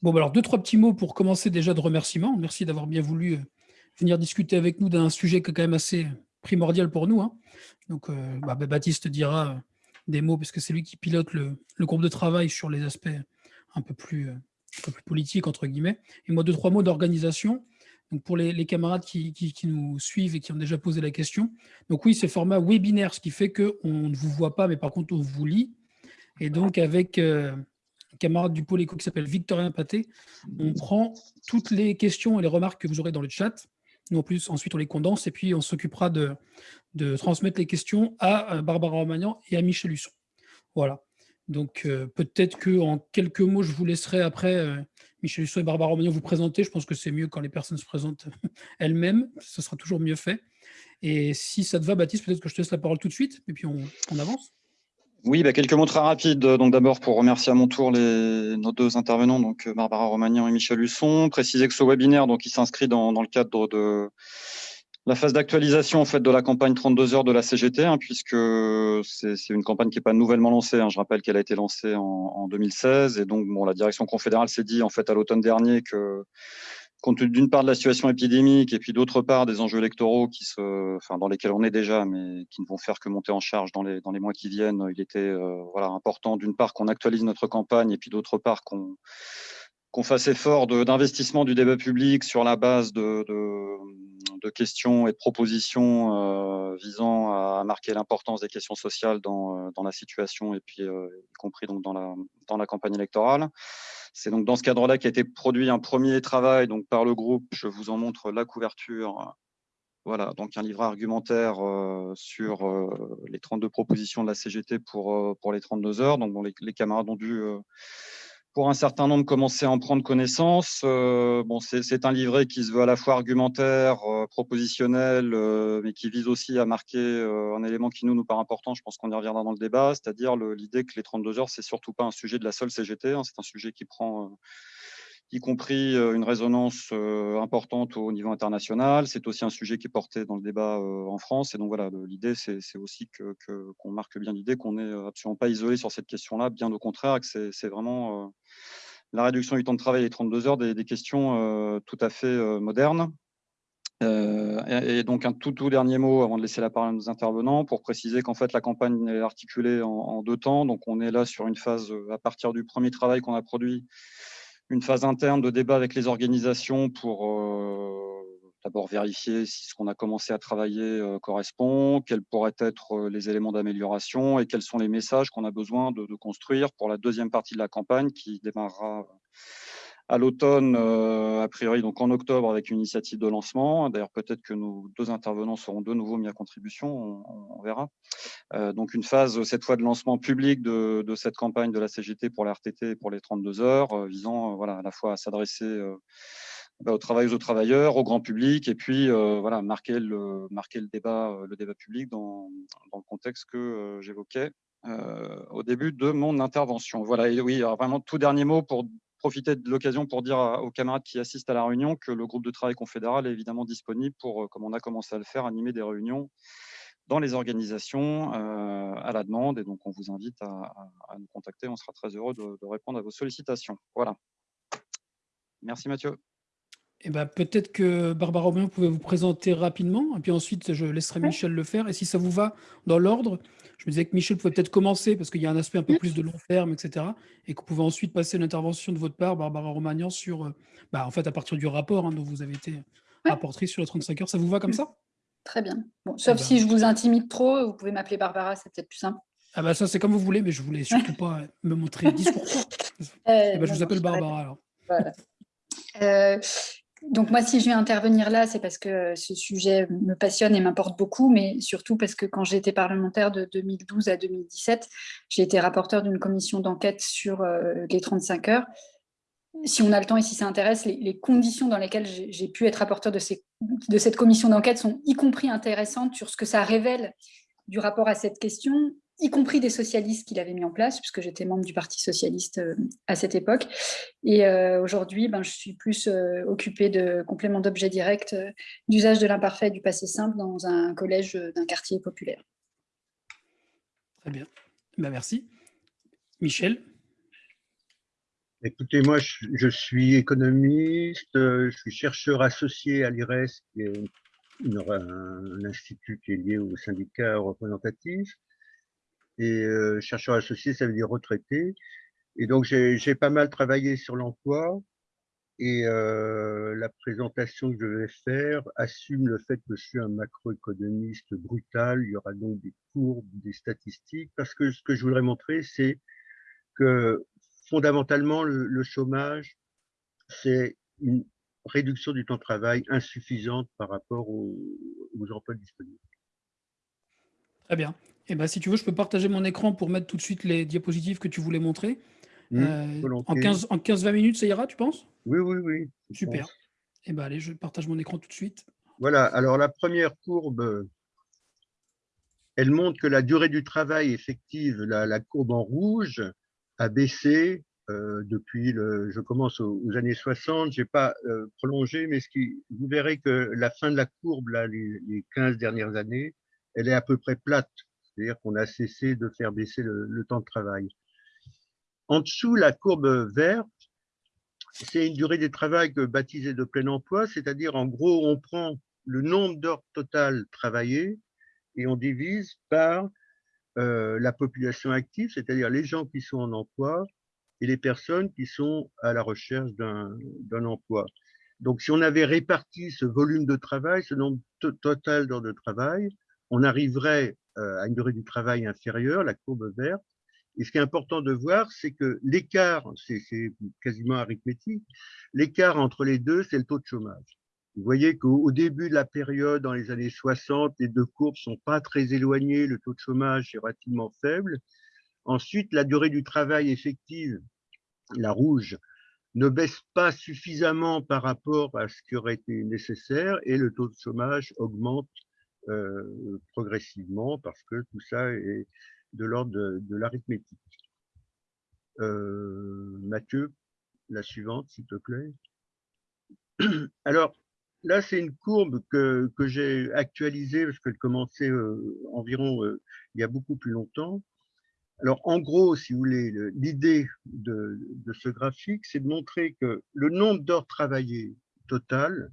Bon, bah alors deux, trois petits mots pour commencer déjà de remerciements. Merci d'avoir bien voulu euh, venir discuter avec nous d'un sujet qui est quand même assez primordial pour nous. Hein. Donc, euh, bah, Baptiste dira euh, des mots parce que c'est lui qui pilote le, groupe de travail sur les aspects un peu plus, plus politiques, entre guillemets. Et moi, deux, trois mots d'organisation. Donc pour les, camarades qui, nous suivent et qui ont déjà posé la question. Donc oui, c'est format webinaire, ce qui fait qu'on ne vous voit pas, mais par contre, on vous lit. Et donc, avec camarade du pôle éco qui s'appelle Victorien Paté. On prend toutes les questions et les remarques que vous aurez dans le chat. Nous, en plus, ensuite, on les condense et puis on s'occupera de, transmettre les questions à euh, Barbara Romagnan et à Michel Husson. Voilà. Donc, euh, peut-être qu'en quelques mots, je vous laisserai après, euh, Michel Husson et Barbara Romagnan, vous présenter. Je pense que c'est mieux quand les personnes se présentent elles-mêmes. Ce sera toujours mieux fait. Et si ça te va, Baptiste, peut-être que je te laisse la parole tout de suite et puis on avance. Oui, bah, quelques mots très rapides. Donc d'abord pour remercier à mon tour les, nos deux intervenants, donc euh, Barbara Romagnan et Michel Husson. Préciser que ce webinaire, donc, il s'inscrit dans, dans, le cadre de la phase d'actualisation en fait de la campagne 32 heures de la CGT, hein, puisque c'est une campagne qui n'est pas nouvellement lancée. Hein. Je rappelle qu'elle a été lancée en, en, 2016 et donc bon, la direction confédérale s'est dit en fait à l'automne dernier que compte d'une part de la situation épidémique et puis d'autre part des enjeux électoraux qui se, enfin, dans lesquels on est déjà, mais qui ne vont faire que monter en charge dans les, dans les mois qui viennent, il était euh, voilà, important d'une part qu'on actualise notre campagne et puis d'autre part qu'on qu'on fasse effort d'investissement du débat public sur la base de, de questions et de propositions euh, visant à marquer l'importance des questions sociales dans, euh, dans la situation et puis euh, y compris donc dans la, dans la campagne électorale. C'est donc dans ce cadre-là qu'a été produit un premier travail donc par le groupe. Je vous en montre la couverture. Voilà, donc un livre argumentaire sur les 32 propositions de la CGT pour, pour les 32 heures. Donc les, camarades ont dû pour un certain nombre commencer à en prendre connaissance. Euh, bon, c'est un livret qui se veut à la fois argumentaire, euh, propositionnel, euh, mais qui vise aussi à marquer un élément qui nous nous paraît important. Je pense qu'on y reviendra dans le débat, c'est-à-dire l'idée que les 32 heures, c'est surtout pas un sujet de la seule CGT. Hein, c'est un sujet qui prend y compris euh, une résonance euh, importante au niveau international. C'est aussi un sujet qui est porté dans le débat euh, en France. Et donc voilà, l'idée, c'est aussi qu'on que, qu'on marque bien l'idée qu'on n'est absolument pas isolé sur cette question-là, bien au contraire, que c'est vraiment la réduction du temps de travail et 32 heures, des, des questions tout à fait modernes. Et, donc un tout, tout dernier mot avant de laisser la parole à nos intervenants pour préciser qu'en fait la campagne est articulée en, en, deux temps. Donc on est là sur une phase à partir du premier travail qu'on a produit une phase interne de débat avec les organisations pour euh, d'abord vérifier si ce qu'on a commencé à travailler euh, correspond, quels pourraient être euh, les éléments d'amélioration et quels sont les messages qu'on a besoin de, de, construire pour la deuxième partie de la campagne qui démarrera à l'automne, euh, a priori donc en octobre avec une initiative de lancement. D'ailleurs, peut-être que nos deux intervenants seront de nouveau mis à contribution, on, verra. Euh, donc une phase cette fois de lancement public de, de, cette campagne de la CGT pour la RTT et pour les 32 heures, euh, visant voilà, à la fois à s'adresser euh, bah, aux travailleuses, aux travailleurs, au grand public, et puis euh, voilà, marquer le, marquer le, débat, le débat public dans, dans le contexte que j'évoquais au début de mon intervention. Voilà, et oui, vraiment tout dernier mot pour profiter de l'occasion pour dire aux camarades qui assistent à la réunion que le groupe de travail confédéral est évidemment disponible pour, euh, comme on a commencé à le faire, animer des réunions dans les organisations euh, à la demande. Et donc, on vous invite à, nous contacter. On sera très heureux de, répondre à vos sollicitations. Voilà. Merci Mathieu. Eh ben, Peut-être que Barbara Romain pouvait vous présenter rapidement, et puis ensuite je laisserai Michel le faire. Et si ça vous va dans l'ordre, je me disais que Michel pouvait peut-être commencer, parce qu'il y a un aspect un peu plus de long terme, etc. Et qu'on pouvait ensuite passer l'intervention de votre part, Barbara Romagnan, sur, euh, bah, en fait, à partir du rapport hein, dont vous avez été rapportrice sur les 35 heures. Ça vous va comme ça? Très bien. Bon, sauf eh ben... si je vous intimide trop, vous pouvez m'appeler Barbara, c'est peut-être plus simple. Ah bah ça, c'est comme vous voulez, mais je voulais surtout pas me montrer discours. euh, eh ben, je vous appelle Barbara, alors. Voilà. Euh, donc moi, si je viens intervenir là, c'est parce que ce sujet me passionne et m'importe beaucoup, mais surtout parce que quand j'étais parlementaire de 2012 à 2017, j'ai été rapporteur d'une commission d'enquête sur euh, les 35 heures. Si on a le temps et si ça intéresse, les, conditions dans lesquelles j'ai pu être rapporteur de cette commission d'enquête sont y compris intéressantes sur ce que ça révèle du rapport à cette question y compris des socialistes qu'il avait mis en place, puisque j'étais membre du Parti socialiste euh, à cette époque. Et euh, aujourd'hui, ben, je suis plus euh, occupée de compléments d'objets directs, euh, d'usage de l'imparfait et du passé simple dans un collège euh, d'un quartier populaire. Très bien. Ben, merci. Michel? Écoutez, moi, je, suis économiste, je suis chercheur associé à l'IRES, qui est un, institut qui est lié au syndicat représentatif. Et euh, chercheur associé, ça veut dire retraité. Et donc, j'ai pas mal travaillé sur l'emploi. Et euh, la présentation que je vais faire assume le fait que je suis un macroéconomiste brutal. Il y aura donc des courbes, des statistiques, parce que ce que je voudrais montrer, c'est que fondamentalement, le, chômage, c'est une réduction du temps de travail insuffisante par rapport aux, emplois disponibles. Très bien. Et eh ben, si tu veux, je peux partager mon écran pour mettre tout de suite les diapositives que tu voulais montrer. Mmh, euh, en 15-20 minutes, ça ira, tu penses? Oui, oui, oui. Super. Eh ben, allez, je partage mon écran tout de suite. Voilà, alors la première courbe, elle montre que la durée du travail effective, la, courbe en rouge, a baissé euh, depuis, le, je commence aux, années 60, je n'ai pas euh, prolongé, mais ce qui, vous verrez que la fin de la courbe, là, les, les 15 dernières années, elle est à peu près plate, c'est-à-dire qu'on a cessé de faire baisser le temps de travail. En dessous, la courbe verte, c'est une durée de travail baptisée de plein emploi, c'est-à-dire en gros, on prend le nombre d'heures totales travaillées et on divise par euh, la population active, c'est-à-dire les gens qui sont en emploi et les personnes qui sont à la recherche d'un emploi. Donc, si on avait réparti ce volume de travail, ce nombre total d'heures de travail, on arriverait euh, à une durée du travail inférieure, la courbe verte, et ce qui est important de voir, c'est que l'écart, c'est quasiment arithmétique, l'écart entre les deux, c'est le taux de chômage. Vous voyez qu'au début de la période, dans les années 60, les deux courbes sont pas très éloignées, le taux de chômage est relativement faible. Ensuite, la durée du travail effective, la rouge, ne baisse pas suffisamment par rapport à ce qui aurait été nécessaire et le taux de chômage augmente euh, progressivement parce que tout ça est, de l'ordre de, l'arithmétique. Euh, Mathieu, la suivante, s'il te plaît. Alors, là, c'est une courbe que, j'ai actualisée parce qu'elle commençait euh, environ euh, il y a beaucoup plus longtemps. Alors, en gros, si vous voulez, l'idée de, ce graphique, c'est de montrer que le nombre d'heures travaillées total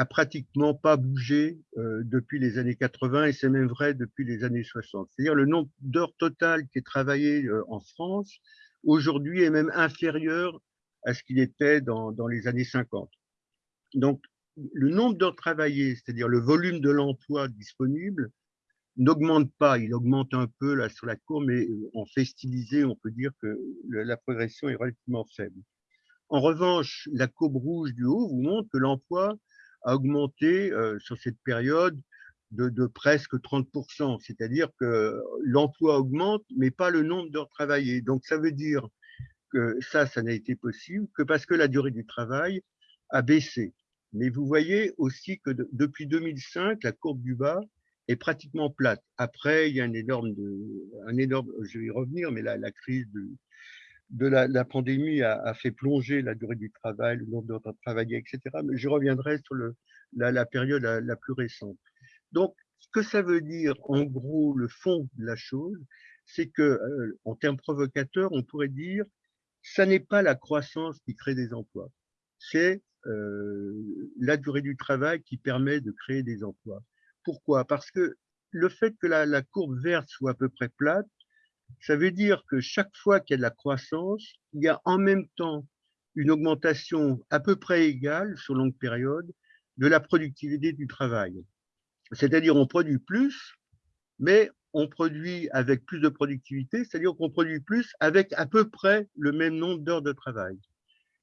a pratiquement pas bougé euh, depuis les années 80 et c'est même vrai depuis les années 60. C'est-à-dire le nombre d'heures totales qui est travaillé euh, en France aujourd'hui est même inférieur à ce qu'il était dans, les années 50. Donc, le nombre d'heures travaillées, c'est-à-dire le volume de l'emploi disponible, n'augmente pas. Il augmente un peu là sur la courbe, mais euh, en fait stylisé, on peut dire que la progression est relativement faible. En revanche, la courbe rouge du haut vous montre que l'emploi a augmenté euh, sur cette période de, presque 30%, c'est-à-dire que l'emploi augmente, mais pas le nombre d'heures travaillées. Donc ça veut dire que ça, ça n'a été possible que parce que la durée du travail a baissé. Mais vous voyez aussi que depuis 2005, la courbe du bas est pratiquement plate. Après, il y a un énorme, un énorme je vais y revenir, mais la, la crise de, de la, pandémie a, fait plonger la durée du travail, le nombre d'heures travaillées, etc. Mais je reviendrai sur le, la, période la, plus récente. Donc, ce que ça veut dire, en gros, le fond de la chose, c'est que, euh, en termes provocateurs, on pourrait dire, ça n'est pas la croissance qui crée des emplois, c'est euh, la durée du travail qui permet de créer des emplois. Pourquoi? Parce que le fait que la courbe verte soit à peu près plate, ça veut dire que chaque fois qu'il y a de la croissance, il y a en même temps une augmentation à peu près égale sur longue période de la productivité du travail. C'est-à-dire on produit plus, mais on produit avec plus de productivité, c'est-à-dire qu'on produit plus avec à peu près le même nombre d'heures de travail.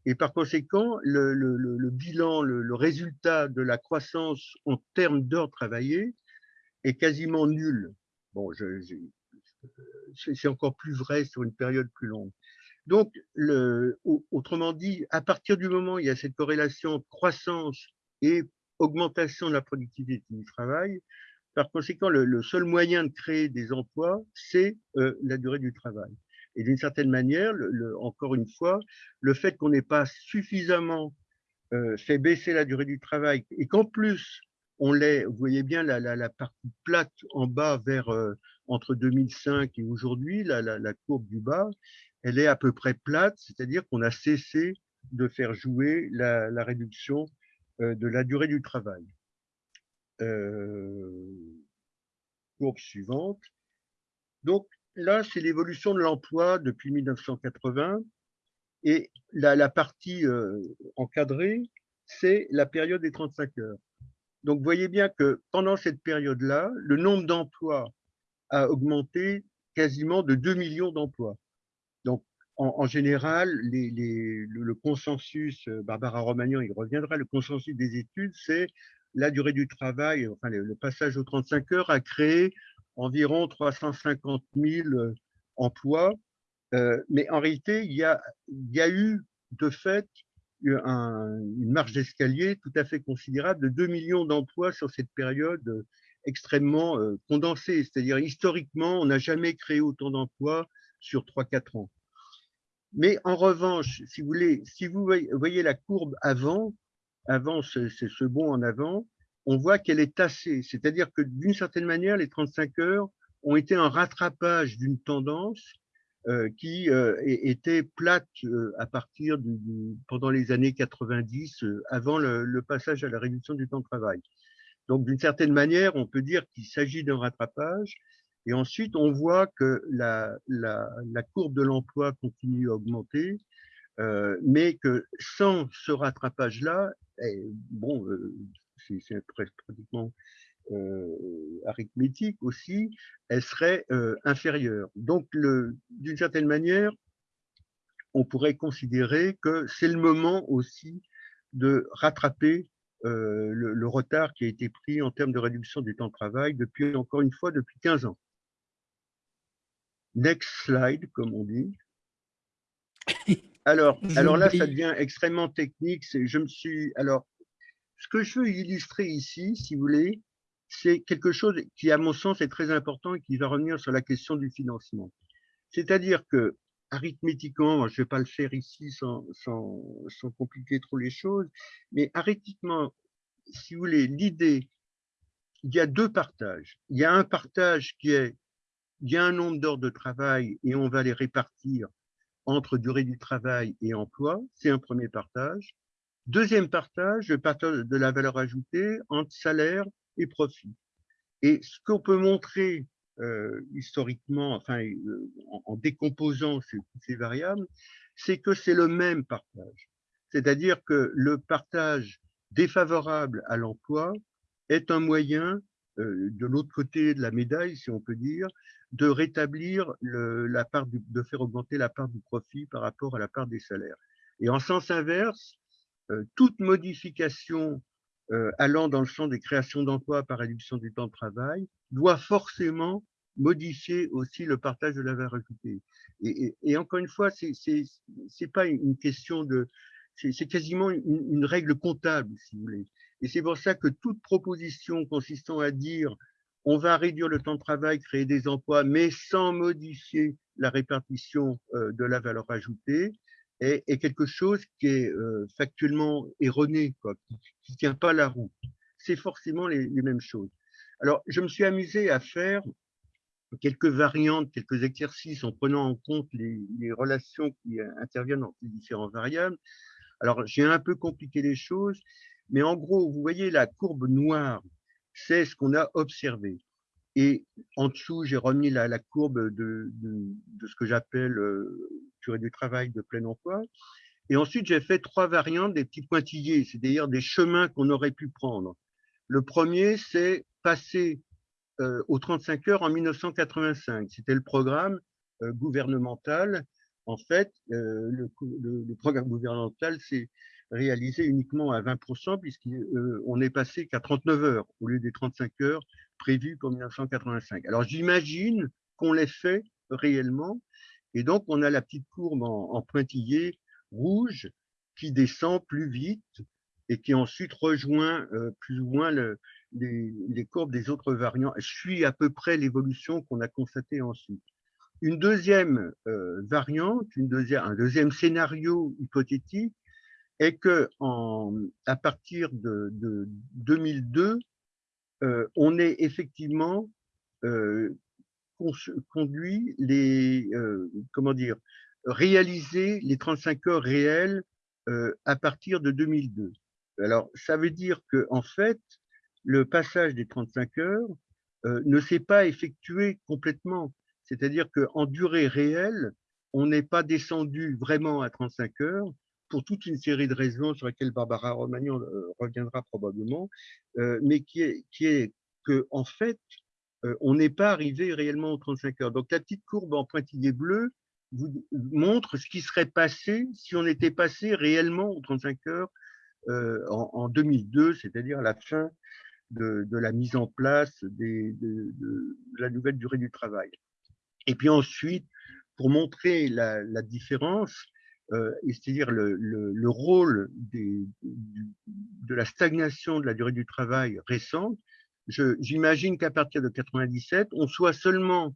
Et par conséquent, le, bilan, le, résultat de la croissance en termes d'heures travaillées est quasiment nul. Bon, je, c'est encore plus vrai sur une période plus longue. Donc, autrement dit, à partir du moment où il y a cette corrélation croissance et augmentation de la productivité du travail, par conséquent, le, seul moyen de créer des emplois, c'est euh, la durée du travail. Et d'une certaine manière, encore une fois, le fait qu'on n'ait pas suffisamment euh, fait baisser la durée du travail et qu'en plus, on l'est, vous voyez bien la, la, partie plate en bas vers euh, entre 2005 et aujourd'hui, la, la, courbe du bas, elle est à peu près plate, c'est-à-dire qu'on a cessé de faire jouer la, réduction euh, de la durée du travail. Euh, courbe suivante. Donc là, c'est l'évolution de l'emploi depuis 1980. Et la, la partie euh, encadrée, c'est la période des 35 heures. Donc, voyez bien que pendant cette période-là, le nombre d'emplois a augmenté quasiment de 2 millions d'emplois. Donc, en, général, le, consensus, euh, Barbara Romagnan, il reviendra, le consensus des études, c'est la durée du travail, enfin le, passage aux 35 heures a créé environ 350 000 euh, emplois. Euh, mais en réalité, il y a, eu de fait une marge d'escalier tout à fait considérable de 2 millions d'emplois sur cette période extrêmement condensée. C'est-à-dire, historiquement, on n'a jamais créé autant d'emplois sur 3-4 ans. Mais en revanche, si vous voulez, si vous voyez la courbe avant, avant ce, ce bond en avant, on voit qu'elle est tassée. C'est-à-dire que d'une certaine manière, les 35 heures ont été un rattrapage d'une tendance euh, qui euh, était plate euh, à partir du, pendant les années 90, avant le, le, passage à la réduction du temps de travail. Donc, d'une certaine manière, on peut dire qu'il s'agit d'un rattrapage, et ensuite, on voit que la, la, la courbe de l'emploi continue à augmenter, euh, mais que sans ce rattrapage-là, bon, euh, c'est pratiquement euh, arithmétique aussi, elle serait euh, inférieure. Donc, d'une certaine manière, on pourrait considérer que c'est le moment aussi de rattraper euh, le, le, retard qui a été pris en termes de réduction du temps de travail depuis, encore une fois, depuis 15 ans. Next slide, comme on dit. Alors, alors là, ça devient extrêmement technique. Je me suis, alors, ce que je veux illustrer ici, si vous voulez, c'est quelque chose qui, à mon sens, est très important et qui va revenir sur la question du financement. C'est-à-dire que, arithmétiquement, je ne vais pas le faire ici sans, sans, sans compliquer trop les choses, mais arithmétiquement, si vous voulez, l'idée, il y a deux partages. Il y a un partage qui est il y a un nombre d'heures de travail et on va les répartir entre durée du travail et emploi. C'est un premier partage. Deuxième partage, le partage de la valeur ajoutée entre salaire et profit. Et ce qu'on peut montrer euh, historiquement, enfin, euh, en, décomposant ces, variables, c'est que c'est le même partage. C'est-à-dire que le partage défavorable à l'emploi est un moyen euh, de l'autre côté de la médaille, si on peut dire, de rétablir la part de faire augmenter la part du profit par rapport à la part des salaires. Et en sens inverse, toute modification euh, allant dans le sens des créations d'emplois par réduction du temps de travail doit forcément modifier aussi le partage de la valeur ajoutée. Et, et, et encore une fois, c'est c'est pas une question de, c'est quasiment une, une, règle comptable, si vous voulez. Et c'est pour ça que toute proposition consistant à dire on va réduire le temps de travail, créer des emplois, mais sans modifier la répartition euh, de la valeur ajoutée, est, est quelque chose qui est euh, factuellement erroné, quoi, qui ne tient pas la roue. C'est forcément les, les, mêmes choses. Alors, je me suis amusé à faire quelques variantes, quelques exercices en prenant en compte les, les relations qui interviennent entre les différentes variables. Alors, j'ai un peu compliqué les choses, mais en gros, vous voyez la courbe noire, c'est ce qu'on a observé. Et en dessous, j'ai remis la, courbe de, ce que j'appelle euh, durée du travail de plein emploi. Et ensuite, j'ai fait trois variantes des petits pointillés, c'est-à-dire des chemins qu'on aurait pu prendre. Le premier, c'est passer euh, aux 35 heures en 1985. C'était le programme euh, gouvernemental. En fait, euh, le, programme gouvernemental, c'est réalisé uniquement à 20% puisqu'on euh, est passé qu'à 39 heures au lieu des 35 heures prévues pour 1985. Alors j'imagine qu'on les fait réellement et donc on a la petite courbe en, en pointillé rouge qui descend plus vite et qui ensuite rejoint euh, plus ou moins le, les, courbes des autres variants. Je suis à peu près l'évolution qu'on a constatée ensuite. Une deuxième euh, variante, une deuxième, un deuxième scénario hypothétique, est que en, à partir de, de 2002, euh, on est effectivement euh, conduit les, euh, comment dire, réaliser les 35 heures réelles à partir de 2002. Alors, ça veut dire que en fait, le passage des 35 heures ne s'est pas effectué complètement. C'est-à-dire qu'en durée réelle, on n'est pas descendu vraiment à 35 heures pour toute une série de raisons sur lesquelles Barbara Romagnan euh, reviendra probablement, euh, mais qui est, qui que en fait, euh, on n'est pas arrivé réellement aux 35 heures. Donc la petite courbe en pointillé bleu vous montre ce qui serait passé si on était passé réellement aux 35 heures en, 2002, c'est-à-dire à la fin de, la mise en place de, la nouvelle durée du travail. Et puis ensuite, pour montrer la, différence, euh, c'est-à-dire le, rôle de la stagnation de la durée du travail récente, j'imagine qu'à partir de 97, on soit seulement,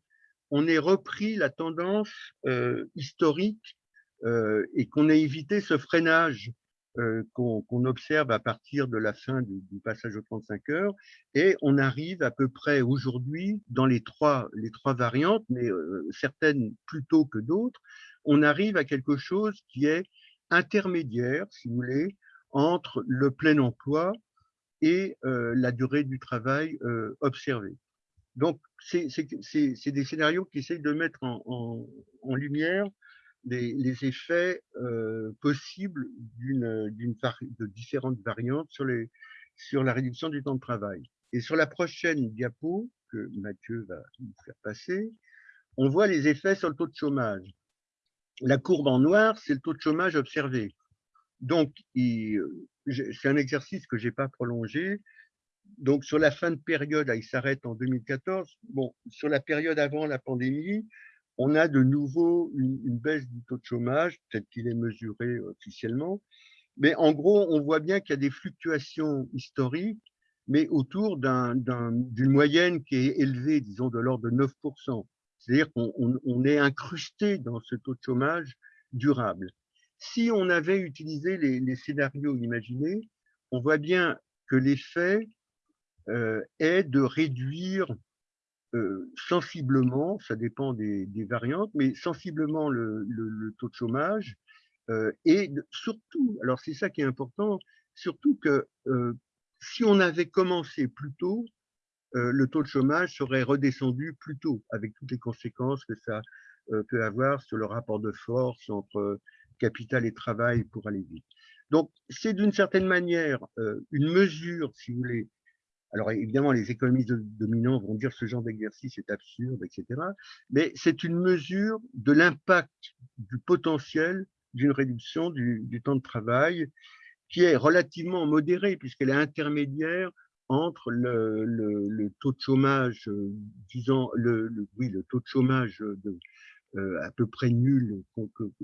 on ait repris la tendance euh, historique euh, et qu'on ait évité ce freinage qu'on observe à partir de la fin du, passage aux 35 heures et on arrive à peu près aujourd'hui dans les trois, les trois variantes, mais certaines plus tôt que d'autres, on arrive à quelque chose qui est intermédiaire, si vous voulez, entre le plein emploi et euh, la durée du travail observée. Donc, c'est des scénarios qui essayent de mettre en, en lumière les, effets euh, possibles d'une, de différentes variantes sur, les, sur la réduction du temps de travail. Et sur la prochaine diapo que Mathieu va nous faire passer, on voit les effets sur le taux de chômage. La courbe en noir, c'est le taux de chômage observé. Donc, c'est un exercice que je n'ai pas prolongé. Donc, sur la fin de période, il s'arrête en 2014. Bon, sur la période avant la pandémie, on a de nouveau une, baisse du taux de chômage, peut-être qu'il est mesuré euh, officiellement, mais en gros, on voit bien qu'il y a des fluctuations historiques, mais autour d'une moyenne qui est élevée, disons, de l'ordre de 9%. C'est-à-dire qu'on est incrusté dans ce taux de chômage durable. Si on avait utilisé les, scénarios imaginés, on voit bien que l'effet euh, est de réduire euh, sensiblement, ça dépend des, variantes, mais sensiblement le, taux de chômage euh, et surtout, alors c'est ça qui est important, surtout que si on avait commencé plus tôt, le taux de chômage serait redescendu plus tôt, avec toutes les conséquences que ça peut avoir sur le rapport de force entre capital et travail pour aller vite. Donc, c'est d'une certaine manière une mesure, si vous voulez, alors évidemment, les économistes dominants vont dire ce genre d'exercice est absurde, etc. Mais c'est une mesure de l'impact du potentiel d'une réduction du, temps de travail qui est relativement modérée puisqu'elle est intermédiaire entre le, taux de chômage, euh, disons, le, oui, le taux de chômage de, euh, à peu près nul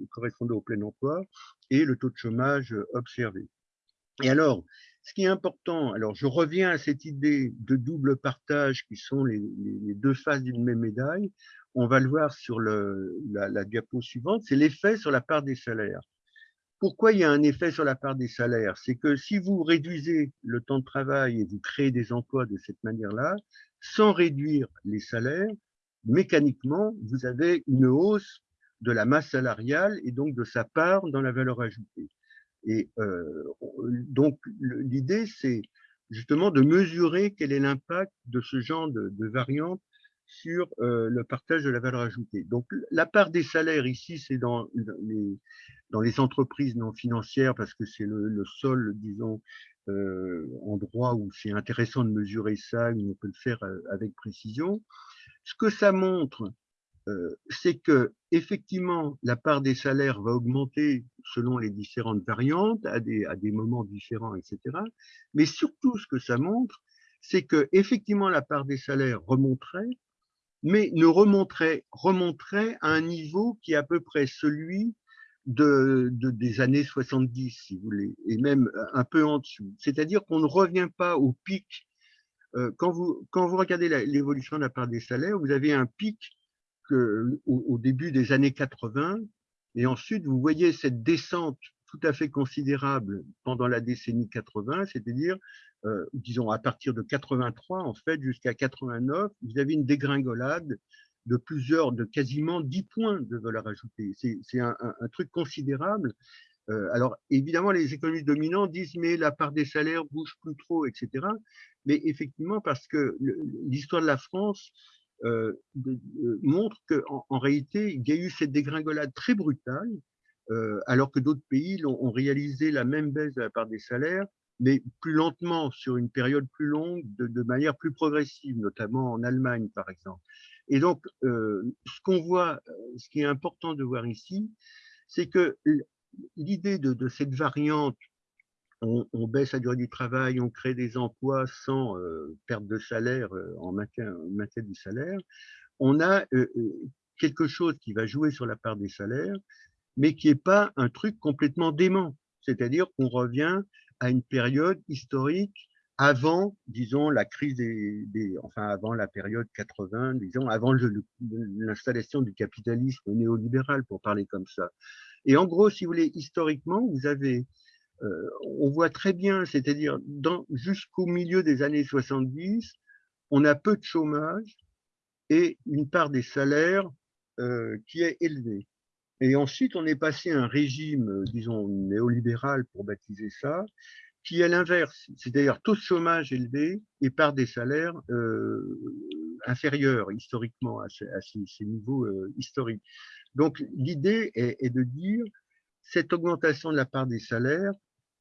correspondant au plein emploi et le taux de chômage observé. Et alors, ce qui est important, alors je reviens à cette idée de double partage qui sont les, deux faces d'une même médaille. On va le voir sur la diapo suivante, c'est l'effet sur la part des salaires. Pourquoi il y a un effet sur la part des salaires? C'est que si vous réduisez le temps de travail et vous créez des emplois de cette manière-là, sans réduire les salaires, mécaniquement, vous avez une hausse de la masse salariale et donc de sa part dans la valeur ajoutée. Et euh, donc, l'idée, c'est justement de mesurer quel est l'impact de ce genre de, de variantes sur euh, le partage de la valeur ajoutée. Donc, la part des salaires ici, c'est dans les, dans les entreprises non financières parce que c'est le, le, seul, disons, euh, endroit où c'est intéressant de mesurer ça, où on peut le faire euh, avec précision. Ce que ça montre, euh, c'est que effectivement la part des salaires va augmenter selon les différentes variantes à des, à des moments différents, etc. Mais surtout, ce que ça montre, c'est que effectivement la part des salaires remonterait, mais ne remonterait, remonterait à un niveau qui est à peu près celui de, de, des années 70, si vous voulez, et même un peu en dessous. C'est-à-dire qu'on ne revient pas au pic. Euh, quand, vous, quand vous regardez l'évolution de la part des salaires, vous avez un pic au, début des années 80, et ensuite vous voyez cette descente tout à fait considérable pendant la décennie 80, c'est-à-dire, euh, disons, à partir de 83, en fait, jusqu'à 89, vous avez une dégringolade de plusieurs, de quasiment 10 points de valeur ajoutée. C'est un, truc considérable. Euh, alors, évidemment, les économistes dominants disent, mais la part des salaires bouge plus trop, etc. Mais effectivement, parce que l'histoire de la France euh, montre qu'en en, réalité, il y a eu cette dégringolade très brutale, alors que d'autres pays ont, réalisé la même baisse de la part des salaires, mais plus lentement, sur une période plus longue, de manière plus progressive, notamment en Allemagne, par exemple. Et donc, euh, ce qu'on voit, euh, ce qui est important de voir ici, c'est que l'idée de, cette variante, on, baisse la durée du travail, on crée des emplois sans euh, perte de salaire en maintien, maintien, du salaire, on a quelque chose qui va jouer sur la part des salaires, mais qui n'est pas un truc complètement dément. C'est-à-dire qu'on revient à une période historique avant, disons, la crise des, enfin avant la période 80, disons, avant l'installation du capitalisme néolibéral, pour parler comme ça. Et en gros, si vous voulez, historiquement, vous avez, euh, on voit très bien, c'est-à-dire jusqu'au milieu des années 70, on a peu de chômage et une part des salaires euh, qui est élevée. Et ensuite, on est passé à un régime, disons, néolibéral, pour baptiser ça, qui est l'inverse, c'est-à-dire taux de chômage élevé et par des salaires euh, inférieurs historiquement à, ces, niveaux euh, historiques. Donc l'idée est, de dire cette augmentation de la part des salaires,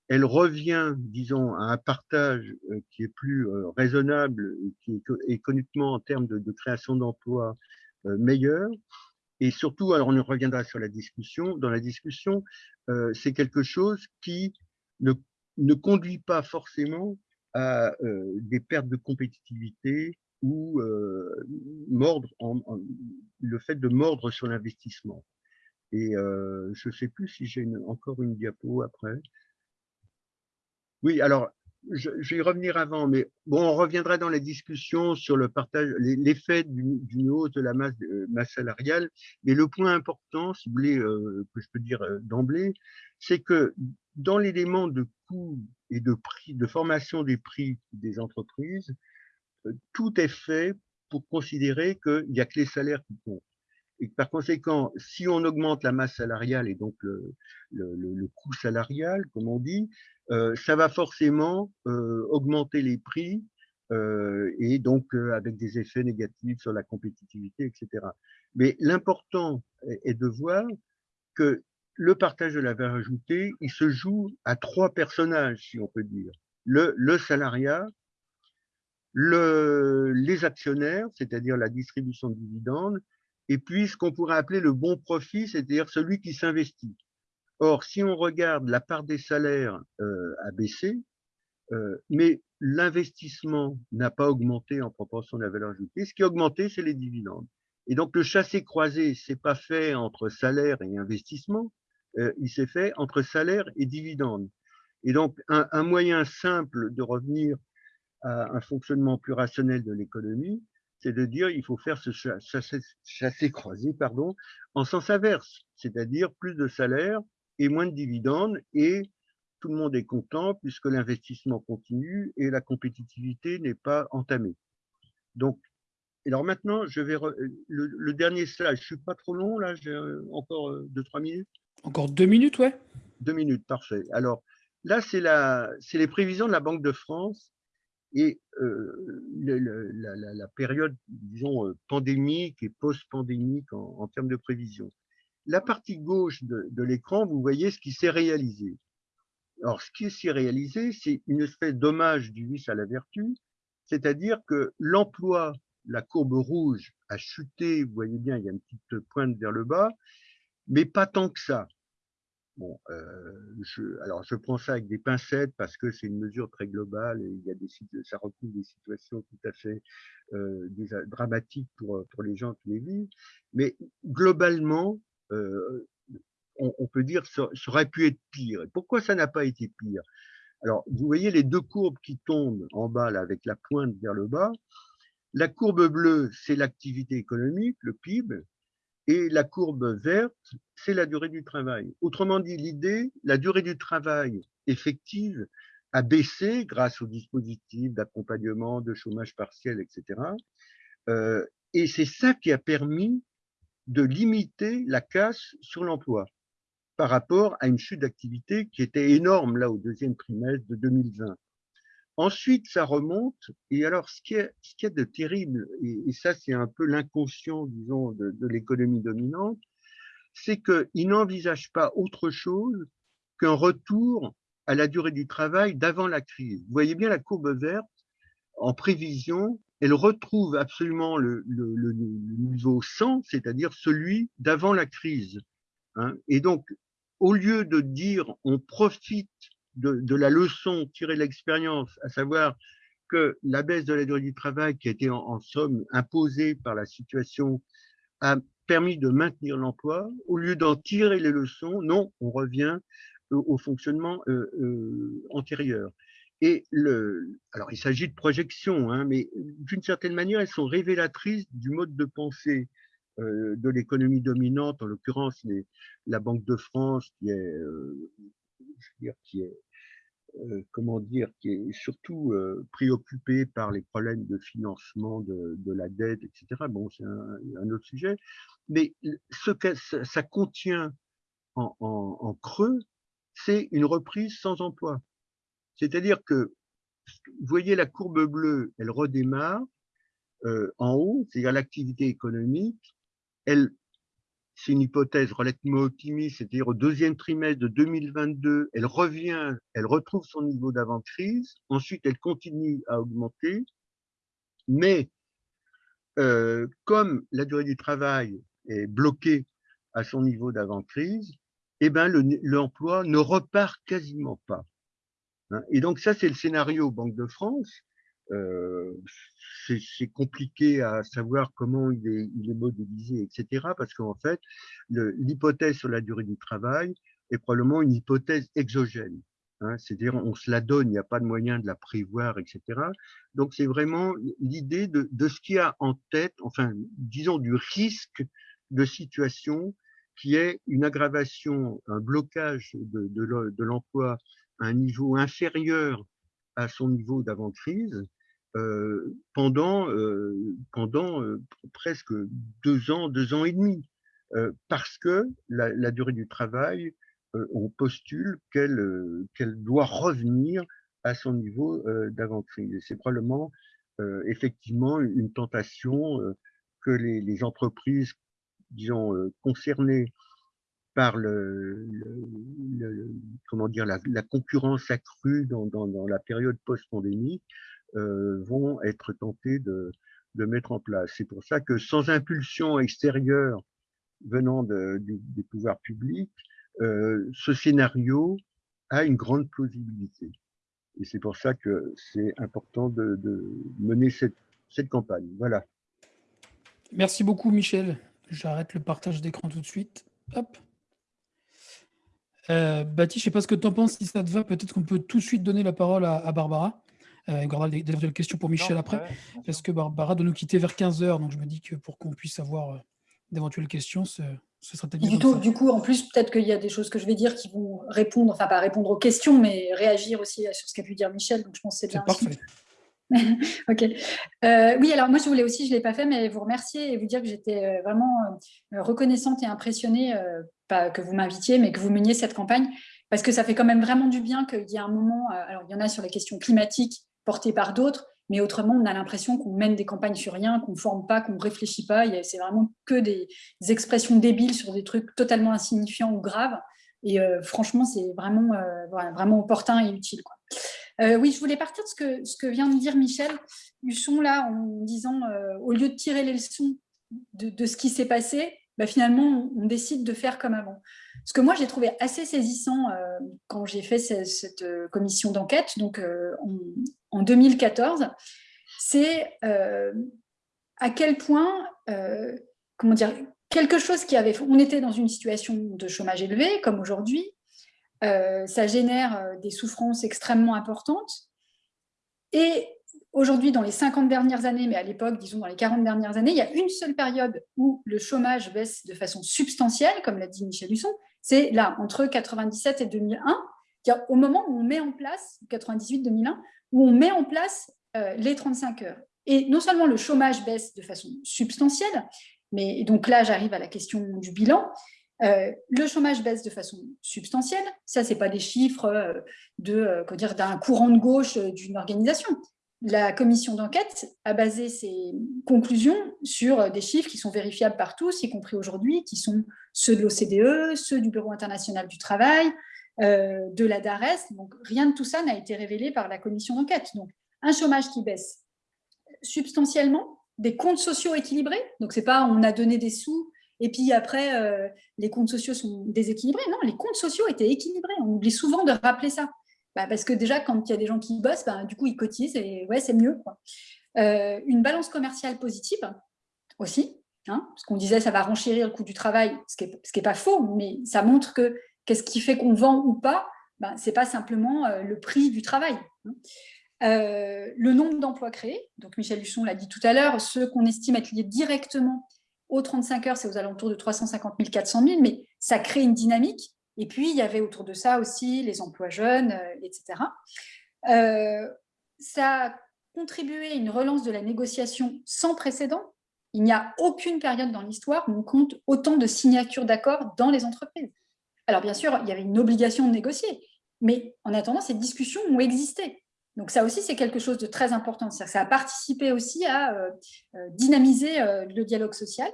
elle revient, disons, à un partage euh, qui est plus raisonnable et qui est économiquement en termes de, de création d'emplois meilleur. Et surtout, alors on reviendra sur la discussion, dans la discussion, c'est quelque chose qui ne ne conduit pas forcément à euh, des pertes de compétitivité ou euh, mordre en, le fait de mordre sur l'investissement. Et euh, je ne sais plus si j'ai encore une diapo après. Oui, alors je, vais y revenir avant, mais bon, on reviendra dans la discussion sur le partage, l'effet d'une hausse de la masse, masse, salariale. Mais le point important, si vous voulez, que je peux dire d'emblée, c'est que dans l'élément de coût et de prix, de formation des prix des entreprises, euh, tout est fait pour considérer qu'il n'y a que les salaires qui comptent. Et par conséquent, si on augmente la masse salariale et donc le, le, coût salarial, comme on dit, euh, ça va forcément euh, augmenter les prix et donc avec des effets négatifs sur la compétitivité, etc. Mais l'important est de voir que le partage de la valeur ajoutée, il se joue à trois personnages, si on peut dire. Le, le salariat, le, les actionnaires, c'est-à-dire la distribution de dividendes, et puis ce qu'on pourrait appeler le bon profit, c'est-à-dire celui qui s'investit. Or, si on regarde la part des salaires euh, a baissé, euh, mais l'investissement n'a pas augmenté en proportion de la valeur ajoutée. Ce qui a augmenté, c'est les dividendes. Et donc, le chassé-croisé, c'est pas fait entre salaire et investissement, euh, il s'est fait entre salaire et dividende. Et donc, un, moyen simple de revenir à un fonctionnement plus rationnel de l'économie, c'est de dire il faut faire ce chasser, croisé pardon, en sens inverse, c'est-à-dire plus de salaire et moins de dividendes, et tout le monde est content puisque l'investissement continue et la compétitivité n'est pas entamée. Donc, alors maintenant, je vais le, le, dernier slide. Je suis pas trop long là, j'ai euh, encore euh, deux trois minutes. Encore deux minutes, ouais. Deux minutes, parfait. Alors là, c'est les prévisions de la Banque de France et euh, la, période, disons, pandémique et post-pandémique en, termes de prévisions. La partie gauche de, de l'écran, vous voyez ce qui s'est réalisé. Alors, ce qui s'est réalisé, c'est une espèce d'hommage du vice à la vertu, c'est-à-dire que l'emploi, la courbe rouge, a chuté, vous voyez bien, il y a une petite pointe vers le bas, mais pas tant que ça. Bon, euh, je, alors je prends ça avec des pincettes parce que c'est une mesure très globale et il y a des ça recouvre des situations tout à fait euh, dramatiques pour pour les gens qui les vivent. Mais globalement, euh, on, peut dire ça, aurait pu être pire. Et pourquoi ça n'a pas été pire? Alors, vous voyez les deux courbes qui tombent en bas là, avec la pointe vers le bas. La courbe bleue, c'est l'activité économique, le PIB, et la courbe verte, c'est la durée du travail. Autrement dit, l'idée, la durée du travail effective a baissé grâce au dispositif d'accompagnement, de chômage partiel, etc. Euh, Et c'est ça qui a permis de limiter la casse sur l'emploi par rapport à une chute d'activité qui était énorme là au deuxième trimestre de 2020. Ensuite, ça remonte. Et alors, ce qui est, ce qui est de terrible, et, ça, c'est un peu l'inconscient, disons, de, de l'économie dominante, c'est qu'il n'envisage pas autre chose qu'un retour à la durée du travail d'avant la crise. Vous voyez bien la courbe verte en prévision, elle retrouve absolument le, niveau 100, c'est-à-dire celui d'avant la crise. Hein. Et donc, au lieu de dire on profite de, la leçon tirée de l'expérience, à savoir que la baisse de la durée du travail qui a été en, somme imposée par la situation a permis de maintenir l'emploi, au lieu d'en tirer les leçons, non, on revient au, au fonctionnement euh, euh, antérieur. Et le, alors il s'agit de projections, hein, mais d'une certaine manière, elles sont révélatrices du mode de pensée euh, de l'économie dominante, en l'occurrence la Banque de France, qui est, euh, je veux dire, qui est euh, comment dire, qui est surtout euh, préoccupée par les problèmes de financement de, de la dette, etc. Bon, c'est un, un, autre sujet. Mais ce que ça contient en, en, en creux, c'est une reprise sans emploi. C'est-à-dire que, vous voyez la courbe bleue, elle redémarre euh, en haut, c'est-à-dire l'activité économique, elle, c'est une hypothèse relativement optimiste, c'est-à-dire au deuxième trimestre de 2022, elle revient, elle retrouve son niveau d'avant-crise, ensuite elle continue à augmenter, mais euh, comme la durée du travail est bloquée à son niveau d'avant-crise, eh ben l'emploi ne repart quasiment pas. Hein. Et donc ça, c'est le scénario Banque de France. Euh, c'est compliqué à savoir comment il est, il est modélisé, etc. Parce qu'en fait, l'hypothèse sur la durée du travail est probablement une hypothèse exogène. Hein, C'est-à-dire, on se la donne, il n'y a pas de moyen de la prévoir, etc. Donc, c'est vraiment l'idée de, de, ce qu'il y a en tête, enfin, disons, du risque de situation qui est une aggravation, un blocage de, de l'emploi un niveau inférieur à son niveau d'avant-crise, euh, pendant, euh, pendant euh, presque deux ans, deux ans et demi, euh, parce que la, la, durée du travail, euh, on postule qu'elle qu'elle doit revenir à son niveau d'avant-crise. C'est probablement effectivement une tentation que les, les, entreprises, disons, concernées par la, concurrence accrue dans, la période post-pandémique euh, vont être tentés de, mettre en place. C'est pour ça que sans impulsion extérieure venant des pouvoirs publics, euh, ce scénario a une grande plausibilité. Et c'est pour ça que c'est important de, de, mener cette, cette campagne. Voilà. Merci beaucoup, Michel. J'arrête le partage d'écran tout de suite. Hop. Euh, Baptiste, je ne sais pas ce que tu en penses, si ça te va, peut-être qu'on peut tout de suite donner la parole à, à Barbara. Euh, il y aura des, questions pour Michel non, après, ouais, parce que Barbara doit nous quitter vers 15h, donc je me dis que pour qu'on puisse avoir euh, d'éventuelles questions, ce, ce serait peut-être bien. Du, tout, du coup, en plus, peut-être qu'il y a des choses que je vais dire qui vont répondre, enfin pas répondre aux questions, mais réagir aussi sur ce qu'a pu dire Michel, donc je pense que c'est bien. parfait. ok. Euh, oui, alors moi, je voulais aussi, je ne l'ai pas fait, mais vous remercier et vous dire que j'étais vraiment reconnaissante et impressionnée, pas que vous m'invitiez, mais que vous meniez cette campagne, parce que ça fait quand même vraiment du bien qu'il y ait un moment, alors il y en a sur les questions climatiques, porté par d'autres, mais autrement, on a l'impression qu'on mène des campagnes sur rien, qu'on ne forme pas, qu'on ne réfléchit pas. C'est vraiment que des, expressions débiles sur des trucs totalement insignifiants ou graves. Et euh, franchement, c'est vraiment, euh, vraiment opportun et utile. Euh, oui, je voulais partir de ce que, vient de dire Michel Husson, là, en disant, euh, au lieu de tirer les leçons de, ce qui s'est passé, bah, finalement, on, décide de faire comme avant. Ce que moi, j'ai trouvé assez saisissant euh, quand j'ai fait cette, commission d'enquête, donc en, en, 2014, c'est à quel point, comment dire, quelque chose qui avait... On était dans une situation de chômage élevé, comme aujourd'hui, ça génère des souffrances extrêmement importantes, et aujourd'hui, dans les 50 dernières années, mais à l'époque, disons dans les 40 dernières années, il y a une seule période où le chômage baisse de façon substantielle, comme l'a dit Michel Husson, c'est là, entre 97 et 2001, au moment où on met en place, 98-2001, où on met en place euh, les 35 heures. Et non seulement le chômage baisse de façon substantielle, mais donc là, j'arrive à la question du bilan. Euh, le chômage baisse de façon substantielle. Ça, ce n'est pas des chiffres euh, de, dire, d'un courant de gauche d'une organisation. La commission d'enquête a basé ses conclusions sur des chiffres qui sont vérifiables par tous, y compris aujourd'hui, qui sont ceux de l'OCDE, ceux du Bureau international du travail, euh, de la DARES. Donc, rien de tout ça n'a été révélé par la commission d'enquête. Donc, un chômage qui baisse substantiellement, des comptes sociaux équilibrés. Donc, c'est pas on a donné des sous et puis après, euh, les comptes sociaux sont déséquilibrés. Non, les comptes sociaux étaient équilibrés. On oublie souvent de rappeler ça. Bah, parce que déjà, quand il y a des gens qui bossent, bah, du coup, ils cotisent et ouais, c'est mieux. Euh, une balance commerciale positive aussi, hein, parce qu'on disait ça va renchérir le coût du travail, ce qui n'est pas faux, mais ça montre que Qu'est-ce qui fait qu'on vend ou pas ben, Ce n'est pas simplement euh, le prix du travail. Hein. Le nombre d'emplois créés, donc Michel Luçon l'a dit tout à l'heure, ceux qu'on estime être liés directement aux 35 heures, c'est aux alentours de 350 000, 400 000, mais ça crée une dynamique. Et puis, il y avait autour de ça aussi les emplois jeunes, euh, etc. ça a contribué à une relance de la négociation sans précédent. Il n'y a aucune période dans l'histoire où on compte autant de signatures d'accords dans les entreprises. Alors bien sûr, il y avait une obligation de négocier, mais en attendant, ces discussions ont existé. Donc ça aussi, c'est quelque chose de très important. Ça a participé aussi à euh, euh, dynamiser euh, le dialogue social.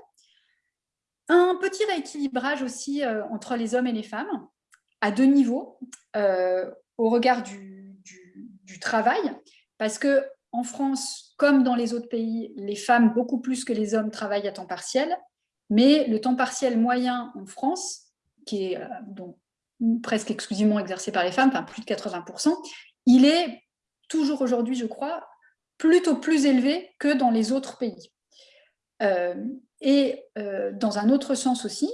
Un petit rééquilibrage aussi entre les hommes et les femmes, à deux niveaux, au regard du, travail, parce que en France, comme dans les autres pays, les femmes, beaucoup plus que les hommes, travaillent à temps partiel, mais le temps partiel moyen en France qui est donc, presque exclusivement exercé par les femmes, plus de 80%, il est toujours aujourd'hui, je crois, plutôt plus élevé que dans les autres pays. Euh, et euh, dans un autre sens aussi,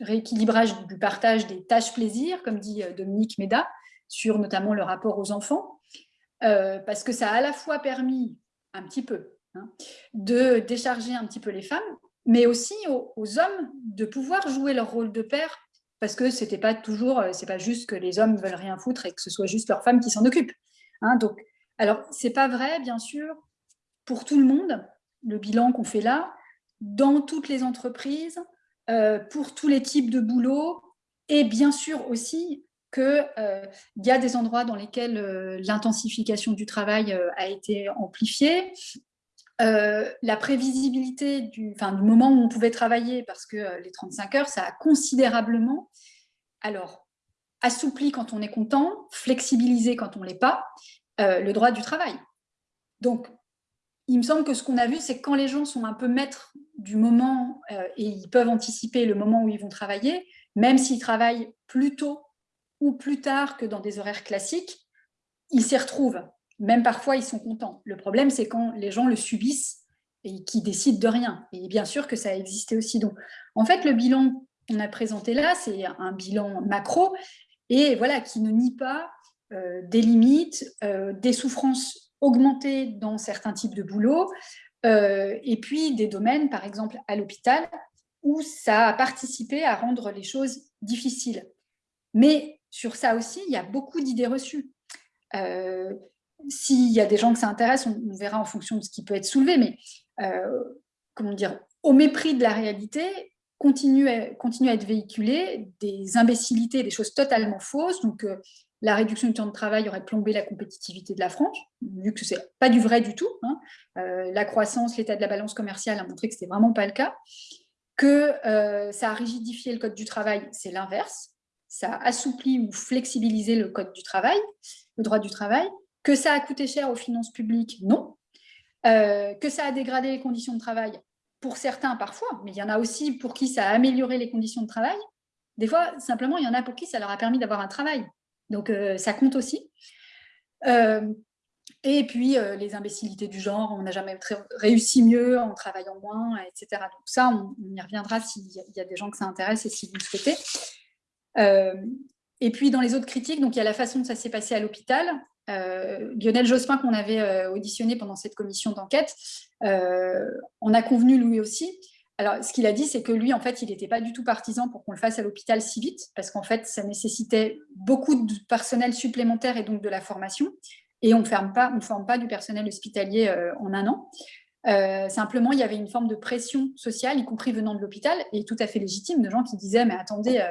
rééquilibrage du partage des tâches plaisir, comme dit Dominique Méda, sur notamment le rapport aux enfants, parce que ça a à la fois permis un petit peu hein, de décharger un petit peu les femmes, mais aussi aux, hommes de pouvoir jouer leur rôle de père parce que c'était pas toujours, euh, c'est pas juste que les hommes veulent rien foutre et que ce soit juste leur femme qui s'en occupe. Hein, donc, alors c'est pas vrai, bien sûr, pour tout le monde. Le bilan qu'on fait là, dans toutes les entreprises, euh, pour tous les types de boulot, et bien sûr aussi qu'il euh, y a des endroits dans lesquels l'intensification du travail a été amplifiée, euh, la prévisibilité du, moment où on pouvait travailler, parce que euh, les 35 heures, ça a considérablement alors, assoupli quand on est content, flexibilisé quand on ne l'est pas, euh, le droit du travail. Donc, il me semble que ce qu'on a vu, c'est que quand les gens sont un peu maîtres du moment et ils peuvent anticiper le moment où ils vont travailler, même s'ils travaillent plus tôt ou plus tard que dans des horaires classiques, ils s'y retrouvent même parfois, ils sont contents. Le problème, c'est quand les gens le subissent et qui décident de rien. Et bien sûr que ça a existé aussi. Donc, en fait, le bilan qu'on a présenté là, c'est un bilan macro et voilà qui ne nie pas euh, des limites, euh, des souffrances augmentées dans certains types de boulot, euh, et puis des domaines, par exemple à l'hôpital, où ça a participé à rendre les choses difficiles. Mais sur ça aussi, il y a beaucoup d'idées reçues s'il y a des gens que ça intéresse, on, verra en fonction de ce qui peut être soulevé, mais euh, comment dire, au mépris de la réalité, continue à, à être véhiculé des imbécilités, des choses totalement fausses. Donc, euh, la réduction du temps de travail aurait plombé la compétitivité de la France, vu que ce n'est pas du vrai du tout. Hein. Euh, la croissance, l'état de la balance commerciale a montré que ce n'était vraiment pas le cas. Que ça a rigidifié le code du travail, c'est l'inverse. Ça a assoupli ou flexibilisé le code du travail, le droit du travail. Que ça a coûté cher aux finances publiques Non. Euh, que ça a dégradé les conditions de travail Pour certains, parfois, mais il y en a aussi pour qui ça a amélioré les conditions de travail. Des fois, simplement, il y en a pour qui ça leur a permis d'avoir un travail. Donc, euh, ça compte aussi. Euh, et puis, les imbécilités du genre, on n'a jamais réussi mieux en travaillant moins, etc. Donc ça, on, y reviendra s'il y a des gens que ça intéresse et si vous le souhaitez. et puis, dans les autres critiques, donc il y a la façon dont ça s'est passé à l'hôpital. Euh, Lionel Jospin, qu'on avait euh, auditionné pendant cette commission d'enquête, euh, on a convenu lui aussi. Alors, ce qu'il a dit, c'est que lui, en fait, il n'était pas du tout partisan pour qu'on le fasse à l'hôpital si vite, parce qu'en fait, ça nécessitait beaucoup de personnel supplémentaire et donc de la formation. et on ne forme pas du personnel hospitalier en un an. simplement, il y avait une forme de pression sociale, y compris venant de l'hôpital, et tout à fait légitime, de gens qui disaient « mais attendez,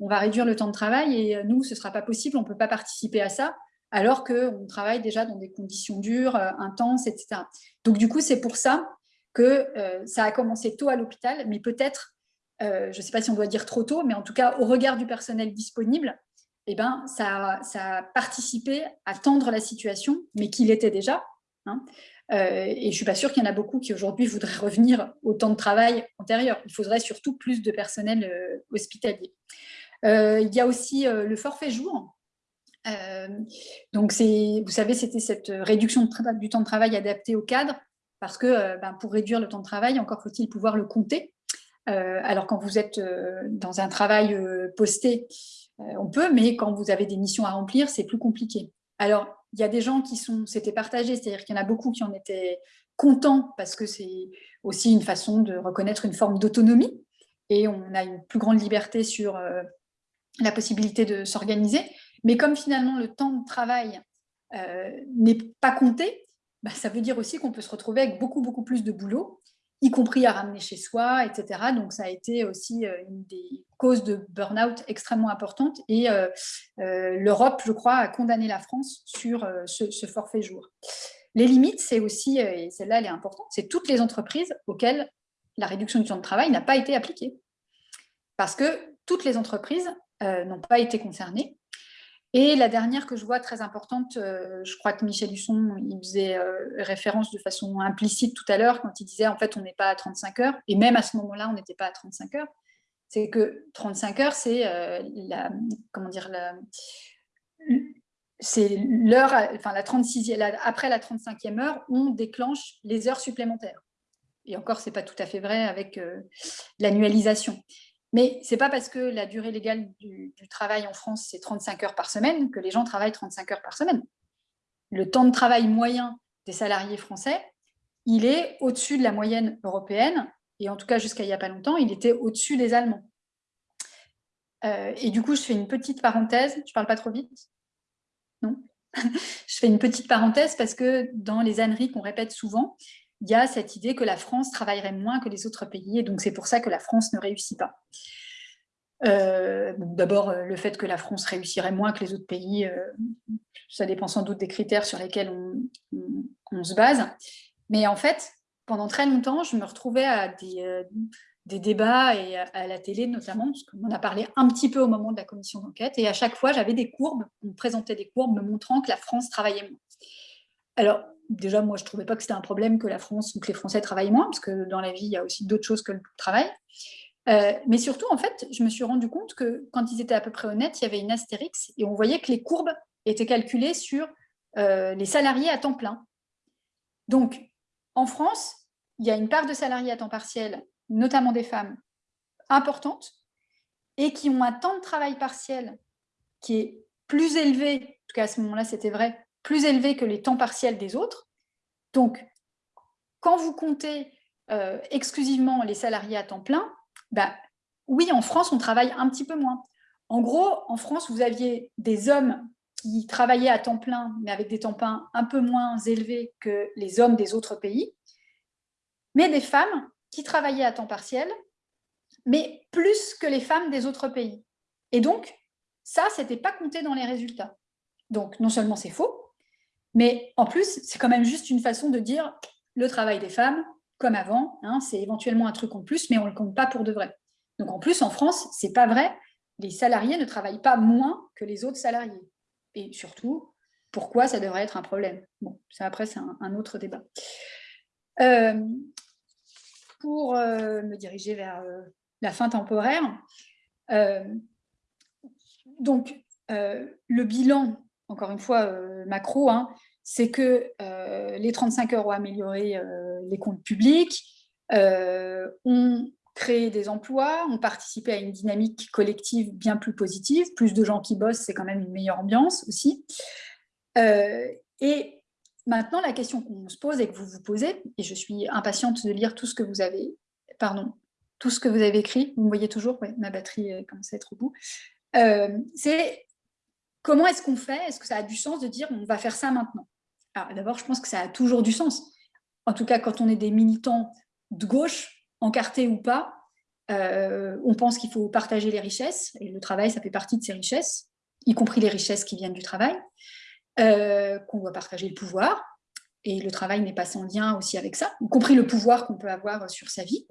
on va réduire le temps de travail et nous, ce ne sera pas possible, on ne peut pas participer à ça » alors qu'on travaille déjà dans des conditions dures, intenses, etc. Donc, du coup, c'est pour ça que ça a commencé tôt à l'hôpital, mais peut-être, je ne sais pas si on doit dire trop tôt, mais en tout cas, au regard du personnel disponible, eh ben, ça, a participé à tendre la situation, mais qu'il était déjà. Hein. et je ne suis pas sûre qu'il y en a beaucoup qui aujourd'hui voudraient revenir au temps de travail antérieur. Il faudrait surtout plus de personnel hospitalier. il y a aussi le forfait jour. donc, vous savez, c'était cette réduction du temps de travail adaptée au cadre, parce que ben, pour réduire le temps de travail, encore faut-il pouvoir le compter. alors, quand vous êtes dans un travail posté, euh, on peut, mais quand vous avez des missions à remplir, c'est plus compliqué. Alors, il y a des gens qui sont, c'était partagé, c'est-à-dire qu'il y en a beaucoup qui en étaient contents parce que c'est aussi une façon de reconnaître une forme d'autonomie et on a une plus grande liberté sur euh, la possibilité de s'organiser. Mais comme finalement le temps de travail euh, n'est pas compté, bah, ça veut dire aussi qu'on peut se retrouver avec beaucoup, beaucoup plus de boulot y compris à ramener chez soi, etc. Donc, ça a été aussi euh, une des causes de burn-out extrêmement importantes. Et euh, euh, l'Europe, je crois, a condamné la France sur ce, forfait jour. Les limites, c'est aussi, et celle-là, elle est importante, c'est toutes les entreprises auxquelles la réduction du temps de travail n'a pas été appliquée. Parce que toutes les entreprises n'ont pas été concernées. Et la dernière que je vois très importante, euh, je crois que Michel Husson il faisait euh, référence de façon implicite tout à l'heure quand il disait en fait on n'est pas à 35 heures, et même à ce moment-là on n'était pas à 35 heures, c'est que 35 heures c'est euh, la, comment dire, c'est l'heure, enfin la 36e, après la 35e heure, on déclenche les heures supplémentaires. Et encore, ce n'est pas tout à fait vrai avec l'annualisation. Mais ce n'est pas parce que la durée légale du, travail en France, c'est 35 heures par semaine, que les gens travaillent 35 heures par semaine. Le temps de travail moyen des salariés français, il est au-dessus de la moyenne européenne, et en tout cas jusqu'à il n'y a pas longtemps, il était au-dessus des Allemands. Euh, et du coup, je fais une petite parenthèse, je ne parle pas trop vite Non? Je fais une petite parenthèse parce que dans les âneries qu'on répète souvent, il y a cette idée que la France travaillerait moins que les autres pays, et donc c'est pour ça que la France ne réussit pas. Euh, d'abord, euh, le fait que la France réussirait moins que les autres pays, euh, ça dépend sans doute des critères sur lesquels on, se base. Mais en fait, pendant très longtemps, je me retrouvais à des, débats et à, la télé notamment, parce qu'on a parlé un petit peu au moment de la commission d'enquête, et à chaque fois, j'avais des courbes, on me présentait des courbes me montrant que la France travaillait moins. Alors, déjà, moi, je ne trouvais pas que c'était un problème que la France ou que les Français travaillent moins, parce que dans la vie, il y a aussi d'autres choses que le travail. Euh, mais surtout, en fait, je me suis rendu compte que quand ils étaient à peu près honnêtes, il y avait une astérix et on voyait que les courbes étaient calculées sur euh, les salariés à temps plein. Donc, en France, il y a une part de salariés à temps partiel, notamment des femmes, importante, et qui ont un temps de travail partiel qui est plus élevé, en tout cas à ce moment-là c'était vrai, plus élevé que les temps partiels des autres. Donc, quand vous comptez euh, exclusivement les salariés à temps plein, bah, oui, en France, on travaille un petit peu moins. En gros, en France, vous aviez des hommes qui travaillaient à temps plein, mais avec des temps pleins un peu moins élevés que les hommes des autres pays, mais des femmes qui travaillaient à temps partiel, mais plus que les femmes des autres pays. Et donc, ça, ce n'était pas compté dans les résultats. Donc, non seulement c'est faux, mais en plus, c'est quand même juste une façon de dire le travail des femmes, comme avant, hein, c'est éventuellement un truc en plus, mais on ne le compte pas pour de vrai. Donc en plus, en France, c'est pas vrai, les salariés ne travaillent pas moins que les autres salariés. Et surtout, pourquoi ça devrait être un problème? Bon, ça après, c'est un, autre débat. Euh, pour euh, me diriger vers euh, la fin temporaire, donc le bilan encore une fois, macro, hein, c'est que euh, les 35 heures ont amélioré euh, les comptes publics, ont créé des emplois, ont participé à une dynamique collective bien plus positive, plus de gens qui bossent, c'est quand même une meilleure ambiance aussi. et maintenant, la question qu'on se pose et que vous vous posez, et je suis impatiente de lire tout ce que vous avez, pardon, tout ce que vous avez écrit, vous me voyez toujours, ma batterie commence à être au bout, c'est comment est-ce qu'on fait? Est-ce que ça a du sens de dire on va faire ça maintenant? D'abord, je pense que ça a toujours du sens. En tout cas, quand on est des militants de gauche, encartés ou pas, euh, on pense qu'il faut partager les richesses, et le travail, ça fait partie de ces richesses, y compris les richesses qui viennent du travail, euh, qu'on doit partager le pouvoir, et le travail n'est pas sans lien aussi avec ça, y compris le pouvoir qu'on peut avoir sur sa vie,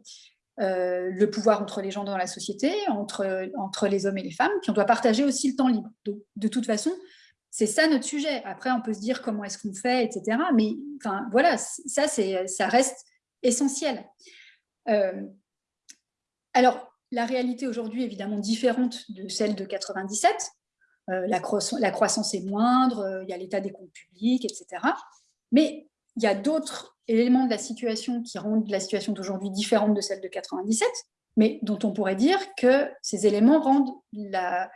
euh, le pouvoir entre les gens dans la société, entre, les hommes et les femmes, puis on doit partager aussi le temps libre. De toute façon, c'est ça notre sujet. Après, on peut se dire comment est-ce qu'on fait, etc. Mais voilà, ça, ça reste essentiel. Alors, la réalité aujourd'hui est évidemment différente de celle de 97. Euh, la, croissance, est moindre, euh, il y a l'état des comptes publics, etc. Mais il y a d'autres éléments de la situation qui rendent la situation d'aujourd'hui différente de celle de 97, mais dont on pourrait dire que ces éléments rendent la,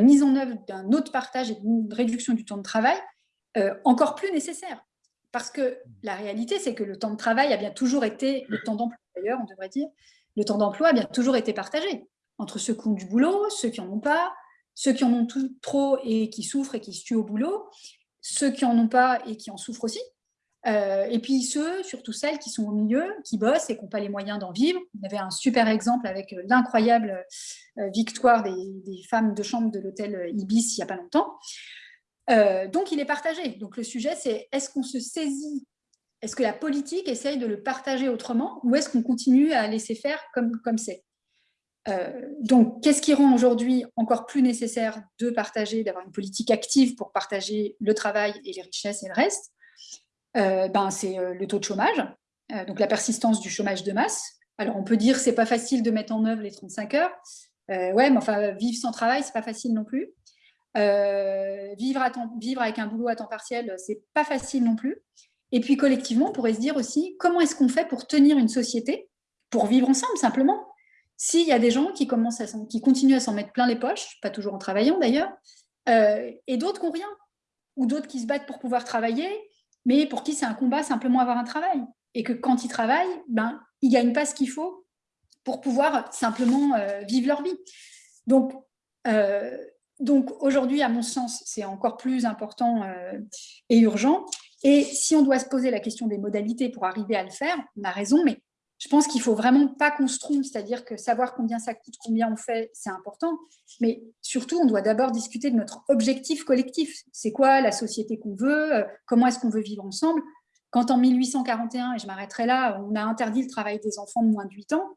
mise en œuvre d'un autre partage et d'une réduction du temps de travail euh, encore plus nécessaire. Parce que la réalité, c'est que le temps de travail a bien toujours été, le temps d'emploi d'ailleurs, on devrait dire, le temps d'emploi a bien toujours été partagé entre ceux qui ont du boulot, ceux qui n'en ont pas, ceux qui en ont trop et qui souffrent et qui se tuent au boulot, ceux qui n'en ont pas et qui en souffrent aussi, euh, et puis ceux, surtout celles qui sont au milieu, qui bossent et qui n'ont pas les moyens d'en vivre. On avait un super exemple avec euh, l'incroyable euh, victoire des, femmes de chambre de l'hôtel Ibis il n'y a pas longtemps. donc il est partagé. Donc le sujet c'est est-ce qu'on se saisit est-ce que la politique essaye de le partager autrement ou est-ce qu'on continue à laisser faire comme c'est? Euh, donc, qu'est-ce qui rend aujourd'hui encore plus nécessaire de partager, d'avoir une politique active pour partager le travail et les richesses et le reste? Ben, C'est euh, le taux de chômage, donc la persistance du chômage de masse. Alors, on peut dire que ce n'est pas facile de mettre en œuvre les 35 heures. ouais, mais enfin, vivre sans travail, ce n'est pas facile non plus. vivre, avec un boulot à temps partiel, ce n'est pas facile non plus. Et puis collectivement, on pourrait se dire aussi, comment est-ce qu'on fait pour tenir une société, pour vivre ensemble simplement? S'il y a des gens qui, commencent à qui continuent à s'en mettre plein les poches, pas toujours en travaillant d'ailleurs, euh, et d'autres qui n'ont rien, ou d'autres qui se battent pour pouvoir travailler, mais pour qui c'est un combat simplement avoir un travail, et que quand ils travaillent, ben, ils ne gagnent pas ce qu'il faut pour pouvoir simplement euh, vivre leur vie. Donc, euh, donc aujourd'hui, à mon sens, c'est encore plus important et urgent. Et si on doit se poser la question des modalités pour arriver à le faire, on a raison, mais je pense qu'il ne faut vraiment pas qu'on se trompe, c'est-à-dire que savoir combien ça coûte, combien on fait, c'est important, mais surtout, on doit d'abord discuter de notre objectif collectif. C'est quoi la société qu'on veut euh, Comment est-ce qu'on veut vivre ensemble? Quand en 1841, et je m'arrêterai là, on a interdit le travail des enfants de moins de 8 ans,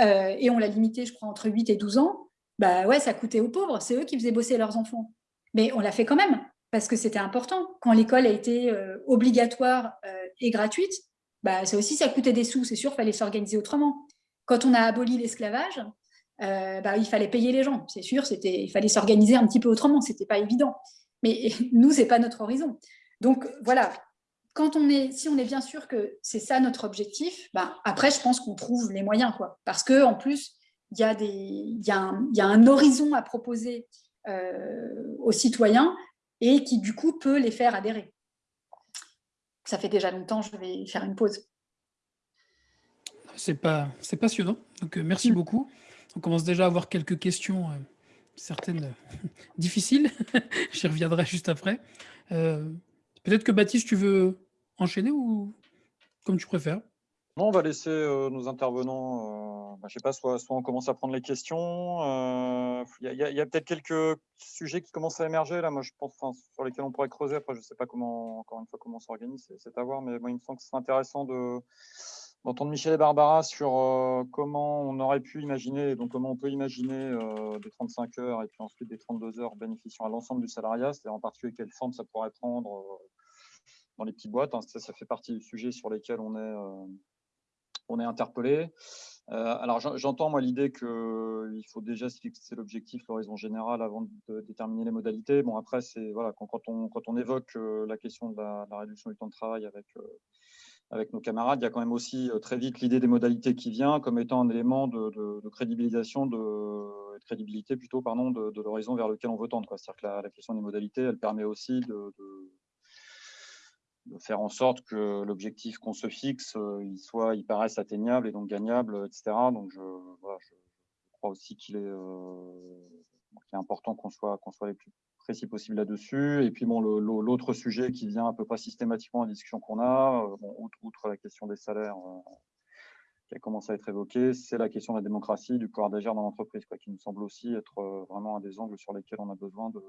euh, et on l'a limité, je crois, entre 8 et 12 ans, bah ouais, ça coûtait aux pauvres, c'est eux qui faisaient bosser leurs enfants. Mais on l'a fait quand même parce que c'était important. Quand l'école a été euh, obligatoire et gratuite, bah, ça aussi, ça coûtait des sous, c'est sûr, il fallait s'organiser autrement. Quand on a aboli l'esclavage, euh, bah, il fallait payer les gens, c'est sûr, il fallait s'organiser un petit peu autrement, ce n'était pas évident. Mais nous, ce n'est pas notre horizon. Donc voilà, quand on est, si on est bien sûr que c'est ça notre objectif, bah, après, je pense qu'on trouve les moyens. Quoi. Parce qu'en plus, il y, a un horizon à proposer aux citoyens et qui du coup peut les faire adhérer. Ça fait déjà longtemps, je vais faire une pause. C'est pas, passionnant, donc euh, merci mm. beaucoup. On commence déjà à avoir quelques questions, euh, certaines euh, difficiles, j'y reviendrai juste après. Peut-être que Baptiste, tu veux enchaîner ou comme tu préfères? Non, on va laisser euh, nos intervenants, euh, bah, je sais pas, soit, on commence à prendre les questions. Euh, il y a, peut-être quelques sujets qui commencent à émerger là. Moi, je pense, sur lesquels on pourrait creuser. Après, je sais pas comment, encore une fois, comment on s'organise, c'est à voir. Mais moi, il me semble que c'est intéressant de d'entendre Michel et Barbara sur comment on aurait pu imaginer, donc comment on peut imaginer des 35 heures et puis ensuite des 32 heures bénéficiant à l'ensemble du salariat, c'est-à-dire en particulier quelle forme ça pourrait prendre dans les petites boîtes. Hein. Ça, ça fait partie du sujet sur lesquels on est on est interpellé. Euh, alors j'entends moi l'idée qu'il faut déjà se fixer l'objectif, l'horizon général avant de déterminer les modalités. Bon après c'est voilà quand, on quand on évoque euh, la question de la, réduction du temps de travail avec euh, avec nos camarades, il y a quand même aussi très vite l'idée des modalités qui vient comme étant un élément de, crédibilisation, de, crédibilité plutôt, pardon, de, l'horizon vers lequel on veut tendre. C'est-à-dire que la, question des modalités, elle permet aussi de, de faire en sorte que l'objectif qu'on se fixe, euh, il soit, il paraisse atteignable et donc gagnable, etc. Donc je, voilà, je crois aussi qu'il est, euh, est, important qu'on soit, qu'on soit les plus précis possible là-dessus. Et puis, bon, l'autre sujet qui vient un peu pas systématiquement à la discussion qu'on a, outre, la question des salaires qui a commencé à être évoquée, c'est la question de la démocratie, du pouvoir d'agir dans l'entreprise, qui nous semble aussi être vraiment un des angles sur lesquels on a besoin de,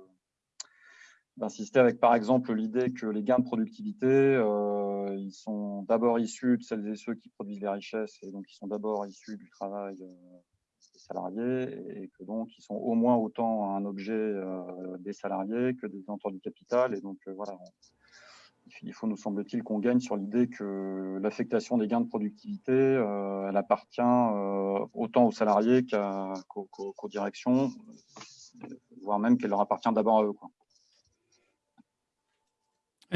d'insister avec par exemple l'idée que les gains de productivité, euh, ils sont d'abord issus de celles et ceux qui produisent les richesses et donc ils sont d'abord issus du travail euh, des salariés et que donc ils sont au moins autant un objet euh, des salariés que des détenteurs du capital et donc voilà. il faut, nous semble-t-il, qu'on gagne sur l'idée que l'affectation des gains de productivité, elle appartient autant aux salariés qu'aux directions, voire même qu'elle leur appartient d'abord à eux. Quoi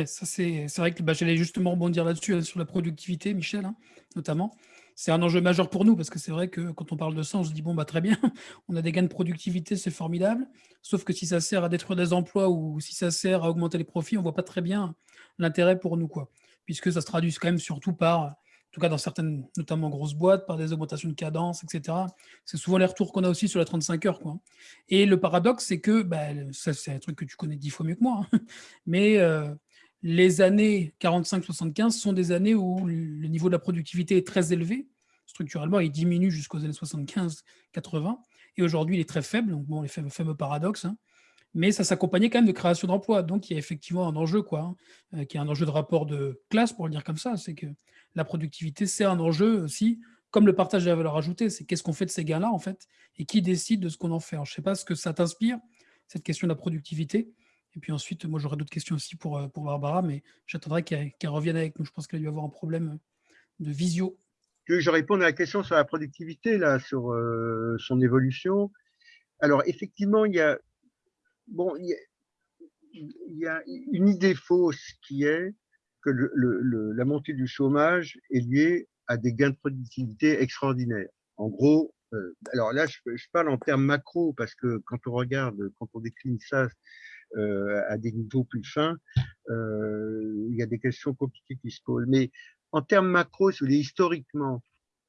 c'est vrai que bah, j'allais justement rebondir là-dessus, hein, sur la productivité, Michel, hein, notamment. C'est un enjeu majeur pour nous parce que c'est vrai que quand on parle de ça, on se dit bon bah très bien, on a des gains de productivité, c'est formidable. Sauf que si ça sert à détruire des emplois ou si ça sert à augmenter les profits, on voit pas très bien l'intérêt pour nous quoi, puisque ça se traduit quand même surtout par, en tout cas dans certaines, notamment grosses boîtes, par des augmentations de cadence, etc. C'est souvent les retours qu'on a aussi sur la 35 heures quoi. Et le paradoxe, c'est que bah, ça c'est un truc que tu connais dix fois mieux que moi, hein, mais euh, les années 45-75 sont des années où le niveau de la productivité est très élevé. Structurellement, il diminue jusqu'aux années 75-80. Et aujourd'hui, il est très faible. Donc, bon, les fameux, fameux paradoxes. Hein. Mais ça s'accompagnait quand même de création d'emplois. Donc, il y a effectivement un enjeu, quoi, hein, euh, qui est un enjeu de rapport de classe, pour le dire comme ça. C'est que la productivité, c'est un enjeu aussi, comme le partage de la valeur ajoutée. C'est qu'est-ce qu'on fait de ces gains-là, en fait, et qui décide de ce qu'on en fait. je ne sais pas ce que ça t'inspire, cette question de la productivité. Et puis ensuite, moi, j'aurais d'autres questions aussi pour, euh, pour Barbara, mais j'attendrai qu'elle revienne avec nous. Je pense qu'elle a dû avoir un problème de visio. Je réponds à la question sur la productivité, là, sur euh, son évolution. Alors, effectivement, il y a, bon, il y a, une idée fausse qui est que la montée du chômage est liée à des gains de productivité extraordinaires. En gros, euh, alors là, je, je, parle en termes macro parce que quand on regarde, quand on décline ça à des niveaux plus fins, euh, il y a des questions compliquées qui se posent. Mais en termes macro, si historiquement,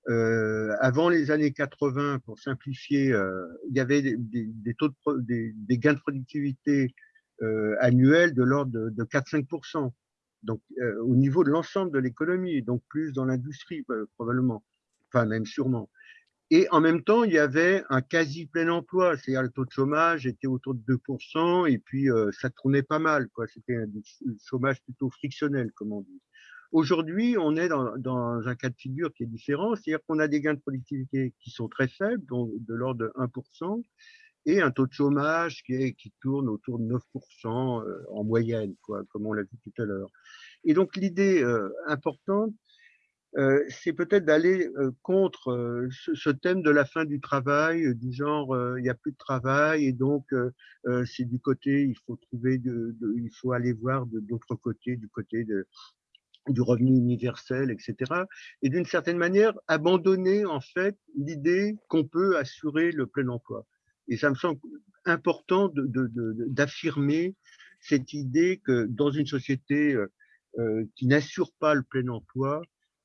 euh, avant les années 80, pour simplifier, euh, il y avait des, taux de gains de productivité euh, annuels de l'ordre de, de 4-5%. Donc, euh, au niveau de l'ensemble de l'économie, donc plus dans l'industrie probablement, enfin même sûrement. Et en même temps, il y avait un quasi plein emploi, c'est-à-dire le taux de chômage était autour de 2%, et puis euh, ça tournait pas mal, quoi. C'était un chômage plutôt frictionnel, comme on dit. Aujourd'hui, on est dans, dans, un cas de figure qui est différent, c'est-à-dire qu'on a des gains de productivité qui sont très faibles, donc de l'ordre de 1%, et un taux de chômage qui, est, qui tourne autour de 9% euh, en moyenne, quoi, comme on l'a vu tout à l'heure. Et donc l'idée euh, importante, euh, c'est peut-être d'aller euh, contre euh, ce, thème de la fin du travail, du genre il n'y a plus de travail et donc c'est du côté il faut trouver, de, il faut aller voir de d'autres côtés, du côté de, du revenu universel, etc. Et d'une certaine manière abandonner en fait l'idée qu'on peut assurer le plein emploi. Et ça me semble important d'affirmer de, de, cette idée que dans une société qui n'assure pas le plein emploi,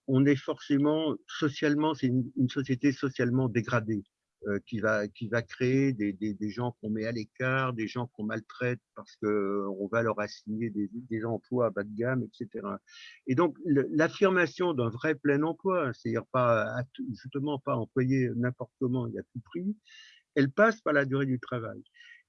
on est forcément socialement, c'est une, société socialement dégradée euh, qui va qui va créer des, des, des gens qu'on met à l'écart, des gens qu'on maltraite parce que euh, on va leur assigner des, des emplois à bas de gamme, etc. Et donc l'affirmation d'un vrai plein emploi, c'est-à-dire pas justement pas employer n'importe comment et à tout prix, elle passe par la durée du travail.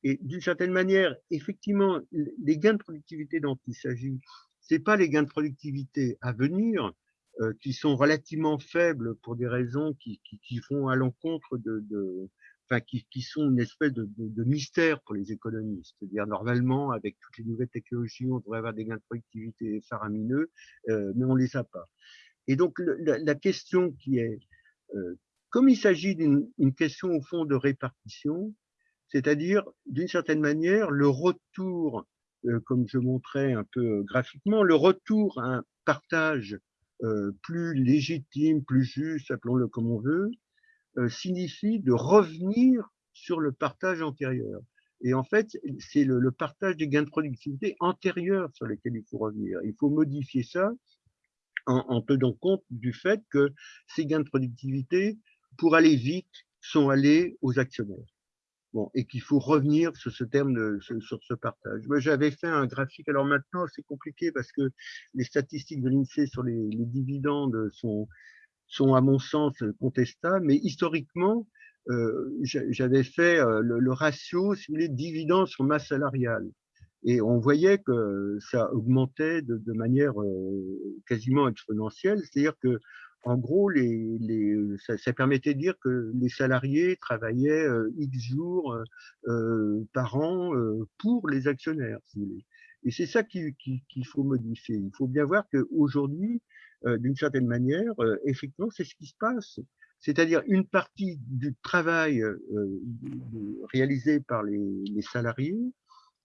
Et d'une certaine manière, effectivement, les gains de productivité dont il s'agit, c'est pas les gains de productivité à venir, euh, qui sont relativement faibles pour des raisons qui, qui, qui vont à l'encontre de, de enfin, qui, qui, sont une espèce de, de, de mystère pour les économistes. C'est-à-dire, normalement, avec toutes les nouvelles technologies, on devrait avoir des gains de productivité faramineux, euh, mais on les a pas. Et donc, la, la question qui est, euh, comme il s'agit d'une question au fond de répartition, c'est-à-dire, d'une certaine manière, le retour, euh, comme je montrais un peu graphiquement, le retour à un partage euh, plus légitime, plus juste, appelons-le comme on veut, euh, signifie de revenir sur le partage antérieur. Et en fait, c'est le, le, partage des gains de productivité antérieurs sur lesquels il faut revenir. Il faut modifier ça en, en tenant compte du fait que ces gains de productivité, pour aller vite, sont allés aux actionnaires. Et qu'il faut revenir sur ce terme, de, sur ce partage. J'avais fait un graphique. Alors maintenant, c'est compliqué parce que les statistiques de l'INSEE sur les, les, dividendes sont, sont, à mon sens, contestables. Mais historiquement, euh, j'avais fait euh, le, le, ratio, si vous voulez, dividendes sur masse salariale. Et on voyait que ça augmentait de, de manière euh, quasiment exponentielle. C'est-à-dire que en gros, les, les, ça, ça, permettait de dire que les salariés travaillaient euh, X jours euh, euh par an euh, pour les actionnaires. Si vous. Et c'est ça qu'il qui, faut modifier. Il faut bien voir qu'aujourd'hui, euh, d'une certaine manière, effectivement, c'est ce qui se passe. C'est-à-dire une partie du travail réalisé par les, les salariés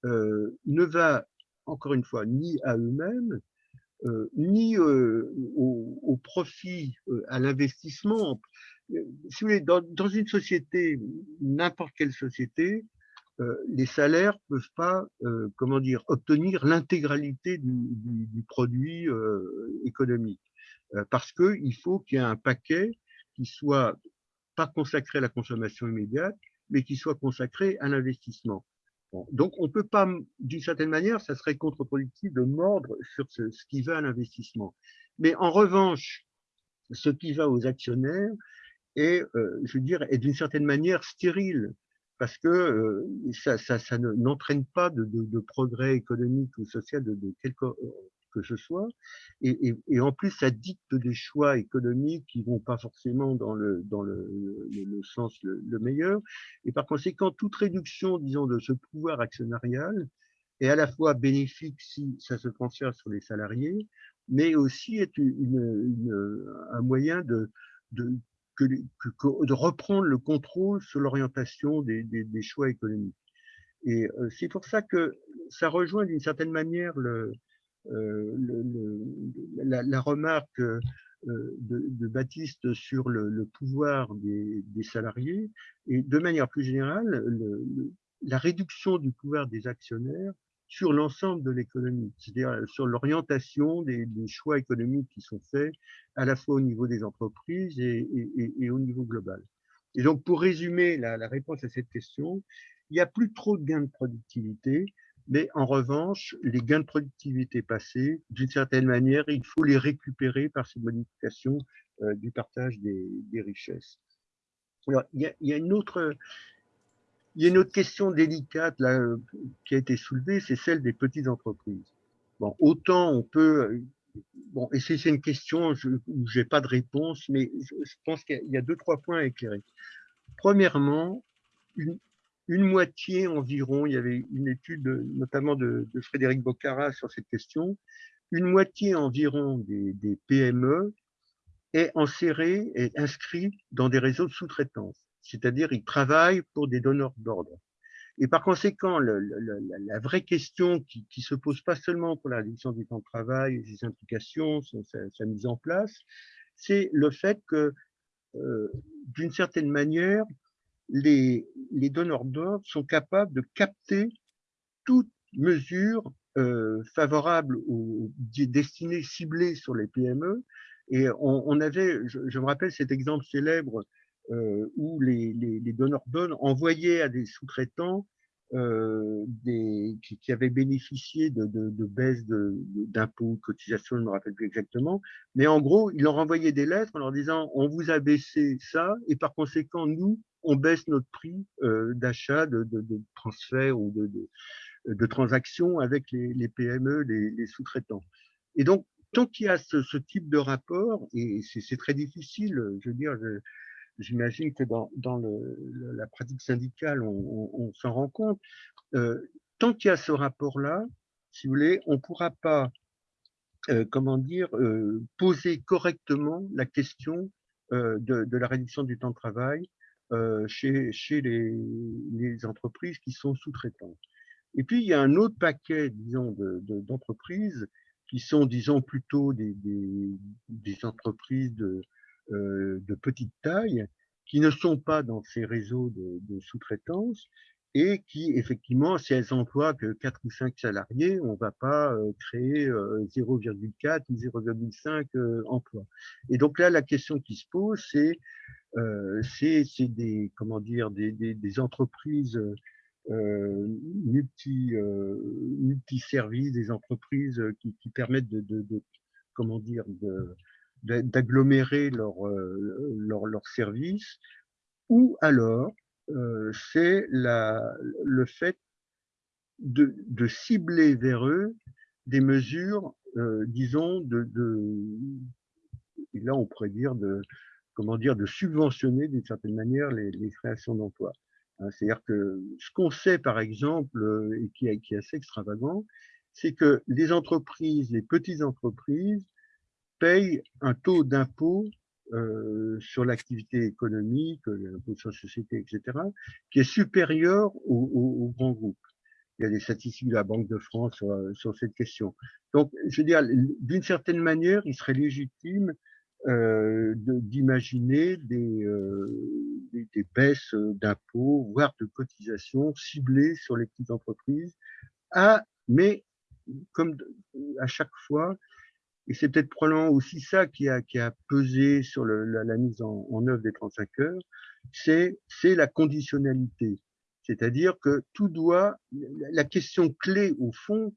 ne va, encore une fois, ni à eux-mêmes, euh, ni euh, au, profit, euh, à l'investissement. Si vous voulez, dans, une société, n'importe quelle société, les salaires peuvent pas, comment dire, obtenir l'intégralité du, du, du, produit économique, parce que il faut qu'il y ait un paquet qui soit pas consacré à la consommation immédiate, mais qui soit consacré à l'investissement. Donc, on ne peut pas, d'une certaine manière, ça serait contre-productif de mordre sur ce, qui va à l'investissement. Mais en revanche, ce qui va aux actionnaires est, euh, je veux dire, est d'une certaine manière stérile parce que euh, ça, ça, ça n'entraîne pas de, progrès économique ou social de, de quelque que ce soit. Et, en plus, ça dicte des choix économiques qui vont pas forcément dans le, dans le, sens le, le, meilleur. Et par conséquent, toute réduction, disons, de ce pouvoir actionnarial est à la fois bénéfique si ça se transfère sur les salariés, mais aussi est un moyen de, de, de reprendre le contrôle sur l'orientation des, des, choix économiques. Et euh, c'est pour ça que ça rejoint d'une certaine manière le, le, la, remarque euh, de, Baptiste sur le, pouvoir des, salariés et de manière plus générale, la réduction du pouvoir des actionnaires sur l'ensemble de l'économie, c'est-à-dire sur l'orientation des, choix économiques qui sont faits à la fois au niveau des entreprises et au niveau global. Et donc, pour résumer la, la, réponse à cette question, il n'y a plus trop de gains de productivité, mais en revanche, les gains de productivité passés, d'une certaine manière, il faut les récupérer par ces modifications euh, du partage des, richesses. Alors, il y, a, il y a, une autre, il y a une autre question délicate là, qui a été soulevée, c'est celle des petites entreprises. Bon, autant on peut, bon, et c'est une question où j'ai pas de réponse, mais je, je pense qu'il y, a deux trois points à éclairer. Premièrement, une, une moitié environ, il y avait une étude notamment de, Frédéric Boccara sur cette question, une moitié environ des, PME est insérée et inscrit dans des réseaux de sous-traitance, c'est-à-dire ils travaillent pour des donneurs d'ordre. Et par conséquent, la, vraie question qui, qui se pose pas seulement pour la réduction du temps de travail ses implications, sa, sa mise en place, c'est le fait que, euh, d'une certaine manière, les, les donneurs d'ordre sont capables de capter toute mesure euh, favorable ou destinée, ciblée sur les PME. Et on, on avait, je, je, me rappelle cet exemple célèbre euh, où les, les, les donneurs d'ordre envoyaient à des sous-traitants euh, des, qui, qui, avaient bénéficié de, de, de baisse d'impôts, de, cotisations, je ne me rappelle plus exactement, mais en gros, ils leur envoyaient des lettres en leur disant on vous a baissé ça et par conséquent, nous, on baisse notre prix euh, d'achat, de, de, transfert ou de, transactions avec les, les PME, les, les sous-traitants. Et donc, tant qu'il y a ce, ce, type de rapport, et c'est très difficile, je veux dire, j'imagine que dans, la pratique syndicale, on, s'en rend compte, euh, tant qu'il y a ce rapport-là, si vous voulez, on ne pourra pas, euh, comment dire, euh, poser correctement la question de, la réduction du temps de travail chez, les, entreprises qui sont sous-traitantes. Et puis, il y a un autre paquet, disons, d'entreprises de, qui sont, disons, plutôt des, entreprises de, de petite taille, qui ne sont pas dans ces réseaux de, de sous-traitance et qui, effectivement, si elles emploient que 4 ou 5 salariés, on ne va pas euh, créer euh, 0,4 ou 0,5 euh, emplois. Et donc là, la question qui se pose, c'est des, comment dire, des, entreprises multi, multi-services, des entreprises qui, permettent de, de, de, comment dire, d'agglomérer leurs leur, leur services, ou alors c'est le fait de, de, cibler vers eux des mesures, disons, de, de, et là on pourrait dire de, comment dire, de subventionner d'une certaine manière les, les créations d'emplois. Hein, c'est-à-dire que ce qu'on sait, par exemple, et qui qui est assez extravagant, c'est que les entreprises, les petites entreprises, payent un taux d'impôt euh, sur l'activité économique, l'impôt sur la société, etc., qui est supérieur aux grands groupes. Il y a des statistiques de la Banque de France sur, sur cette question. Donc, je veux dire, d'une certaine manière, il serait légitime euh, d'imaginer des, euh, des, baisses d'impôts, voire de cotisations ciblées sur les petites entreprises, à, mais comme à chaque fois, et c'est peut-être probablement aussi ça qui a, qui a pesé sur le, la, la, mise en, en, œuvre des 35 heures, c'est la conditionnalité. C'est-à-dire que tout doit, la question clé au fond,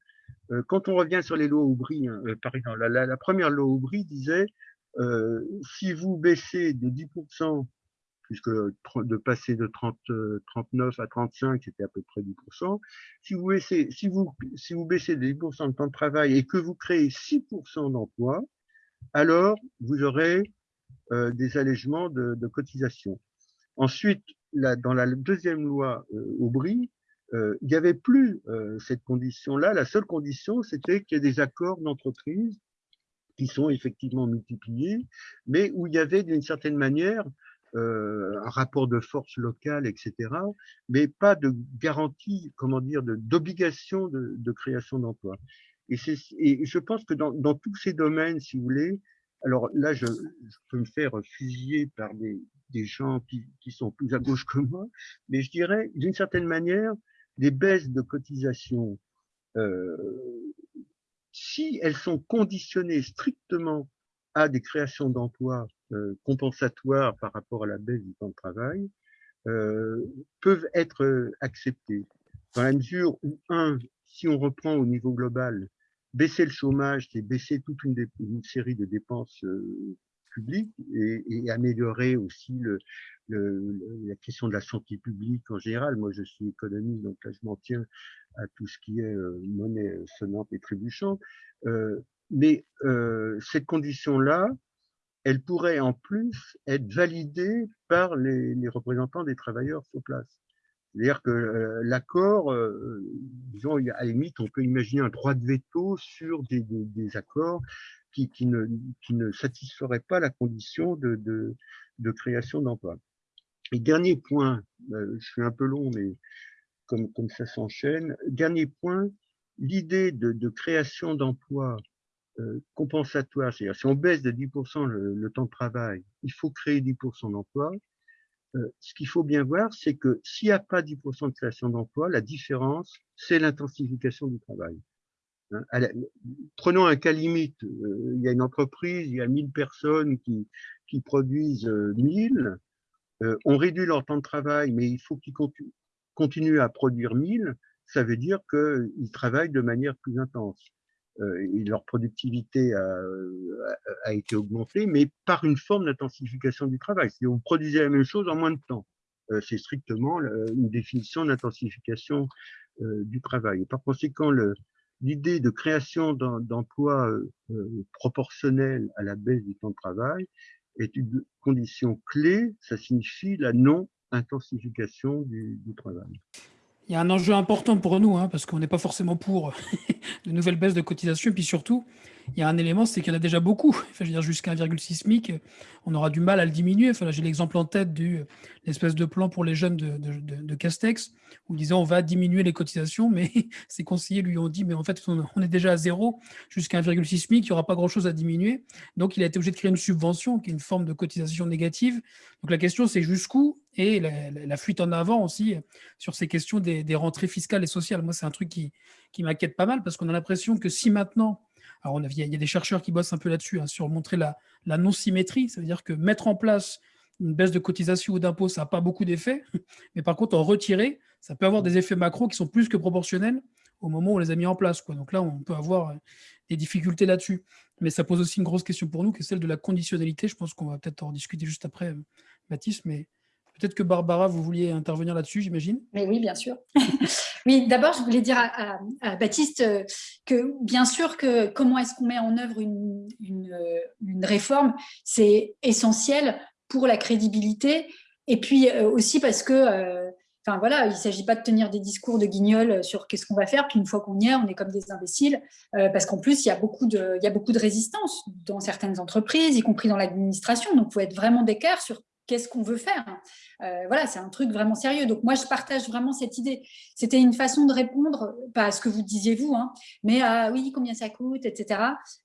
euh, quand on revient sur les lois Aubry, hein, euh, par exemple, la, la, première loi Aubry disait, euh, si vous baissez de 10% puisque de passer de 30, 39 à 35, c'était à peu près 10%. Si vous baissez, si vous, si vous baissez de 10% de temps de travail et que vous créez 6% d'emplois, alors vous aurez euh, des allègements de, de cotisations. Ensuite, là, dans la deuxième loi euh, Aubry, euh, il n'y avait plus euh, cette condition-là. La seule condition, c'était qu'il y ait des accords d'entreprise qui sont effectivement multipliés, mais où il y avait d'une certaine manière euh, un rapport de force locale, etc., mais pas de garantie, comment dire, d'obligation de, création d'emplois. Et, et je pense que dans, dans, tous ces domaines, si vous voulez, alors là, je, je peux me faire fusiller par des, des gens qui, qui, sont plus à gauche que moi, mais je dirais, d'une certaine manière, les baisses de cotisation, euh, si elles sont conditionnées strictement à des créations d'emplois euh, compensatoires par rapport à la baisse du temps de travail euh, peuvent être euh, acceptés dans la mesure où, un, si on reprend au niveau global, baisser le chômage, c'est baisser toute une, une, série de dépenses euh, publiques et, et, améliorer aussi le, le, la question de la santé publique en général. Moi, je suis économiste, donc là, je m'en tiens à tout ce qui est euh, monnaie sonnante et trébuchante. Euh, mais cette condition-là, elle pourrait en plus être validée par les, les représentants des travailleurs sur place. C'est-à-dire que euh, l'accord, euh, disons, à la limite, on peut imaginer un droit de veto sur des, des, des accords qui, qui, ne, qui ne satisferaient pas la condition de, de, de création d'emplois. Et dernier point, euh, je suis un peu long, mais comme, comme ça s'enchaîne, dernier point, l'idée de, de création d'emplois euh, compensatoire, c'est-à-dire si on baisse de 10% le, le, temps de travail, il faut créer 10% d'emplois. Euh, ce qu'il faut bien voir, c'est que s'il n'y a pas 10% de création d'emplois, la différence, c'est l'intensification du travail. Hein, prenons un cas limite, euh, il y a une entreprise, il y a 1000 personnes qui, qui produisent 1000, euh, on réduit leur temps de travail, mais il faut qu'ils continuent, à produire 1000, ça veut dire qu'ils travaillent de manière plus intense euh, et leur productivité a, été augmentée, mais par une forme d'intensification du travail. Si vous produisez la même chose en moins de temps, euh, c'est strictement une définition d'intensification euh, du travail. Par conséquent, l'idée de création d'emplois euh, proportionnels à la baisse du temps de travail est une condition clé. Ça signifie la non-intensification du travail. Il y a un enjeu important pour nous, hein, parce qu'on n'est pas forcément pour de nouvelles baisses de cotisation. Et puis surtout, il y a un élément, c'est qu'il y en a déjà beaucoup. Enfin, je veux dire, jusqu'à 1,6 SMIC, on aura du mal à le diminuer. Enfin, J'ai l'exemple en tête de l'espèce de plan pour les jeunes de, Castex, où disait on va diminuer les cotisations, mais ses conseillers lui ont dit, mais en fait, on est déjà à zéro, jusqu'à 1,6 SMIC, il n'y aura pas grand-chose à diminuer. Donc, il a été obligé de créer une subvention, qui est une forme de cotisation négative. Donc, la question, c'est jusqu'où? Et la, la, fuite en avant aussi sur ces questions des, des rentrées fiscales et sociales. Moi, c'est un truc qui, qui m'inquiète pas mal parce qu'on a l'impression que si maintenant, alors on a, il y a des chercheurs qui bossent un peu là-dessus, hein, sur montrer la, non-symétrie, ça veut dire que mettre en place une baisse de cotisation ou d'impôt, ça n'a pas beaucoup d'effets. Mais par contre, en retirer, ça peut avoir des effets macro qui sont plus que proportionnels au moment où on les a mis en place. Donc là, on peut avoir euh, des difficultés là-dessus. Mais ça pose aussi une grosse question pour nous, qui est celle de la conditionnalité. Je pense qu'on va peut-être en discuter juste après, euh, Baptiste. Mais peut-être que Barbara, vous vouliez intervenir là-dessus, j'imagine Mais oui, bien sûr. oui, d'abord, je voulais dire à, Baptiste euh, que bien sûr que comment est-ce qu'on met en œuvre une, une réforme, c'est essentiel pour la crédibilité. Et puis aussi parce que Enfin voilà, il ne s'agit pas de tenir des discours de guignol sur qu'est-ce qu'on va faire, puis une fois qu'on y est, on est comme des imbéciles, euh, parce qu'en plus, il y, a beaucoup de, il y a beaucoup de résistance dans certaines entreprises, y compris dans l'administration, donc il faut être vraiment d'équerre sur qu'est-ce qu'on veut faire. Euh, voilà, c'est un truc vraiment sérieux. Donc moi, je partage vraiment cette idée. C'était une façon de répondre, pas à ce que vous disiez vous, hein, mais à oui, combien ça coûte, etc.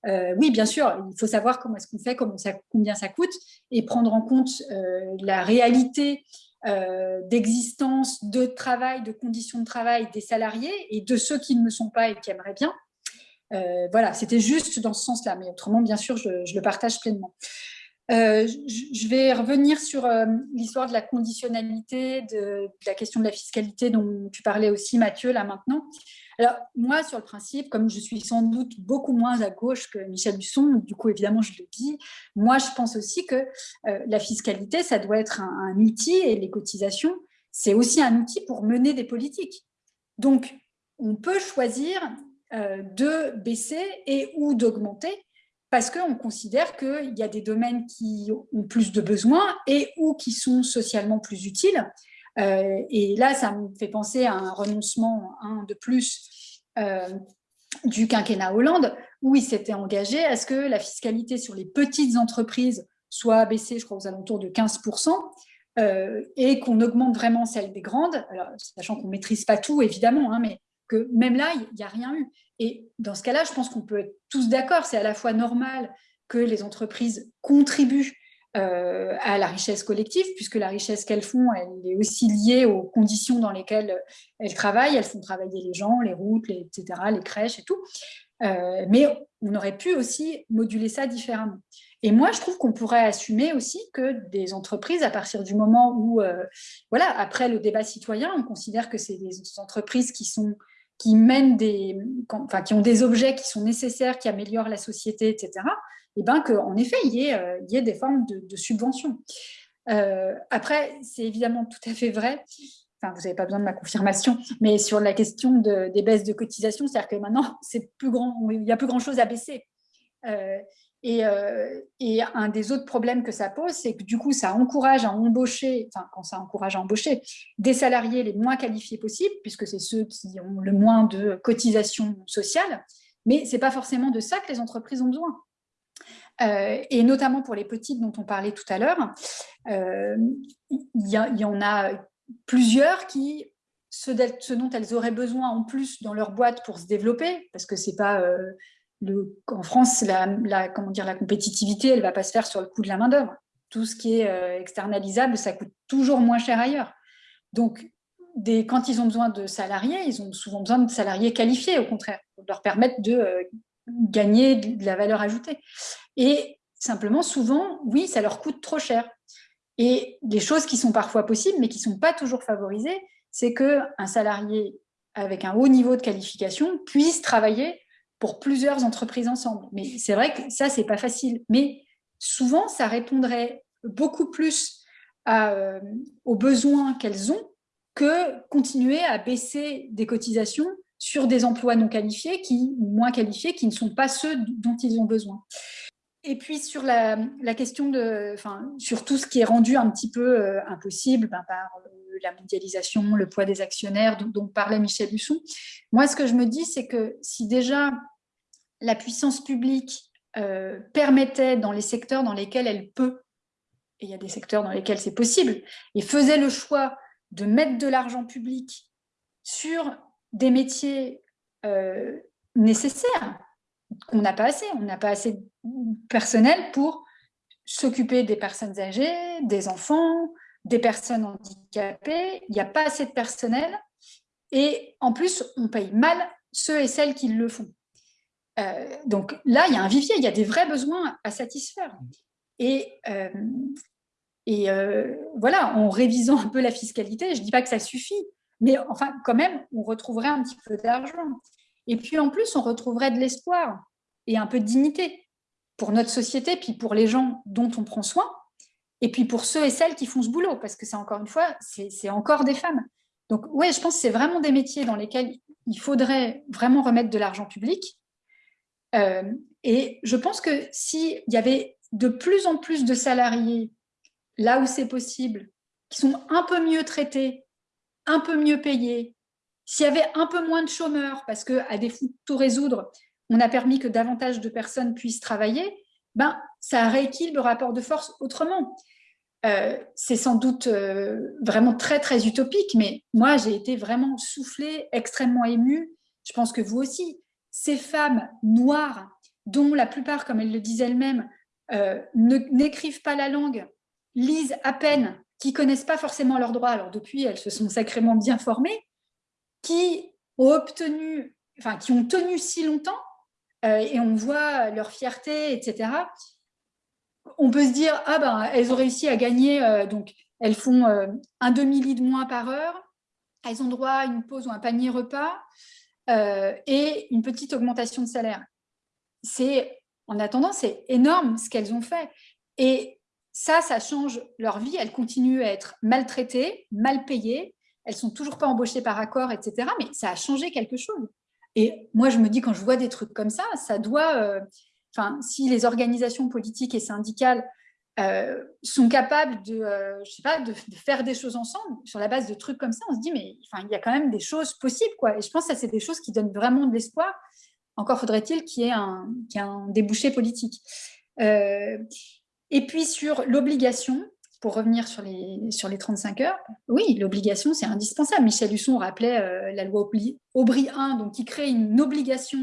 Euh, oui, bien sûr, il faut savoir comment est-ce qu'on fait, combien ça coûte, et prendre en compte la réalité euh, d'existence, de travail, de conditions de travail des salariés et de ceux qui ne le sont pas et qui aimeraient bien. Euh, voilà, c'était juste dans ce sens-là, mais autrement, bien sûr, je, le partage pleinement. Euh, je vais revenir sur l'histoire de la conditionnalité, de, la question de la fiscalité dont tu parlais aussi, Mathieu, là maintenant. Alors, moi, sur le principe, comme je suis sans doute beaucoup moins à gauche que Michel Husson, du coup, évidemment, je le dis, moi, je pense aussi que euh, la fiscalité, ça doit être un, outil, et les cotisations, c'est aussi un outil pour mener des politiques. Donc, on peut choisir euh, de baisser et ou d'augmenter parce qu'on considère qu'il y a des domaines qui ont plus de besoins et ou qui sont socialement plus utiles. Euh, et là, ça me fait penser à un renoncement de plus euh, du quinquennat Hollande, où il s'était engagé à ce que la fiscalité sur les petites entreprises soit baissée, je crois, aux alentours de 15%, euh, et qu'on augmente vraiment celle des grandes, alors, sachant qu'on ne maîtrise pas tout, évidemment, hein, mais que même là, il n'y a rien eu. Et dans ce cas-là, je pense qu'on peut être tous d'accord, c'est à la fois normal que les entreprises contribuent euh, à la richesse collective, puisque la richesse qu'elles font, elle est aussi liée aux conditions dans lesquelles elles travaillent. Elles font travailler les gens, les routes, les, etc., les crèches et tout. Euh, mais on aurait pu aussi moduler ça différemment. Et moi, je trouve qu'on pourrait assumer aussi que des entreprises, à partir du moment où, euh, voilà, après le débat citoyen, on considère que c'est des entreprises qui sont qui mènent des, enfin, qui ont des objets qui sont nécessaires, qui améliorent la société, etc et eh ben qu'en effet, il y, ait, euh, il y ait des formes de, subventions. Euh, après, c'est évidemment tout à fait vrai, enfin, vous n'avez pas besoin de ma confirmation, mais sur la question des baisses de cotisation, c'est-à-dire que maintenant, il n'y a plus grand-chose à baisser. Euh, et, et, un des autres problèmes que ça pose, c'est que du coup, ça encourage à embaucher, enfin, quand ça encourage à embaucher, des salariés les moins qualifiés possibles, puisque c'est ceux qui ont le moins de cotisations sociales, mais ce n'est pas forcément de ça que les entreprises ont besoin. Euh, et notamment pour les petites dont on parlait tout à l'heure, euh, il y, en a plusieurs qui, ce, dont elles auraient besoin en plus dans leur boîte pour se développer, parce que c'est pas... Euh, en France, la, comment dire, la compétitivité, elle ne va pas se faire sur le coût de la main-d'œuvre. Tout ce qui est externalisable, ça coûte toujours moins cher ailleurs. Donc, quand ils ont besoin de salariés, ils ont souvent besoin de salariés qualifiés, au contraire, pour leur permettre de gagner de la valeur ajoutée. Et simplement, souvent, oui, ça leur coûte trop cher. Et des choses qui sont parfois possibles, mais qui ne sont pas toujours favorisées, c'est qu'un salarié avec un haut niveau de qualification puisse travailler pour plusieurs entreprises ensemble. Mais c'est vrai que ça, c'est pas facile. Mais souvent, ça répondrait beaucoup plus euh, aux besoins qu'elles ont que continuer à baisser des cotisations sur des emplois non qualifiés, qui, moins qualifiés, qui ne sont pas ceux dont ils ont besoin. Et puis sur la, question de, enfin, sur tout ce qui est rendu un petit peu euh, impossible ben, par euh, la mondialisation, le poids des actionnaires dont, parlait Michel Husson, moi ce que je me dis c'est que si déjà la puissance publique euh, permettait dans les secteurs dans lesquels elle peut, et il y a des secteurs dans lesquels c'est possible, et faisait le choix de mettre de l'argent public sur des métiers nécessaires, qu'on n'a pas assez. On n'a pas assez de personnel pour s'occuper des personnes âgées, des enfants, des personnes handicapées. Il n'y a pas assez de personnel. Et en plus, on paye mal ceux et celles qui le font. Euh, donc là, il y a un vivier, il y a des vrais besoins à satisfaire. Et, euh, Et voilà, en révisant un peu la fiscalité, je ne dis pas que ça suffit, mais enfin, quand même, on retrouverait un petit peu d'argent. Et puis, en plus, on retrouverait de l'espoir et un peu de dignité pour notre société, puis pour les gens dont on prend soin, et puis pour ceux et celles qui font ce boulot, parce que c'est encore une fois, c'est encore des femmes. Donc, oui, je pense que c'est vraiment des métiers dans lesquels il faudrait vraiment remettre de l'argent public. Euh, et je pense que s'il y avait de plus en plus de salariés, là où c'est possible, qui sont un peu mieux traités, un peu mieux payés, s'il y avait un peu moins de chômeurs, parce qu'à défaut de tout résoudre, on a permis que davantage de personnes puissent travailler, ben, ça rééquilibre le rapport de force autrement. Euh, c'est sans doute euh, vraiment très, très utopique, mais moi, j'ai été vraiment soufflée, extrêmement émue. Je pense que vous aussi. Ces femmes noires, dont la plupart, comme elles le disent elles-mêmes, euh, n'écrivent pas la langue, lisent à peine, qui connaissent pas forcément leurs droits. Alors depuis, elles se sont sacrément bien formées, qui ont obtenu, enfin, qui ont tenu si longtemps, et on voit leur fierté, etc. On peut se dire, ah ben, elles ont réussi à gagner, euh, donc elles font euh, un demi-lit de moins par heure, elles ont droit à une pause ou un panier repas et une petite augmentation de salaire. C'est, en attendant, c'est énorme ce qu'elles ont fait. Et ça, ça change leur vie. Elles continuent à être maltraitées, mal payées. Elles sont toujours pas embauchées par accord, etc. Mais ça a changé quelque chose. Et moi, je me dis, quand je vois des trucs comme ça, ça doit... Euh, enfin, si les organisations politiques et syndicales euh, sont capables de, euh, je sais pas, de, faire des choses ensemble sur la base de trucs comme ça, on se dit, mais enfin, il y a quand même des choses possibles. Quoi. Et je pense que c'est des choses qui donnent vraiment de l'espoir. Encore faudrait-il qu'il y ait un, qu ait un débouché politique. et puis sur l'obligation, pour revenir sur les, sur les 35 heures, oui, l'obligation, c'est indispensable. Michel Husson rappelait euh, la loi Aubry 1, donc, qui crée une obligation.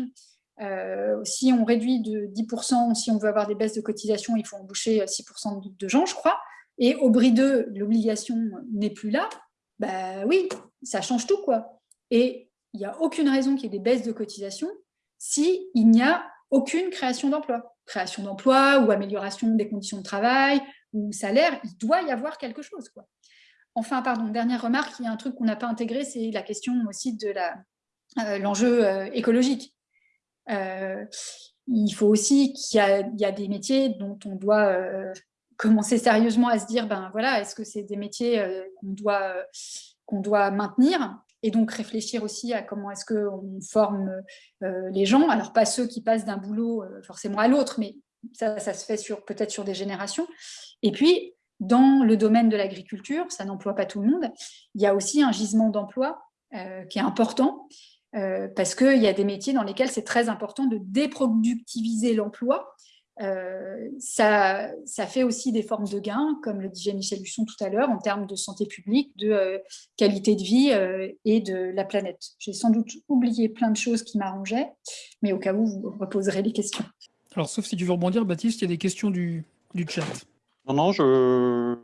Euh, si on réduit de 10%, si on veut avoir des baisses de cotisation, il faut embaucher 6% de, de gens, je crois. Et Aubry 2, l'obligation n'est plus là. Bah oui, ça change tout, quoi. Et il n'y a aucune raison qu'il y ait des baisses de cotisation s'il n'y a aucune création d'emploi. Création d'emploi ou amélioration des conditions de travail, ou salaire, il doit y avoir quelque chose. Quoi. Enfin, pardon, dernière remarque, il y a un truc qu'on n'a pas intégré, c'est la question aussi de euh, l'enjeu euh, écologique. Euh, il faut aussi qu'il y, a des métiers dont on doit commencer sérieusement à se dire, ben voilà, est-ce que c'est des métiers qu'on doit, doit maintenir et donc réfléchir aussi à comment est-ce qu'on forme les gens, alors pas ceux qui passent d'un boulot forcément à l'autre, mais ça, ça se fait peut-être sur des générations, et puis, dans le domaine de l'agriculture, ça n'emploie pas tout le monde, il y a aussi un gisement d'emploi euh, qui est important, euh, parce qu'il y a des métiers dans lesquels c'est très important de déproductiviser l'emploi. Euh, ça, ça, fait aussi des formes de gains, comme le disait Michel Husson tout à l'heure, en termes de santé publique, de qualité de vie et de la planète. J'ai sans doute oublié plein de choses qui m'arrangeaient, mais au cas où, vous reposerez les questions. Alors, sauf si tu veux rebondir, Baptiste, il y a des questions du, du chat. Non, non, je,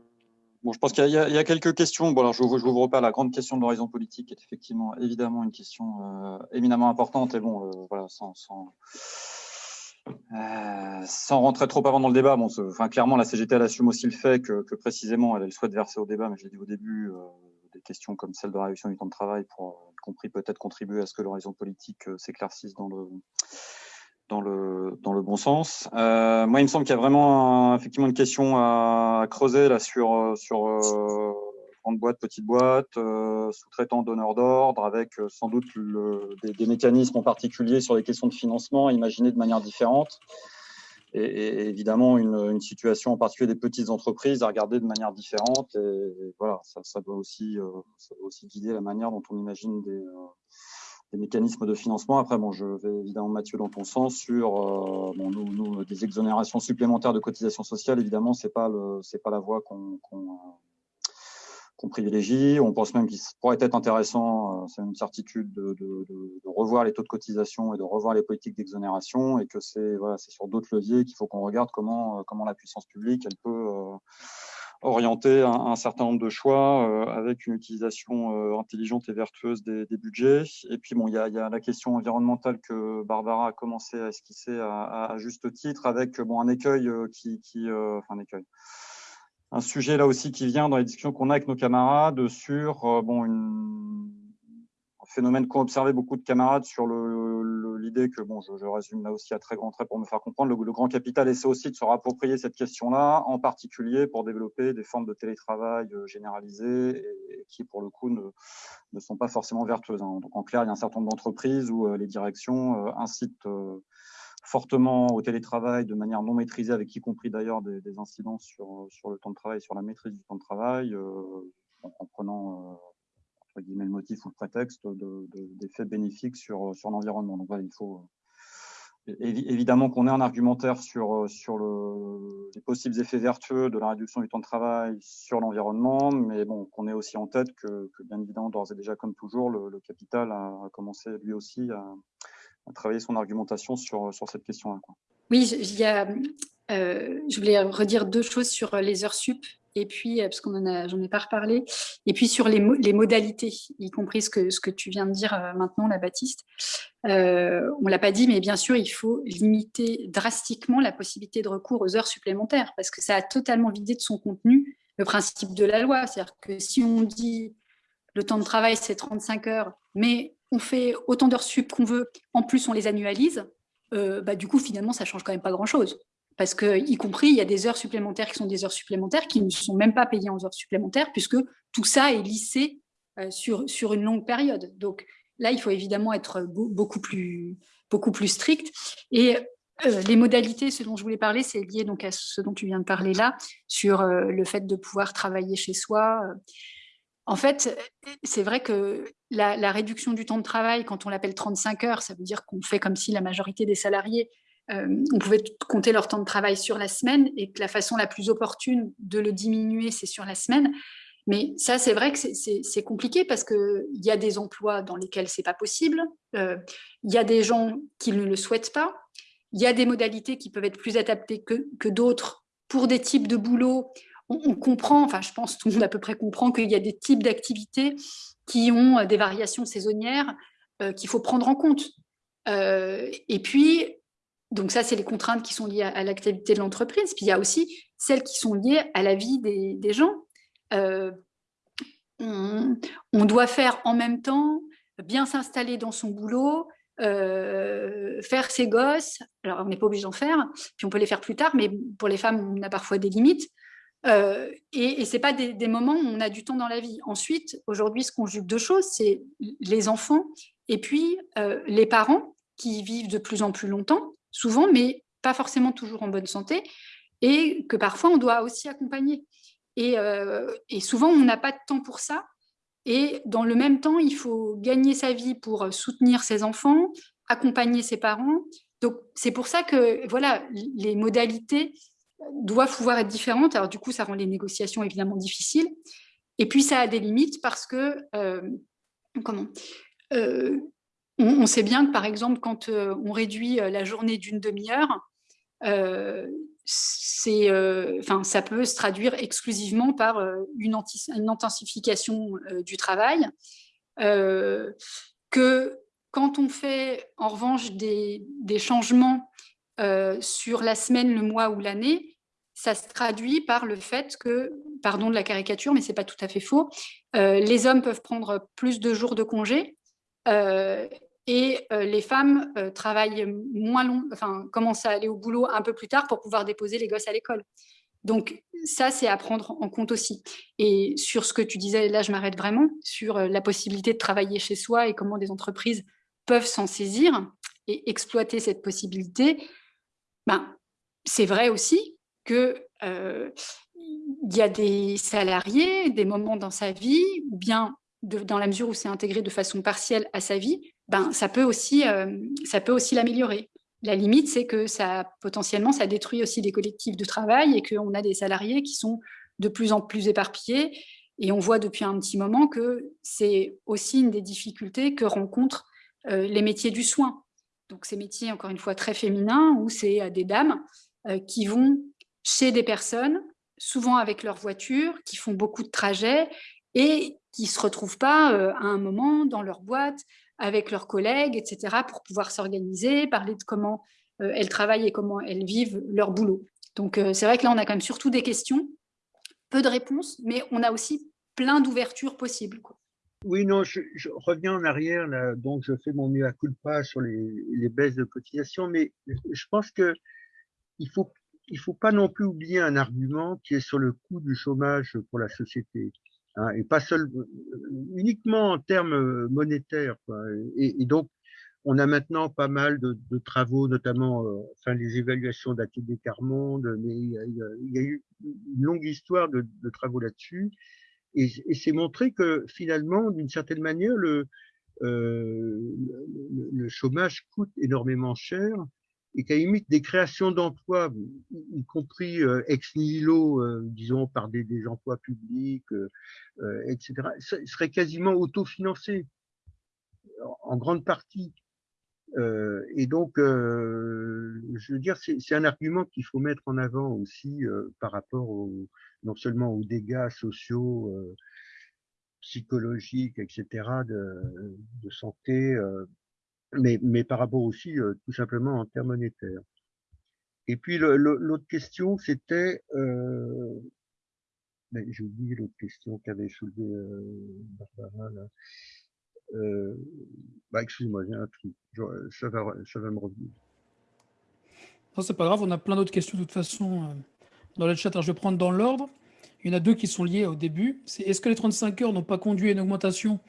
bon, je pense qu'il y, y, a quelques questions. Bon, alors je n'ouvre pas la grande question de l'horizon politique, qui est effectivement évidemment une question euh, éminemment importante. Et bon, euh, voilà, sans, sans, euh, sans, rentrer trop avant dans le débat, bon, enfin, clairement, la CGT, elle assume aussi le fait que, que précisément, elle, elle, souhaite verser au débat, mais je l'ai dit au début, euh, des questions comme celle de la réduction du temps de travail pour, y compris peut-être contribuer à ce que l'horizon politique euh, s'éclaircisse dans le dans le, dans le bon sens. Euh, moi, il me semble qu'il y a vraiment effectivement une question à, creuser là sur, euh, sur euh, grande boîte, petite boîte, euh, sous-traitant, donneur d'ordre, avec euh, sans doute le, des, des, mécanismes en particulier sur les questions de financement imaginés de manière différente. Et, et évidemment, une, une, situation en particulier des petites entreprises à regarder de manière différente. Et, voilà, ça, ça, doit aussi, ça doit aussi guider la manière dont on imagine des des mécanismes de financement. Après, bon, je vais évidemment, Mathieu, dans ton sens sur euh, bon, nous, des exonérations supplémentaires de cotisations sociales. Évidemment, c'est pas le, c'est pas la voie qu'on qu qu privilégie. On pense même qu'il pourrait être intéressant, euh, c'est une certitude, de, revoir les taux de cotisation et de revoir les politiques d'exonération, et que c'est voilà, sur d'autres leviers qu'il faut qu'on regarde comment, euh, comment la puissance publique elle peut euh, orienter un, un, certain nombre de choix euh, avec une utilisation euh, intelligente et vertueuse des, des, budgets. Et puis, bon, il y a, y a, la question environnementale que Barbara a commencé à esquisser à, à, à juste titre, avec bon, un écueil euh, qui, qui enfin un écueil, un sujet là aussi qui vient dans les discussions qu'on a avec nos camarades sur bon, une, un phénomène qu'ont observé beaucoup de camarades sur l'idée que, bon, je, résume là aussi à très grand trait pour me faire comprendre, le, grand capital essaie aussi de se rapproprier cette question-là, en particulier pour développer des formes de télétravail généralisées et, qui, pour le coup, ne, sont pas forcément vertueuses. Hein. Donc, en clair, il y a un certain nombre d'entreprises où les directions incitent fortement au télétravail de manière non maîtrisée, avec y compris d'ailleurs des, incidents sur, le temps de travail, sur la maîtrise du temps de travail, euh, en, prenant euh, le motif ou le prétexte d'effets de, bénéfiques sur, sur l'environnement. Donc il faut euh, évidemment qu'on ait un argumentaire sur, sur le, les possibles effets vertueux de la réduction du temps de travail sur l'environnement, mais bon, qu'on ait aussi en tête que, bien évidemment, d'ores et déjà, comme toujours, le, le capital a, commencé lui aussi à travailler son argumentation sur, sur cette question-là. Oui, il y a, euh, je voulais redire deux choses sur les heures sup, et puis, euh, parce qu'on j'en ai pas reparlé, et puis sur les, les, modalités, y compris ce que, ce que tu viens de dire euh, maintenant, la Baptiste. Euh, on l'a pas dit, mais bien sûr, il faut limiter drastiquement la possibilité de recours aux heures supplémentaires, parce que ça a totalement vidé de son contenu le principe de la loi. C'est-à-dire que si on dit le temps de travail, c'est 35 heures, mais on fait autant d'heures sup qu'on veut, en plus on les annualise, euh, bah, du coup finalement ça change quand même pas grand-chose. Parce que, y compris, il y a des heures supplémentaires qui sont des heures supplémentaires qui ne sont même pas payées en heures supplémentaires, puisque tout ça est lissé euh, sur, sur une longue période. Donc là, il faut évidemment être beaucoup plus, beaucoup plus strict. Et euh, les modalités, ce dont je voulais parler, c'est lié donc à ce dont tu viens de parler là, sur le fait de pouvoir travailler chez soi. En fait, c'est vrai que la, réduction du temps de travail, quand on l'appelle 35 heures, ça veut dire qu'on fait comme si la majorité des salariés, euh, on pouvait compter leur temps de travail sur la semaine et que la façon la plus opportune de le diminuer, c'est sur la semaine. Mais ça, c'est vrai que c'est compliqué parce qu'il y a des emplois dans lesquels c'est pas possible, euh, il y a des gens qui ne le souhaitent pas, il y a des modalités qui peuvent être plus adaptées que, d'autres pour des types de boulot on, comprend, enfin je pense tout le monde à peu près comprend qu'il y a des types d'activités qui ont euh, des variations saisonnières qu'il faut prendre en compte. Et puis, donc ça, c'est les contraintes qui sont liées à, l'activité de l'entreprise. Puis il y a aussi celles qui sont liées à la vie des, gens. on, doit faire en même temps, bien s'installer dans son boulot, faire ses gosses. Alors, on n'est pas obligé d'en faire, puis on peut les faire plus tard, mais pour les femmes, on a parfois des limites. Euh, et, et ce n'est pas des, moments où on a du temps dans la vie. Ensuite, aujourd'hui, qu'on conjugue deux choses, c'est les enfants et puis euh, les parents qui vivent de plus en plus longtemps, souvent, mais pas forcément toujours en bonne santé, et que parfois on doit aussi accompagner. Et, euh, et souvent, on n'a pas de temps pour ça. Et dans le même temps, il faut gagner sa vie pour soutenir ses enfants, accompagner ses parents. Donc, c'est pour ça que voilà, les modalités doivent pouvoir être différentes. Alors du coup, ça rend les négociations évidemment difficiles. Et puis, ça a des limites parce que, euh, comment? Euh, on, sait bien que, par exemple, quand euh, on réduit la journée d'une demi-heure, c'est, enfin, ça peut se traduire exclusivement par une, intensification du travail. que quand on fait, en revanche, des, des changements sur la semaine, le mois ou l'année, ça se traduit par le fait que, pardon de la caricature, mais ce n'est pas tout à fait faux, euh, les hommes peuvent prendre plus de jours de congé euh, et euh, les femmes travaillent moins long, enfin, commencent à aller au boulot un peu plus tard pour pouvoir déposer les gosses à l'école. Donc ça, c'est à prendre en compte aussi. Et sur ce que tu disais, là, je m'arrête vraiment, sur la possibilité de travailler chez soi et comment des entreprises peuvent s'en saisir et exploiter cette possibilité, ben, c'est vrai aussi qu'il euh, y a des salariés, des moments dans sa vie, ou bien dans la mesure où c'est intégré de façon partielle à sa vie, ben, ça peut aussi, euh, aussi l'améliorer. La limite, c'est que ça, potentiellement, ça détruit aussi des collectifs de travail et qu'on a des salariés qui sont de plus en plus éparpillés. Et on voit depuis un petit moment que c'est aussi une des difficultés que rencontrent euh, les métiers du soin. Donc ces métiers, encore une fois, très féminins, où c'est des dames qui vont chez des personnes, souvent avec leur voiture, qui font beaucoup de trajets et qui ne se retrouvent pas euh, à un moment dans leur boîte avec leurs collègues, etc., pour pouvoir s'organiser, parler de comment euh, elles travaillent et comment elles vivent leur boulot. Donc, euh, c'est vrai que là, on a quand même surtout des questions peu de réponses, mais on a aussi plein d'ouvertures possibles. Oui, non, je, reviens en arrière, donc je fais mon mieux à pas sur les, les, baisses de cotisation, mais je pense que il faut il faut pas non plus oublier un argument qui est sur le coût du chômage pour la société, hein, et pas seul, uniquement en termes monétaires. Quoi. Et, donc, on a maintenant pas mal de, travaux, notamment euh, enfin les évaluations d'ATD Carmonde, mais il y, a, eu une longue histoire de, travaux là-dessus. Et, c'est montré que finalement, d'une certaine manière, le, euh, le, chômage coûte énormément cher et qu'à limite des créations d'emplois, y compris euh, ex nihilo, euh, disons par des, des, emplois publics, euh, euh etc., serait quasiment autofinancé en grande partie. Euh, et donc, je veux dire, c'est un argument qu'il faut mettre en avant aussi par rapport au, non seulement aux dégâts sociaux, psychologiques, etc., de, de santé, mais, par rapport aussi euh, tout simplement en termes monétaires. Et puis l'autre question, c'était, euh, j'ai oublié l'autre question qu'avait soulevé euh, Barbara. Euh, bah, excuse-moi, j'ai un truc, ça va, ça va me revenir. Non, c'est pas grave, on a plein d'autres questions de toute façon dans le chat. Je vais prendre dans l'ordre. Il y en a deux qui sont liées au début. Est-ce que les 35 heures n'ont pas conduit à une augmentation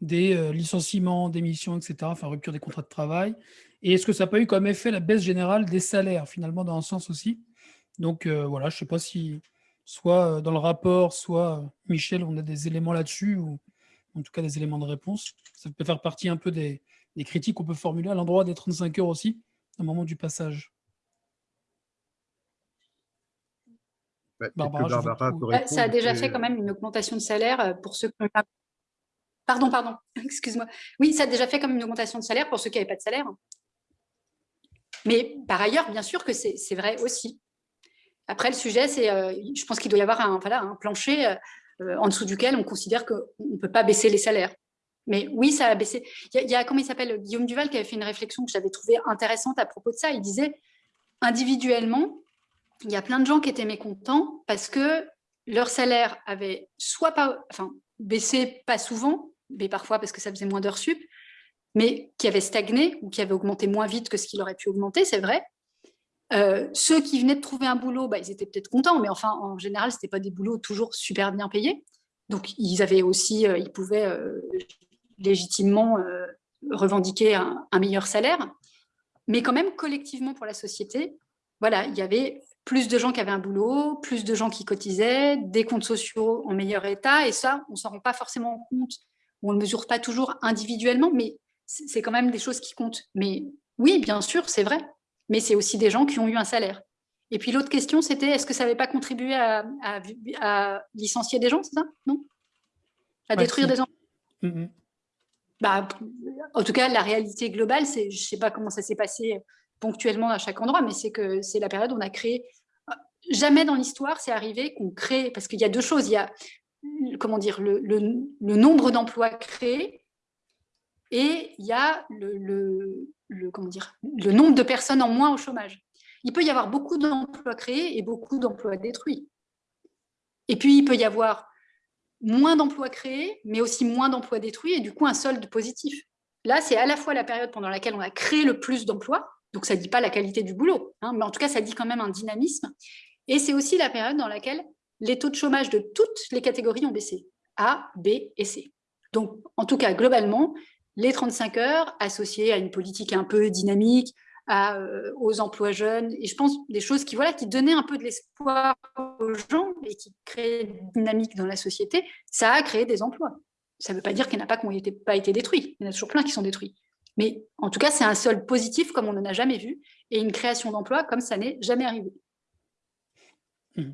des euh, licenciements, démissions, etc., enfin rupture des contrats de travail Et est-ce que ça n'a pas eu comme effet la baisse générale des salaires, finalement, dans un sens aussi? Donc euh, voilà, je ne sais pas si, soit euh, dans le rapport, soit Michel, on a des éléments là-dessus, ou en tout cas des éléments de réponse. Ça peut faire partie un peu des, des critiques qu'on peut formuler à l'endroit des 35 heures aussi, au moment du passage. Barbara, Barbara ça a déjà fait quand même une augmentation de salaire pour ceux qui n'ont pas Pardon, pardon, excuse-moi. Oui, ça a déjà fait comme une augmentation de salaire pour ceux qui n'avaient pas de salaire. Mais par ailleurs, bien sûr que c'est vrai aussi. Après, le sujet, c'est, euh, je pense qu'il doit y avoir un, plancher euh, en dessous duquel on considère qu'on ne peut pas baisser les salaires. Mais oui, ça a baissé. Il y a, il y a comment il s'appelle, Guillaume Duval, qui avait fait une réflexion que j'avais trouvée intéressante à propos de ça. Il disait, individuellement, il y a plein de gens qui étaient mécontents parce que leur salaire avait soit pas, enfin, baissé pas souvent, mais parfois parce que ça faisait moins d'heures sup, mais qui avaient stagné ou qui avaient augmenté moins vite que ce qu'il aurait pu augmenter, c'est vrai. Euh, ceux qui venaient de trouver un boulot, bah, ils étaient peut-être contents, mais enfin, en général, ce n'était pas des boulots toujours super bien payés. Donc, ils avaient aussi, euh, ils pouvaient euh, légitimement revendiquer un, un, meilleur salaire. Mais quand même, collectivement pour la société, voilà, il y avait plus de gens qui avaient un boulot, plus de gens qui cotisaient, des comptes sociaux en meilleur état, et ça, on ne s'en rend pas forcément compte on ne mesure pas toujours individuellement, mais c'est quand même des choses qui comptent. Mais oui, bien sûr, c'est vrai. Mais c'est aussi des gens qui ont eu un salaire. Et puis l'autre question, c'était est-ce que ça n'avait pas contribué à, licencier des gens, c'est ça? Non? À détruire des emplois? Mm, mm. bah, En tout cas, la réalité globale, c'est, je ne sais pas comment ça s'est passé ponctuellement à chaque endroit, mais c'est que c'est la période où on a créé. Jamais dans l'histoire, c'est arrivé qu'on crée, parce qu'il y a deux choses. Il y a comment dire, le, nombre d'emplois créés et il y a le nombre de personnes en moins au chômage. Il peut y avoir beaucoup d'emplois créés et beaucoup d'emplois détruits. Et puis, il peut y avoir moins d'emplois créés, mais aussi moins d'emplois détruits, et du coup, un solde positif. Là, c'est à la fois la période pendant laquelle on a créé le plus d'emplois, donc ça ne dit pas la qualité du boulot, hein, mais en tout cas, ça dit quand même un dynamisme, et c'est aussi la période dans laquelle les taux de chômage de toutes les catégories ont baissé, A, B et C. Donc, en tout cas, globalement, les 35 heures associées à une politique un peu dynamique, euh, aux emplois jeunes, et je pense des choses qui, voilà, qui donnaient un peu de l'espoir aux gens et qui créaient une dynamique dans la société, ça a créé des emplois. Ça ne veut pas dire qu'il n'y en a pas qui n'ont pas été détruits, il y en a toujours plein qui sont détruits. Mais en tout cas, c'est un solde positif comme on n'en a jamais vu, et une création d'emplois comme ça n'est jamais arrivé. Mmh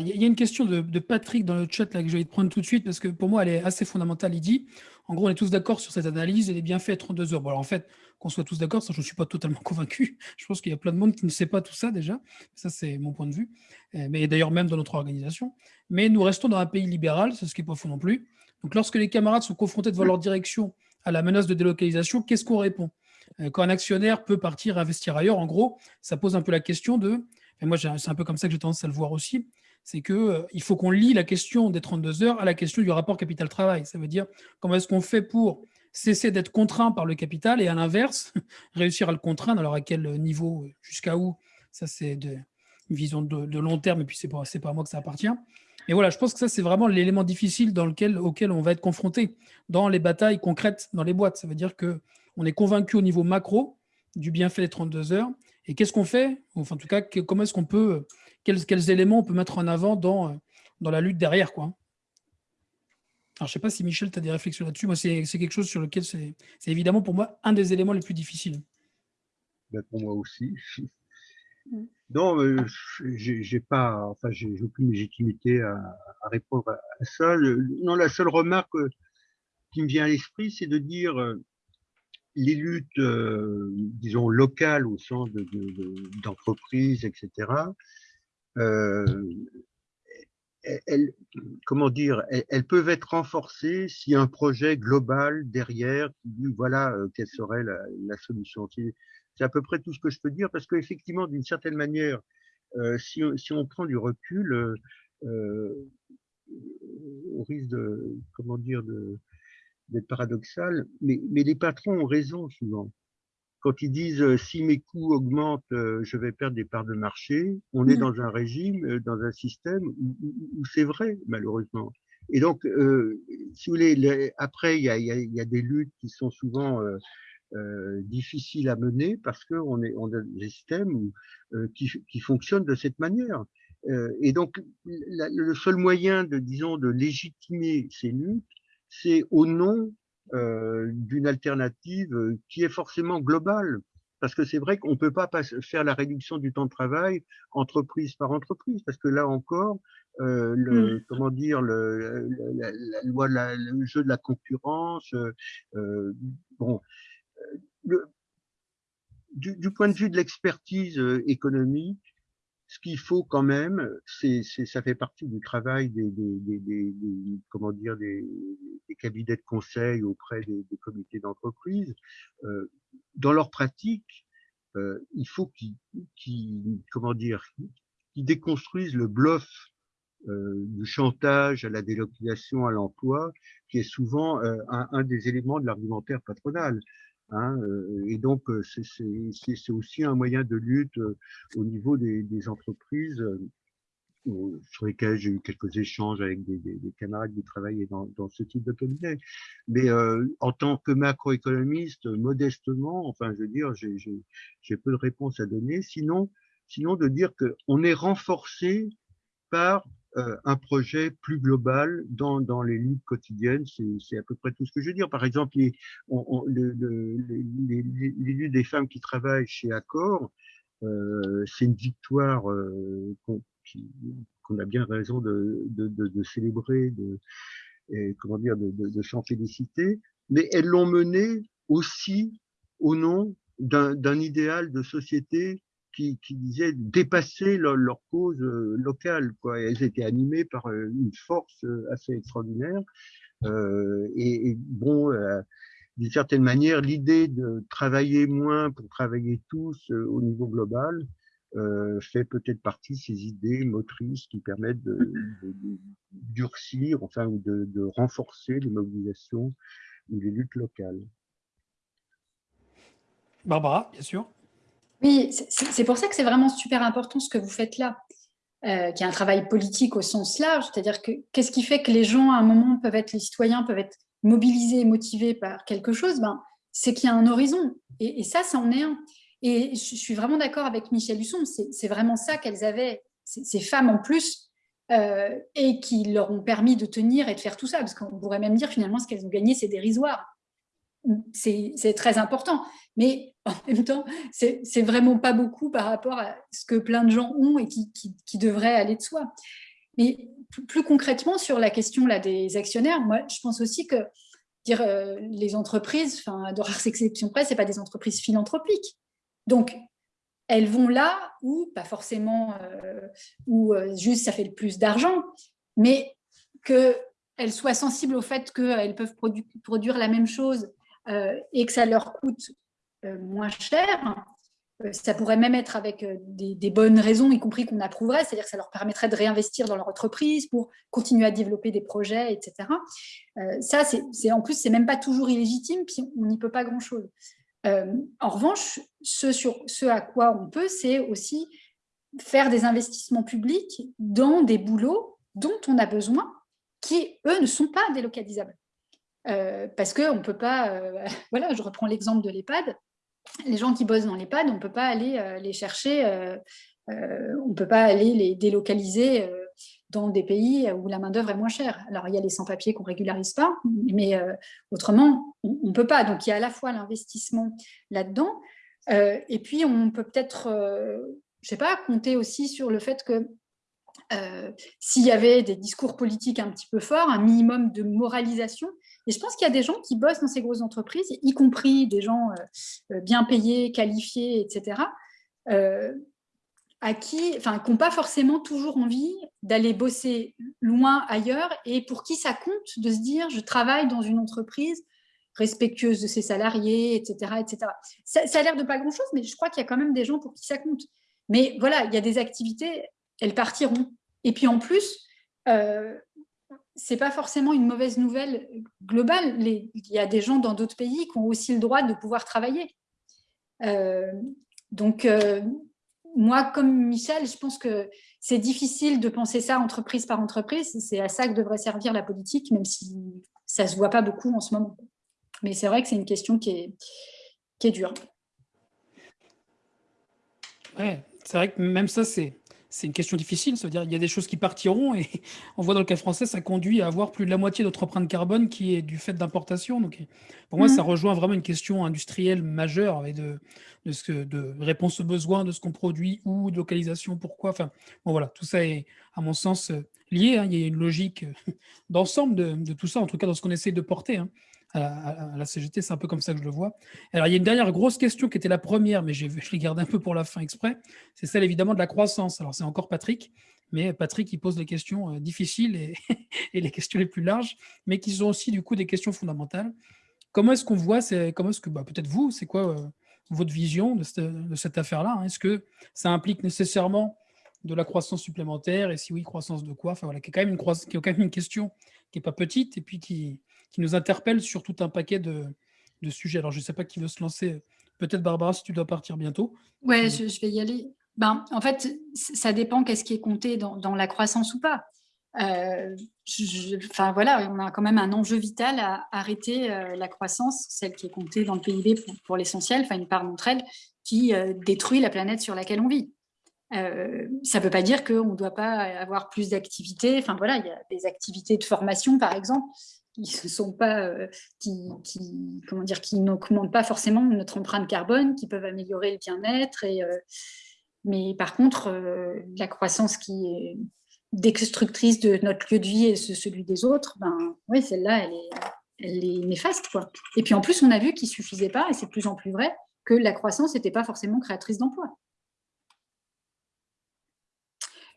il y a une question de, Patrick dans le chat là, que je vais te prendre tout de suite parce que pour moi, elle est assez fondamentale. Il dit, en gros, on est tous d'accord sur cette analyse, elle est bien faite 32 heures. Bon, alors, en fait, qu'on soit tous d'accord, ça, je ne suis pas totalement convaincu. Je pense qu'il y a plein de monde qui ne sait pas tout ça déjà. Ça, c'est mon point de vue. Euh, mais d'ailleurs, même dans notre organisation. Mais nous restons dans un pays libéral, c'est ce qui n'est pas non plus. Donc, lorsque les camarades sont confrontés devant leur direction à la menace de délocalisation, qu'est-ce qu'on répond? Euh, Quand un actionnaire peut partir investir ailleurs, en gros, ça pose un peu la question de et moi c'est un peu comme ça que j'ai tendance à le voir aussi, c'est qu'il euh, faut qu'on lie la question des 32 heures à la question du rapport capital-travail. Ça veut dire comment est-ce qu'on fait pour cesser d'être contraint par le capital et à l'inverse, réussir à le contraindre, alors à quel niveau, jusqu'à où, ça c'est une vision de, long terme et puis c'est pas, pas à moi que ça appartient. Mais voilà, je pense que ça c'est vraiment l'élément difficile dans lequel, auquel on va être confronté dans les batailles concrètes dans les boîtes. Ça veut dire qu'on est convaincu au niveau macro du bienfait des 32 heures et qu'est-ce qu'on fait Enfin, en tout cas, comment est-ce qu'on peut quels, éléments on peut mettre en avant dans, euh, dans la lutte derrière. Quoi. Alors, je ne sais pas si Michel, tu as des réflexions là-dessus. Moi, c'est quelque chose sur lequel c'est évidemment pour moi un des éléments les plus difficiles. Ben, pour moi aussi. Non, euh, j'ai pas, enfin, j'ai aucune légitimité à, répondre à ça. Non, la seule remarque euh, qui me vient à l'esprit, c'est de dire les luttes, disons, locales au sens d'entreprises, de, etc., euh, elles, comment dire, elles, peuvent être renforcées a un projet global derrière voilà euh, quelle serait la, la solution. C'est à peu près tout ce que je peux dire parce qu'effectivement, d'une certaine manière, euh, si, si, on prend du recul, euh, euh au risque de comment dire d'être paradoxal, mais, mais les patrons ont raison souvent quand ils disent euh, si mes coûts augmentent, euh, je vais perdre des parts de marché, on est mmh. dans un régime, euh, dans un système où, c'est vrai, malheureusement. Et donc, si vous voulez, après, il y a, y a, des luttes qui sont souvent difficiles à mener parce qu'on est on a des systèmes qui, qui fonctionnent de cette manière. et donc, le seul moyen de, disons, de légitimer ces luttes, c'est au nom euh, d'une alternative qui est forcément globale. Parce que c'est vrai qu'on ne peut pas faire la réduction du temps de travail entreprise par entreprise, parce que là encore, euh, le, mmh. comment dire, le, la, loi, le jeu de la concurrence, euh, bon, le, du, du, point de vue de l'expertise économique, ce qu'il faut quand même, c'est, ça fait partie du travail des, des, des, des comment dire, des, cabinets de conseil auprès des, comités d'entreprise. Euh, dans leur pratique, euh, il faut qu'ils, qu'ils, comment dire, qu'ils déconstruisent le bluff euh, du chantage à la délocalisation à l'emploi, qui est souvent euh, un, un, des éléments de l'argumentaire patronal. Hein, euh, et donc, euh, c'est aussi un moyen de lutte euh, au niveau des, entreprises sur lesquelles j'ai eu quelques échanges avec des, camarades qui travaillaient dans, ce type de cabinet. Mais en tant que macroéconomiste, modestement, enfin, je veux dire, j'ai peu de réponses à donner. Sinon, sinon de dire qu'on est renforcé par un projet plus global dans, dans les luttes quotidiennes. C'est à peu près tout ce que je veux dire. Par exemple, les, les, luttes des femmes qui travaillent chez Accor, euh, c'est une victoire euh, qu'on a bien raison de, de, de, de célébrer, de, et, comment dire, de, s'en féliciter. Mais elles l'ont menée aussi au nom d'un idéal de société qui, disaient dépasser leur, leur cause euh, locale. Elles étaient animées par euh, une force euh, assez extraordinaire. Et, bon, d'une certaine manière, l'idée de travailler moins pour travailler tous au niveau global fait peut-être partie de ces idées motrices qui permettent de, durcir, enfin, de, de renforcer les mobilisations ou les luttes locales. Barbara, bien sûr. Oui, c'est pour ça que c'est vraiment super important ce que vous faites là, euh, qui est un travail politique au sens large, c'est-à-dire que qu'est-ce qui fait que les gens, à un moment, peuvent être, les citoyens peuvent être mobilisés, motivés par quelque chose? Ben, C'est qu'il y a un horizon, et, ça, ça en est un. Et je suis vraiment d'accord avec Michel Husson, c'est vraiment ça qu'elles avaient, ces femmes en plus, euh, et qui leur ont permis de tenir et de faire tout ça, parce qu'on pourrait même dire finalement ce qu'elles ont gagné, c'est dérisoire c'est très important. Mais en même temps, c'est vraiment pas beaucoup par rapport à ce que plein de gens ont et qui, qui, devrait aller de soi. Mais plus concrètement, sur la question là, des actionnaires, moi, je pense aussi que dire, euh, les entreprises, enfin, de rares exceptions près, ce pas des entreprises philanthropiques. Donc, elles vont là où, pas forcément, euh, où euh, juste ça fait le plus d'argent, mais qu'elles soient sensibles au fait qu'elles peuvent produire la même chose et que ça leur coûte euh, moins cher, euh, ça pourrait même être avec euh, des, bonnes raisons, y compris qu'on approuverait, c'est-à-dire que ça leur permettrait de réinvestir dans leur entreprise pour continuer à développer des projets, etc. Euh, ça, c'est en plus, c'est même pas toujours illégitime, puis on n'y peut pas grand-chose. en revanche, ce, ce à quoi on peut, c'est aussi faire des investissements publics dans des boulots dont on a besoin, qui, eux, ne sont pas délocalisables. Parce qu'on ne peut pas, voilà, je reprends l'exemple de l'EHPAD, les gens qui bossent dans l'EHPAD, on ne peut pas aller euh, les chercher, euh, euh, on ne peut pas aller les délocaliser dans des pays où la main-d'œuvre est moins chère. Alors, il y a les sans-papiers qu'on ne régularise pas, mais autrement, on ne peut pas. Donc, il y a à la fois l'investissement là-dedans, et puis on peut peut-être, je sais pas, compter aussi sur le fait que s'il y avait des discours politiques un petit peu forts, un minimum de moralisation, et je pense qu'il y a des gens qui bossent dans ces grosses entreprises, y compris des gens euh, euh, bien payés, qualifiés, etc., euh, à qui, n'ont pas forcément toujours envie d'aller bosser loin ailleurs et pour qui ça compte de se dire je travaille dans une entreprise respectueuse de ses salariés, etc. etc. Ça, a l'air de pas grand-chose, mais je crois qu'il y a quand même des gens pour qui ça compte. Mais voilà, il y a des activités, elles partiront. Et puis en plus, c'est pas forcément une mauvaise nouvelle globale. il y a des gens dans d'autres pays qui ont aussi le droit de pouvoir travailler. Euh, donc, euh, moi, comme Michel, je pense que c'est difficile de penser ça entreprise par entreprise. C'est à ça que devrait servir la politique, même si ça ne se voit pas beaucoup en ce moment. Mais c'est vrai que c'est une question qui est, qui est dure. Ouais, c'est vrai que même ça, c'est c'est une question difficile. Ça veut dire qu'il y a des choses qui partiront et on voit dans le cas français, ça conduit à avoir plus de la moitié de notre empreinte carbone qui est du fait d'importation. Donc, pour moi, ça mmh. rejoint vraiment une question industrielle majeure et de, de, ce que, de réponse aux besoins, de ce qu'on produit, ou de localisation, pourquoi. Enfin, bon, voilà, tout ça est, à mon sens, lié. Hein. Il y a une logique d'ensemble de, tout ça, en tout cas dans ce qu'on essaie de porter. Hein à, la CGT, c'est un peu comme ça que je le vois. Alors, il y a une dernière grosse question qui était la première, mais je l'ai gardée un peu pour la fin exprès, c'est celle évidemment de la croissance. Alors, c'est encore Patrick, mais Patrick, il pose les questions euh, difficiles et, les questions les plus larges, mais qui sont aussi du coup des questions fondamentales. Comment est-ce qu'on voit, comment est-ce que, bah, peut-être vous, c'est quoi euh, votre vision de cette, affaire-là hein? Est-ce que ça implique nécessairement de la croissance supplémentaire? Et si oui, croissance de quoi? Enfin voilà, qui est quand même une, qui est quand même une question qui n'est pas petite et puis qui, qui nous interpelle sur tout un paquet de, sujets. Alors, je ne sais pas qui veut se lancer. Peut-être Barbara, si tu dois partir bientôt. Oui, je, vais y aller. Ben, en fait, ça dépend qu'est-ce qui est compté dans, la croissance ou pas. Euh, enfin voilà, on a quand même un enjeu vital à arrêter euh, la croissance, celle qui est comptée dans le PIB pour, l'essentiel, enfin une part d'entre elles, qui euh, détruit la planète sur laquelle on vit. ça ne veut pas dire qu'on ne doit pas avoir plus d'activités. Enfin voilà, il y a des activités de formation, par exemple, qui sont pas, euh, qui, comment dire, qui n'augmentent pas forcément notre empreinte carbone, qui peuvent améliorer le bien-être. Euh, mais par contre, euh, la croissance qui est destructrice de notre lieu de vie et celui des autres, ben oui, celle-là, elle est, néfaste. Et puis en plus, on a vu qu'il suffisait pas, et c'est de plus en plus vrai, que la croissance n'était pas forcément créatrice d'emplois.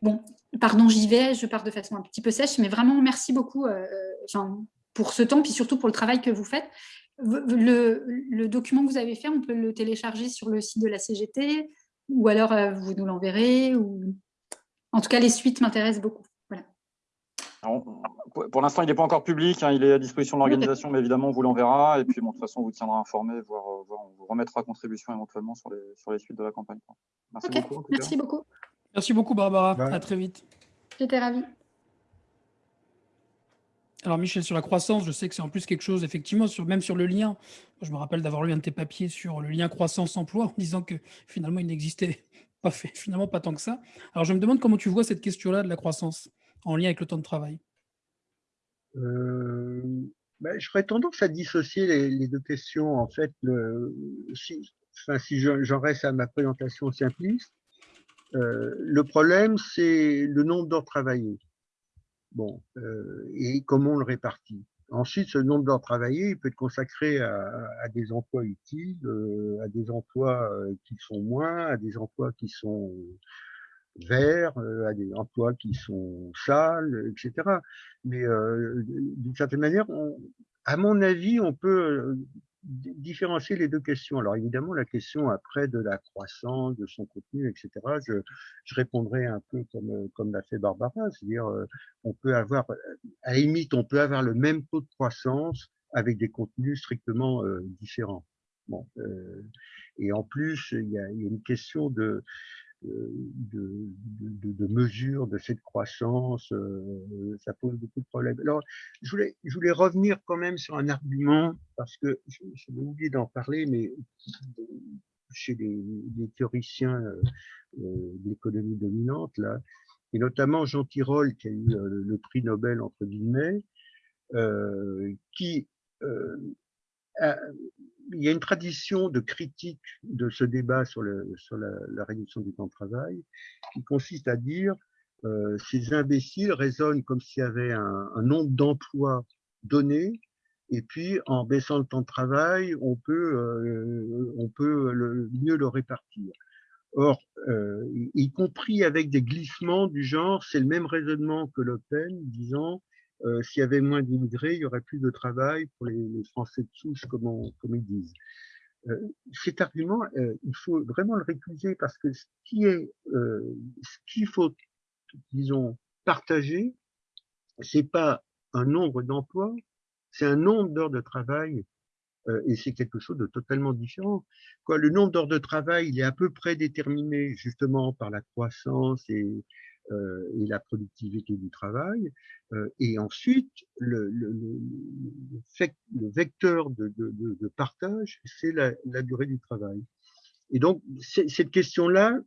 Bon, pardon, j'y vais, je pars de façon un petit peu sèche, mais vraiment merci beaucoup. enfin, pour ce temps, puis surtout pour le travail que vous faites. Le, document que vous avez fait, on peut le télécharger sur le site de la CGT, ou alors euh, vous nous l'enverrez. Ou... En tout cas, les suites m'intéressent beaucoup. Voilà. pour l'instant, il n'est pas encore public, hein, il est à disposition de l'organisation, mais évidemment, on vous l'enverra. Et puis, bon, de toute façon, on vous tiendra informé, voire, euh, on vous remettra contribution éventuellement sur les, sur les suites de la campagne. Merci beaucoup. Merci beaucoup. Merci beaucoup, Barbara. À très vite. J'étais ravie. Alors Michel, sur la croissance, je sais que c'est en plus quelque chose, effectivement, sur, même sur le lien. Je me rappelle d'avoir lu un de tes papiers sur le lien croissance-emploi en disant que finalement, il n'existait pas, finalement pas tant que ça. Alors je me demande comment tu vois cette question-là de la croissance en lien avec le temps de travail. Euh, ben, tendance à dissocier les, deux questions. En fait, si j'en reste à ma présentation simpliste, euh, le problème, c'est le nombre d'heures travaillées. Bon, euh, et comment on le répartit? Ensuite, ce nombre d'heures travaillées, il peut être consacré à, des emplois utiles, euh, à des emplois euh, qui sont moins, à des emplois qui sont verts, à des emplois qui sont sales, etc. Mais d'une certaine manière, à mon avis, on peut différencier les deux questions. Alors évidemment, la question après de la croissance, de son contenu, etc., je, je répondrai un peu comme, comme l'a fait Barbara, c'est-à-dire on peut avoir, à limite, on peut avoir le même taux de croissance avec des contenus strictement différents. Bon, et en plus, il y il y a une question de, de, de, de, mesure de cette croissance, euh, ça pose beaucoup de problèmes. Alors, je voulais, je voulais revenir quand même sur un argument, parce que j'ai oublié d'en parler, mais chez les, les théoriciens euh, euh, de l'économie dominante, là, et notamment Jean Tirole, qui a eu le prix Nobel, entre guillemets, qui il y a une tradition de critique de ce débat sur, la, réduction du temps de travail qui consiste à dire euh, ces imbéciles raisonnent comme s'il y avait un, nombre d'emplois donné et puis en baissant le temps de travail, on peut, euh, on peut mieux le répartir. Or, euh, y compris avec des glissements du genre, c'est le même raisonnement que Le Pen disant euh, s'il y avait moins d'immigrés, il y aurait plus de travail pour les, les Français de souche, comme, on, comme ils disent. Euh, cet argument, euh, il faut vraiment le récuser parce que ce qui est, euh, ce qu'il faut, disons, partager, c'est pas un nombre d'emplois, c'est un nombre d'heures de travail euh, et c'est quelque chose de totalement différent. Quoi, le nombre d'heures de travail, il est à peu près déterminé justement par la croissance et, euh, et la productivité du travail. Euh, et ensuite, le, le, le, le vecteur de, de, de, de partage, c'est la, la, durée du travail. Et donc, cette question-là,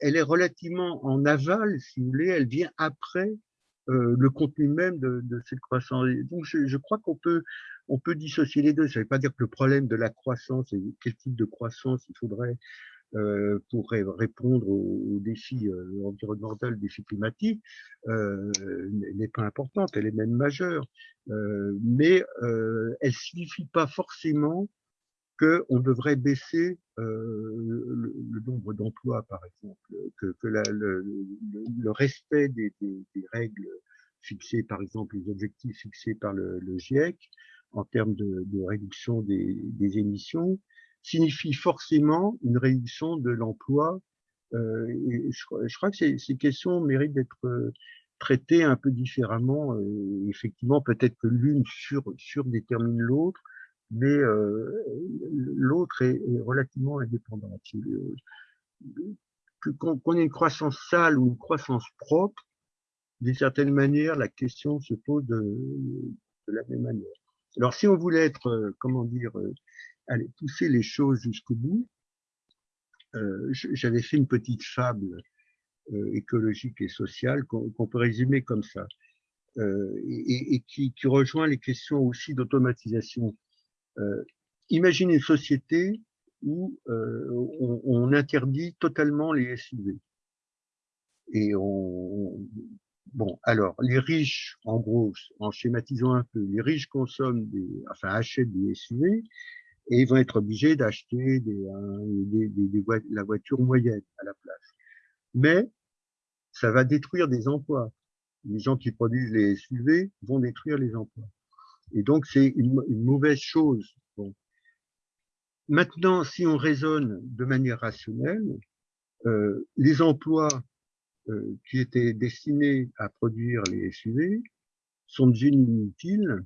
elle est relativement en aval, si vous voulez, elle vient après euh, le contenu même de, de cette croissance. Et donc, je, je crois qu'on peut, on peut dissocier les deux. Ça ne veut pas dire que le problème de la croissance et quel type de croissance il faudrait pour répondre aux, défis euh, environnementaux, aux défis climatiques, euh, n'est pas importante, elle est même majeure. Euh, mais euh, elle signifie pas forcément qu'on devrait baisser le, le, nombre d'emplois, par exemple, que, que la, le, le, respect des, des, des, règles fixées, par exemple, les objectifs fixés par le, GIEC en termes de, de réduction des, des émissions, signifie forcément une réduction de l'emploi. Euh, je, je, crois que ces, ces questions méritent d'être euh, traitées un peu différemment. Euh, effectivement, peut-être que l'une sur, surdétermine l'autre, mais euh, l'autre est, est, relativement indépendante. Qu'on qu ait une croissance sale ou une croissance propre, d'une certaine manière, la question se pose de, de la même manière. Alors, si on voulait être, comment dire, aller pousser les choses jusqu'au bout, euh, j'avais fait une petite fable euh, écologique et sociale qu'on qu peut résumer comme ça, euh, et, et qui, qui, rejoint les questions aussi d'automatisation. Euh, imaginez une société où euh, on, on, interdit totalement les SUV. Et on, Bon, alors, les riches, en gros, en schématisant un peu, les riches consomment des, enfin, achètent des SUV, et ils vont être obligés d'acheter des, des, des, des, la voiture moyenne à la place. Mais ça va détruire des emplois. Les gens qui produisent les SUV vont détruire les emplois. Et donc, c'est une, une, mauvaise chose. Bon. Maintenant, si on raisonne de manière rationnelle, euh, les emplois euh, qui étaient destinés à produire les SUV sont devenus inutiles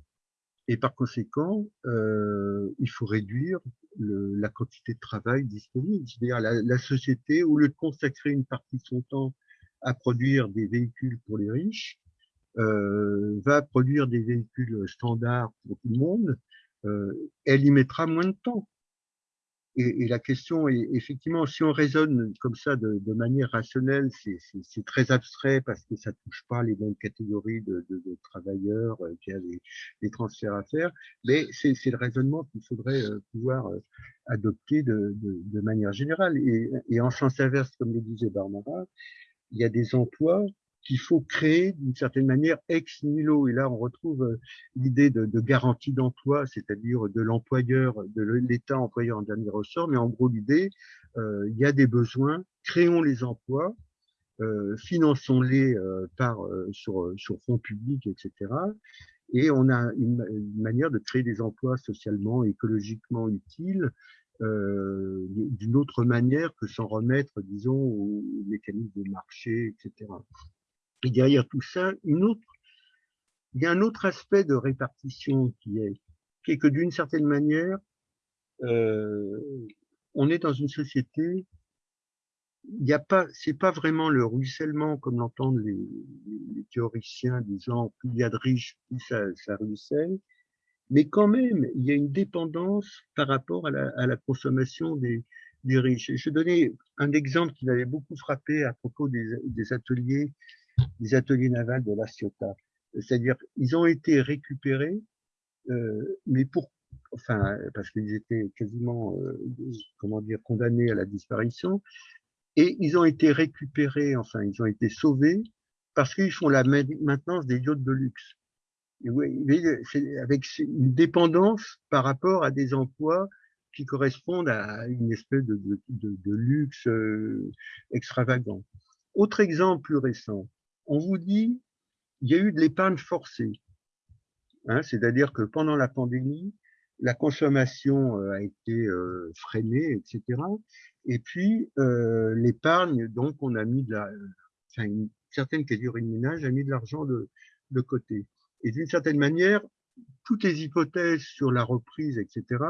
et par conséquent, euh, il faut réduire le, la quantité de travail disponible. C'est-à-dire la, la, société, au lieu de consacrer une partie de son temps à produire des véhicules pour les riches, euh, va produire des véhicules standards pour tout le monde. Euh, elle y mettra moins de temps. Et, et, la question est effectivement, si on raisonne comme ça de, de manière rationnelle, c'est très abstrait parce que ça touche pas les mêmes catégories de, de, de travailleurs euh, qui a des, transferts à faire. Mais c'est le raisonnement qu'il faudrait euh, pouvoir euh, adopter de, manière générale. Et, et, en sens inverse, comme le disait Barbara, il y a des emplois qu'il faut créer d'une certaine manière ex nihilo. Et là, on retrouve euh, l'idée de, garantie d'emploi, c'est-à-dire de l'employeur, de l'État employeur en dernier ressort. Mais en gros, l'idée, euh, il y a des besoins, créons les emplois, euh, finançons-les par sur, sur fonds publics, etc. et on a une, manière de créer des emplois socialement, écologiquement utiles d'une autre manière que sans remettre, disons, aux mécanismes de marché, etc. Et derrière tout ça, une autre, il y a un autre aspect de répartition qui est, qui est que d'une certaine manière, euh, on est dans une société il n'y a pas, c'est pas vraiment le ruissellement comme l'entendent les, théoriciens disant plus il y a de riches, plus ça, ruisselle, mais quand même il y a une dépendance par rapport à la, consommation des, riches. je donnais un exemple qui m'avait beaucoup frappé à propos des ateliers, des ateliers navals de la Ciotat. C'est-à-dire, ils ont été récupérés, euh, mais pour, enfin, parce qu'ils étaient quasiment, euh, comment dire, condamnés à la disparition, et ils ont été récupérés, enfin, ils ont été sauvés parce qu'ils font la maintenance des yachts de luxe. Et oui, avec une dépendance par rapport à des emplois qui correspondent à une espèce de, luxe euh, extravagant. Autre exemple plus récent, on vous dit, il y a eu de l'épargne forcée. Hein, C'est-à-dire que pendant la pandémie, la consommation euh, a été euh, freinée, etc. Et puis euh, l'épargne, donc on a mis de la, enfin une certaine catégorie de ménage a mis de l'argent de, de côté. Et d'une certaine manière, toutes les hypothèses sur la reprise, etc.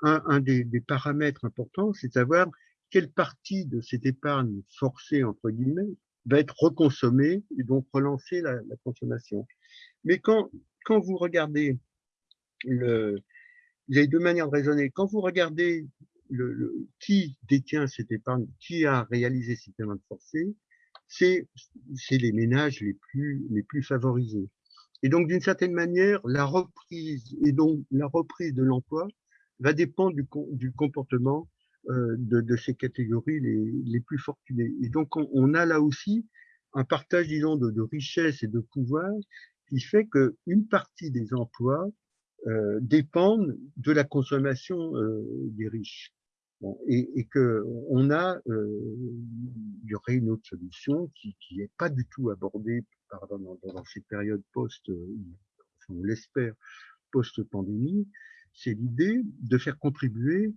Un, un des, des, paramètres importants, c'est de savoir quelle partie de cette épargne forcée entre guillemets va être reconsommée et donc relancer la, la consommation. Mais quand quand vous regardez le, il y a deux manières de raisonner. Quand vous regardez le, qui détient cette épargne, qui a réalisé cette épargne forcée, c'est les ménages les plus, les plus favorisés. Et donc, d'une certaine manière, la reprise et donc la reprise de l'emploi va dépendre du, du comportement de, de, ces catégories les, les plus fortunées. Et donc, on, on, a là aussi un partage, disons, de, de richesse et de pouvoir qui fait qu'une partie des emplois euh, dépendent de la consommation euh, des riches. Bon, et, et, que on a, euh, il y aurait une autre solution qui qui est pas du tout abordée pardon, dans, dans ces périodes post, euh, on l'espère, post-pandémie, c'est l'idée de faire contribuer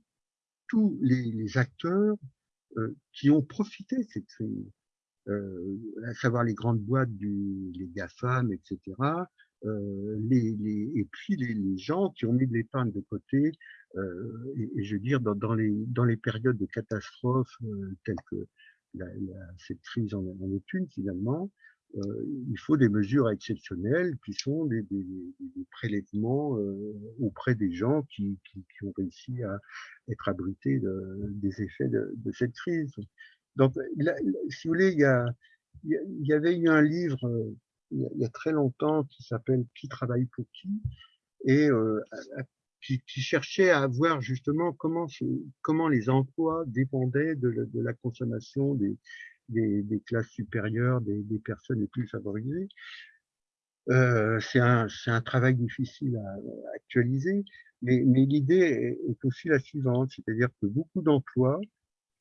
tous les, les acteurs euh, qui ont profité crise, euh, à savoir les grandes boîtes, du, les GAFAM, etc., euh, les, les, et puis les, gens qui ont mis de l'épargne de côté, euh, et, je veux dire, dans, dans, les, dans les périodes de catastrophe euh, telles que la, la, cette crise en, en est finalement, il faut des mesures exceptionnelles qui sont des, des, des prélèvements euh, auprès des gens qui, qui, qui, ont réussi à être abrités de, des effets de, de, cette crise. Donc, là, si vous voulez, il y, a, il y avait eu un livre il y a très longtemps qui s'appelle Qui travaille pour qui et euh, qui, qui, cherchait à voir justement comment, comment les emplois dépendaient de, de la consommation des, des, des, classes supérieures, des, des, personnes les plus favorisées. Euh, c'est un, un, travail difficile à, actualiser, mais, mais l'idée est, est, aussi la suivante, c'est-à-dire que beaucoup d'emplois,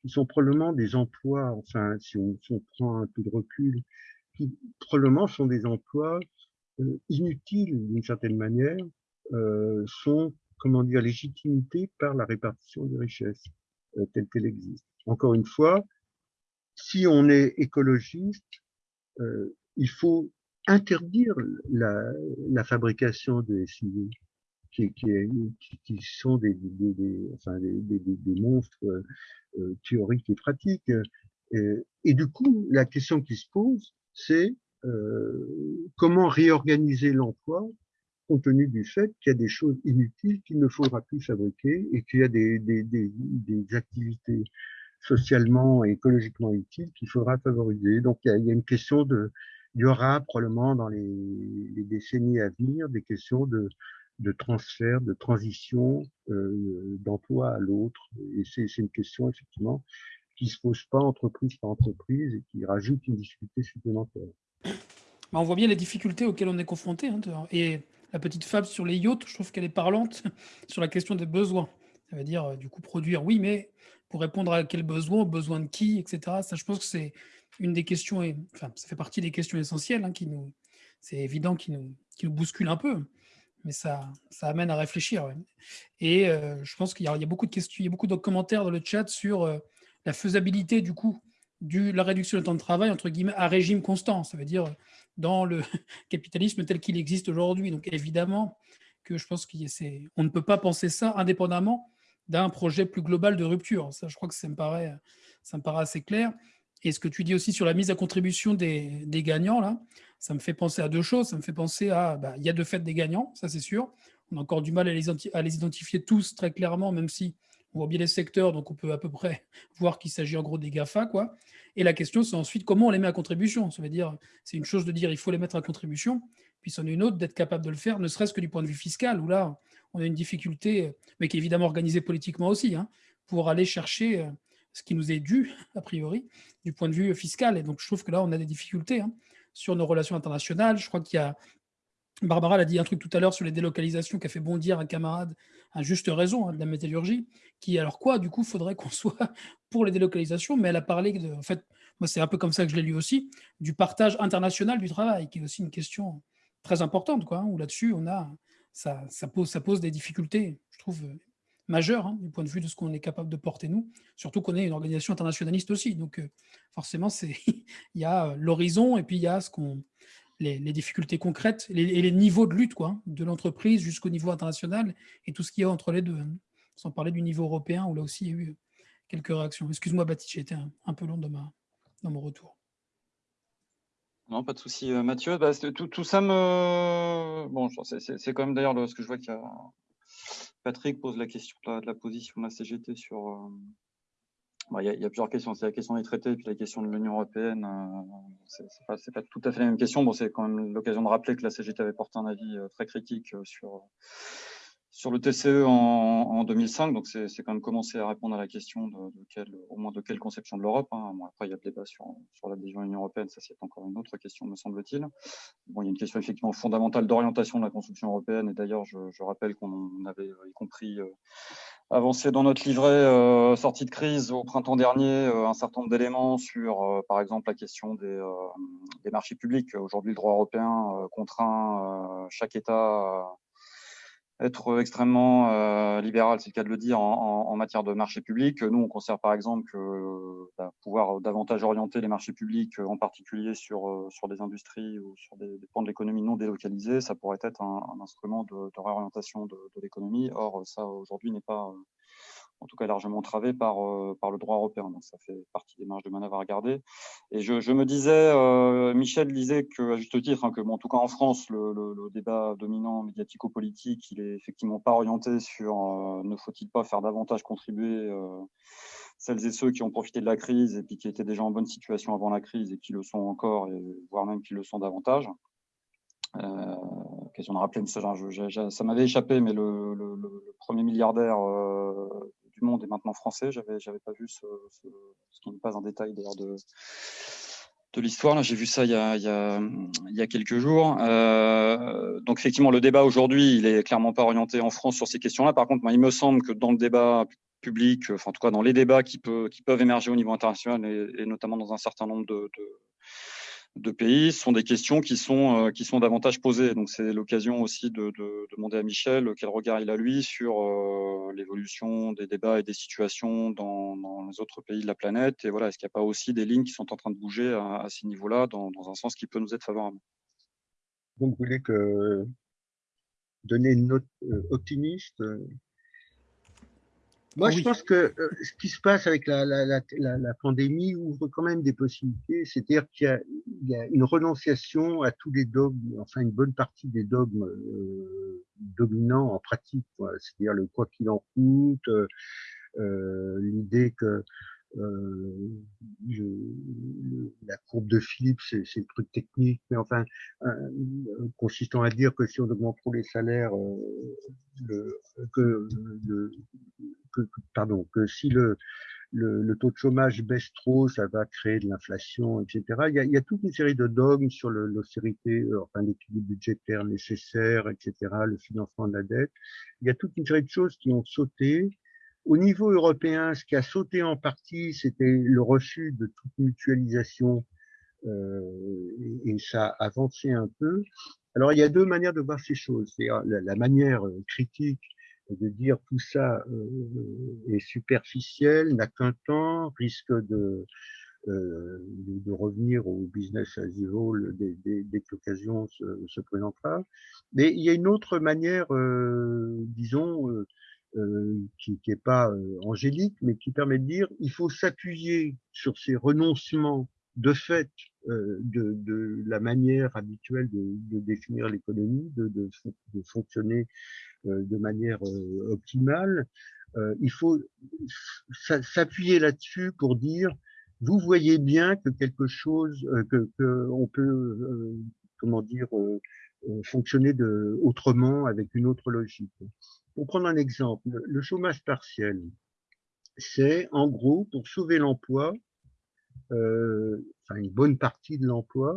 qui sont probablement des emplois, enfin, si on, si on prend un peu de recul, qui probablement sont des emplois euh, inutiles d'une certaine manière, euh, sont, comment dire, légitimité par la répartition des richesses euh, telle qu'elle existe. Encore une fois, si on est écologiste, euh, il faut interdire la, la fabrication de SUV, qui, qui, qui, sont des, des, des, enfin des, monstres euh, théoriques et pratiques. Et, et, du coup, la question qui se pose, c'est euh, comment réorganiser l'emploi compte tenu du fait qu'il y a des choses inutiles qu'il ne faudra plus fabriquer et qu'il y a des, activités socialement et écologiquement utiles qu'il faudra favoriser. Donc il y, a, une question de, il y aura probablement dans les, les décennies à venir des questions de, de transfert, de transition euh, d'emploi à l'autre. Et c'est une question effectivement qui se pose pas entreprise par entreprise et qui rajoute une difficulté supplémentaire. Bah, on voit bien les difficultés auxquelles on est confronté. Hein, et la petite fable sur les yachts, je trouve qu'elle est parlante sur la question des besoins. Ça veut dire, du coup, produire, oui, mais pour répondre à quel besoin, besoin de qui, etc. Ça, je pense que c'est une des questions, et, enfin, ça fait partie des questions essentielles hein, qui c'est évident qu'il nous, nous, bouscule un peu, mais ça, ça amène à réfléchir. Et je pense qu'il y, a beaucoup de questions, il y a beaucoup de commentaires dans le chat sur la faisabilité du coup de la réduction du temps de travail entre guillemets à régime constant, ça veut dire dans le capitalisme tel qu'il existe aujourd'hui. Donc évidemment que je pense qu'on ne peut pas penser ça indépendamment d'un projet plus global de rupture. Ça, je crois que ça me paraît, ça me paraît assez clair. Et ce que tu dis aussi sur la mise à contribution des, gagnants, là, ça me fait penser à deux choses. Ça me fait penser à, bah, il y a de fait des gagnants, ça c'est sûr. On a encore du mal à les, à les identifier tous très clairement, même si on voit bien les secteurs, donc on peut à peu près voir qu'il s'agit en gros des GAFA. Quoi. Et la question, c'est ensuite comment on les met à contribution. Ça veut dire, c'est une chose de dire il faut les mettre à contribution, puis c'en est une autre d'être capable de le faire, ne serait-ce que du point de vue fiscal, où là, on a une difficulté, mais qui est évidemment organisée politiquement aussi, hein, pour aller chercher euh, ce qui nous est dû, a priori, du point de vue fiscal. Et donc, je trouve que là, on a des difficultés hein, sur nos relations internationales. Je crois qu'il y a Barbara a dit un truc tout à l'heure sur les délocalisations qui a fait bondir un camarade à juste raison hein, de la métallurgie, qui alors quoi, du coup, faudrait qu'on soit pour les délocalisations, mais elle a parlé de, en fait, moi c'est un peu comme ça que je l'ai lu aussi, du partage international du travail, qui est aussi une question très importante, quoi, où là-dessus, on a, ça, pose, des difficultés, je trouve, majeures, hein, du point de vue de ce qu'on est capable de porter nous, surtout qu'on est une organisation internationaliste aussi, donc euh, forcément, il y a l'horizon et puis il y a ce qu'on les, difficultés concrètes et les, niveaux de lutte, quoi, hein, de l'entreprise jusqu'au niveau international et tout ce qu'il y a entre les deux. Hein. Sans parler du niveau européen où là aussi il y a eu quelques réactions. Excuse-moi Baptiste, j'ai été un, peu long dans, ma, dans mon retour. Non, pas de souci, euh, Mathieu. Bah, tout, ça me. Bon, c'est quand même d'ailleurs ce que je vois qu'il y a. Patrick pose la question de la, position de la CGT sur, euh, il y, a, plusieurs questions. C'est la question des traités, puis la question de l'Union européenne. Euh, c'est pas, pas, tout à fait la même question. Bon, c'est quand même l'occasion de rappeler que la CGT avait porté un avis euh, très critique euh, sur sur le TCE en, 2005, donc c'est quand même commencer à répondre à la question de, quelle, au moins de quelle conception de l'Europe. Hein. après, il y a le débat sur, sur l'adhésion à l'Union européenne, ça c'est encore une autre question, me semble-t-il. Bon, il y a une question effectivement fondamentale d'orientation de la construction européenne, et d'ailleurs, je, rappelle qu'on avait y compris avancé dans notre livret euh, sortie de crise au printemps dernier euh, un certain nombre d'éléments sur, euh, par exemple, la question des, des marchés publics. Aujourd'hui, le droit européen contraint chaque État être extrêmement euh, libéral, c'est le cas de le dire, en, en, matière de marché public. Nous, on considère par exemple que bah, pouvoir davantage orienter les marchés publics, en particulier sur, sur des industries ou sur des, des pans de l'économie non délocalisés, ça pourrait être un, instrument de, réorientation de l'économie. Or, ça, aujourd'hui, n'est pas en tout cas largement entravé par, euh, par le droit européen. Donc ça fait partie des marges de manœuvre à regarder. Et je, me disais, euh, Michel disait que, à juste titre, hein, que en tout cas en France, le débat dominant médiatico-politique, il est effectivement pas orienté sur euh, ne faut-il pas faire davantage contribuer celles et ceux qui ont profité de la crise et puis qui étaient déjà en bonne situation avant la crise et qui le sont encore, et voire même qui le sont davantage. Euh, question de rappeler, ça, ça m'avait échappé, mais le, premier milliardaire euh, du monde est maintenant français. J'avais, j'avais pas vu ce, ce, qui n'est pas un détail d'ailleurs de, de l'histoire. J'ai vu ça il y a, il y a, a quelques jours. Euh, donc effectivement, le débat aujourd'hui, il est clairement pas orienté en France sur ces questions-là. Par contre, il me semble que dans le débat public, enfin en tout cas dans les débats qui, qui peuvent émerger au niveau international et, notamment dans un certain nombre de de pays sont des questions qui sont, euh, qui sont davantage posées. Donc c'est l'occasion aussi de, de, demander à Michel quel regard il a lui sur euh, l'évolution des débats et des situations dans, dans, les autres pays de la planète. Et voilà, est-ce qu'il n'y a pas aussi des lignes qui sont en train de bouger à, à ces niveaux-là dans, dans, un sens qui peut nous être favorable? Donc vous voulez que donner une note euh, optimiste moi, je pense que euh, ce qui se passe avec la, la, la, la, pandémie ouvre quand même des possibilités. C'est-à-dire qu'il y, y, a une renonciation à tous les dogmes, enfin une bonne partie des dogmes euh, dominants en pratique. C'est-à-dire le quoi qu'il en coûte, euh, l'idée que euh, je, la courbe de Philippe, c'est le truc technique, mais enfin, euh, consistant à dire que si on augmente trop les salaires, euh, le, que, le, pardon, que si le, le, le, taux de chômage baisse trop, ça va créer de l'inflation, etc. Il y, a, il y, a, toute une série de dogmes sur l'austérité, euh, enfin l'équilibre budgétaire nécessaire, etc., le financement de la dette. Il y a toute une série de choses qui ont sauté au niveau européen, ce qui a sauté en partie, c'était le refus de toute mutualisation et, ça a avancé un peu. Alors, il y a deux manières de voir ces choses. C'est la, la, manière critique de dire tout ça est superficiel, n'a qu'un temps, risque de, de, revenir au business as usual dès, dès, que l'occasion se, se, présentera. Mais il y a une autre manière, disons, euh, qui n'est pas euh, angélique, mais qui permet de dire il faut s'appuyer sur ces renoncements de fait euh, de, de, la manière habituelle de, de définir l'économie, de, de, fonctionner de manière optimale. il faut s'appuyer là-dessus pour dire vous voyez bien que quelque chose, que, que on peut, comment dire, fonctionner de, autrement avec une autre logique. Pour prendre un exemple, le chômage partiel, c'est en gros pour sauver l'emploi, euh, enfin une bonne partie de l'emploi,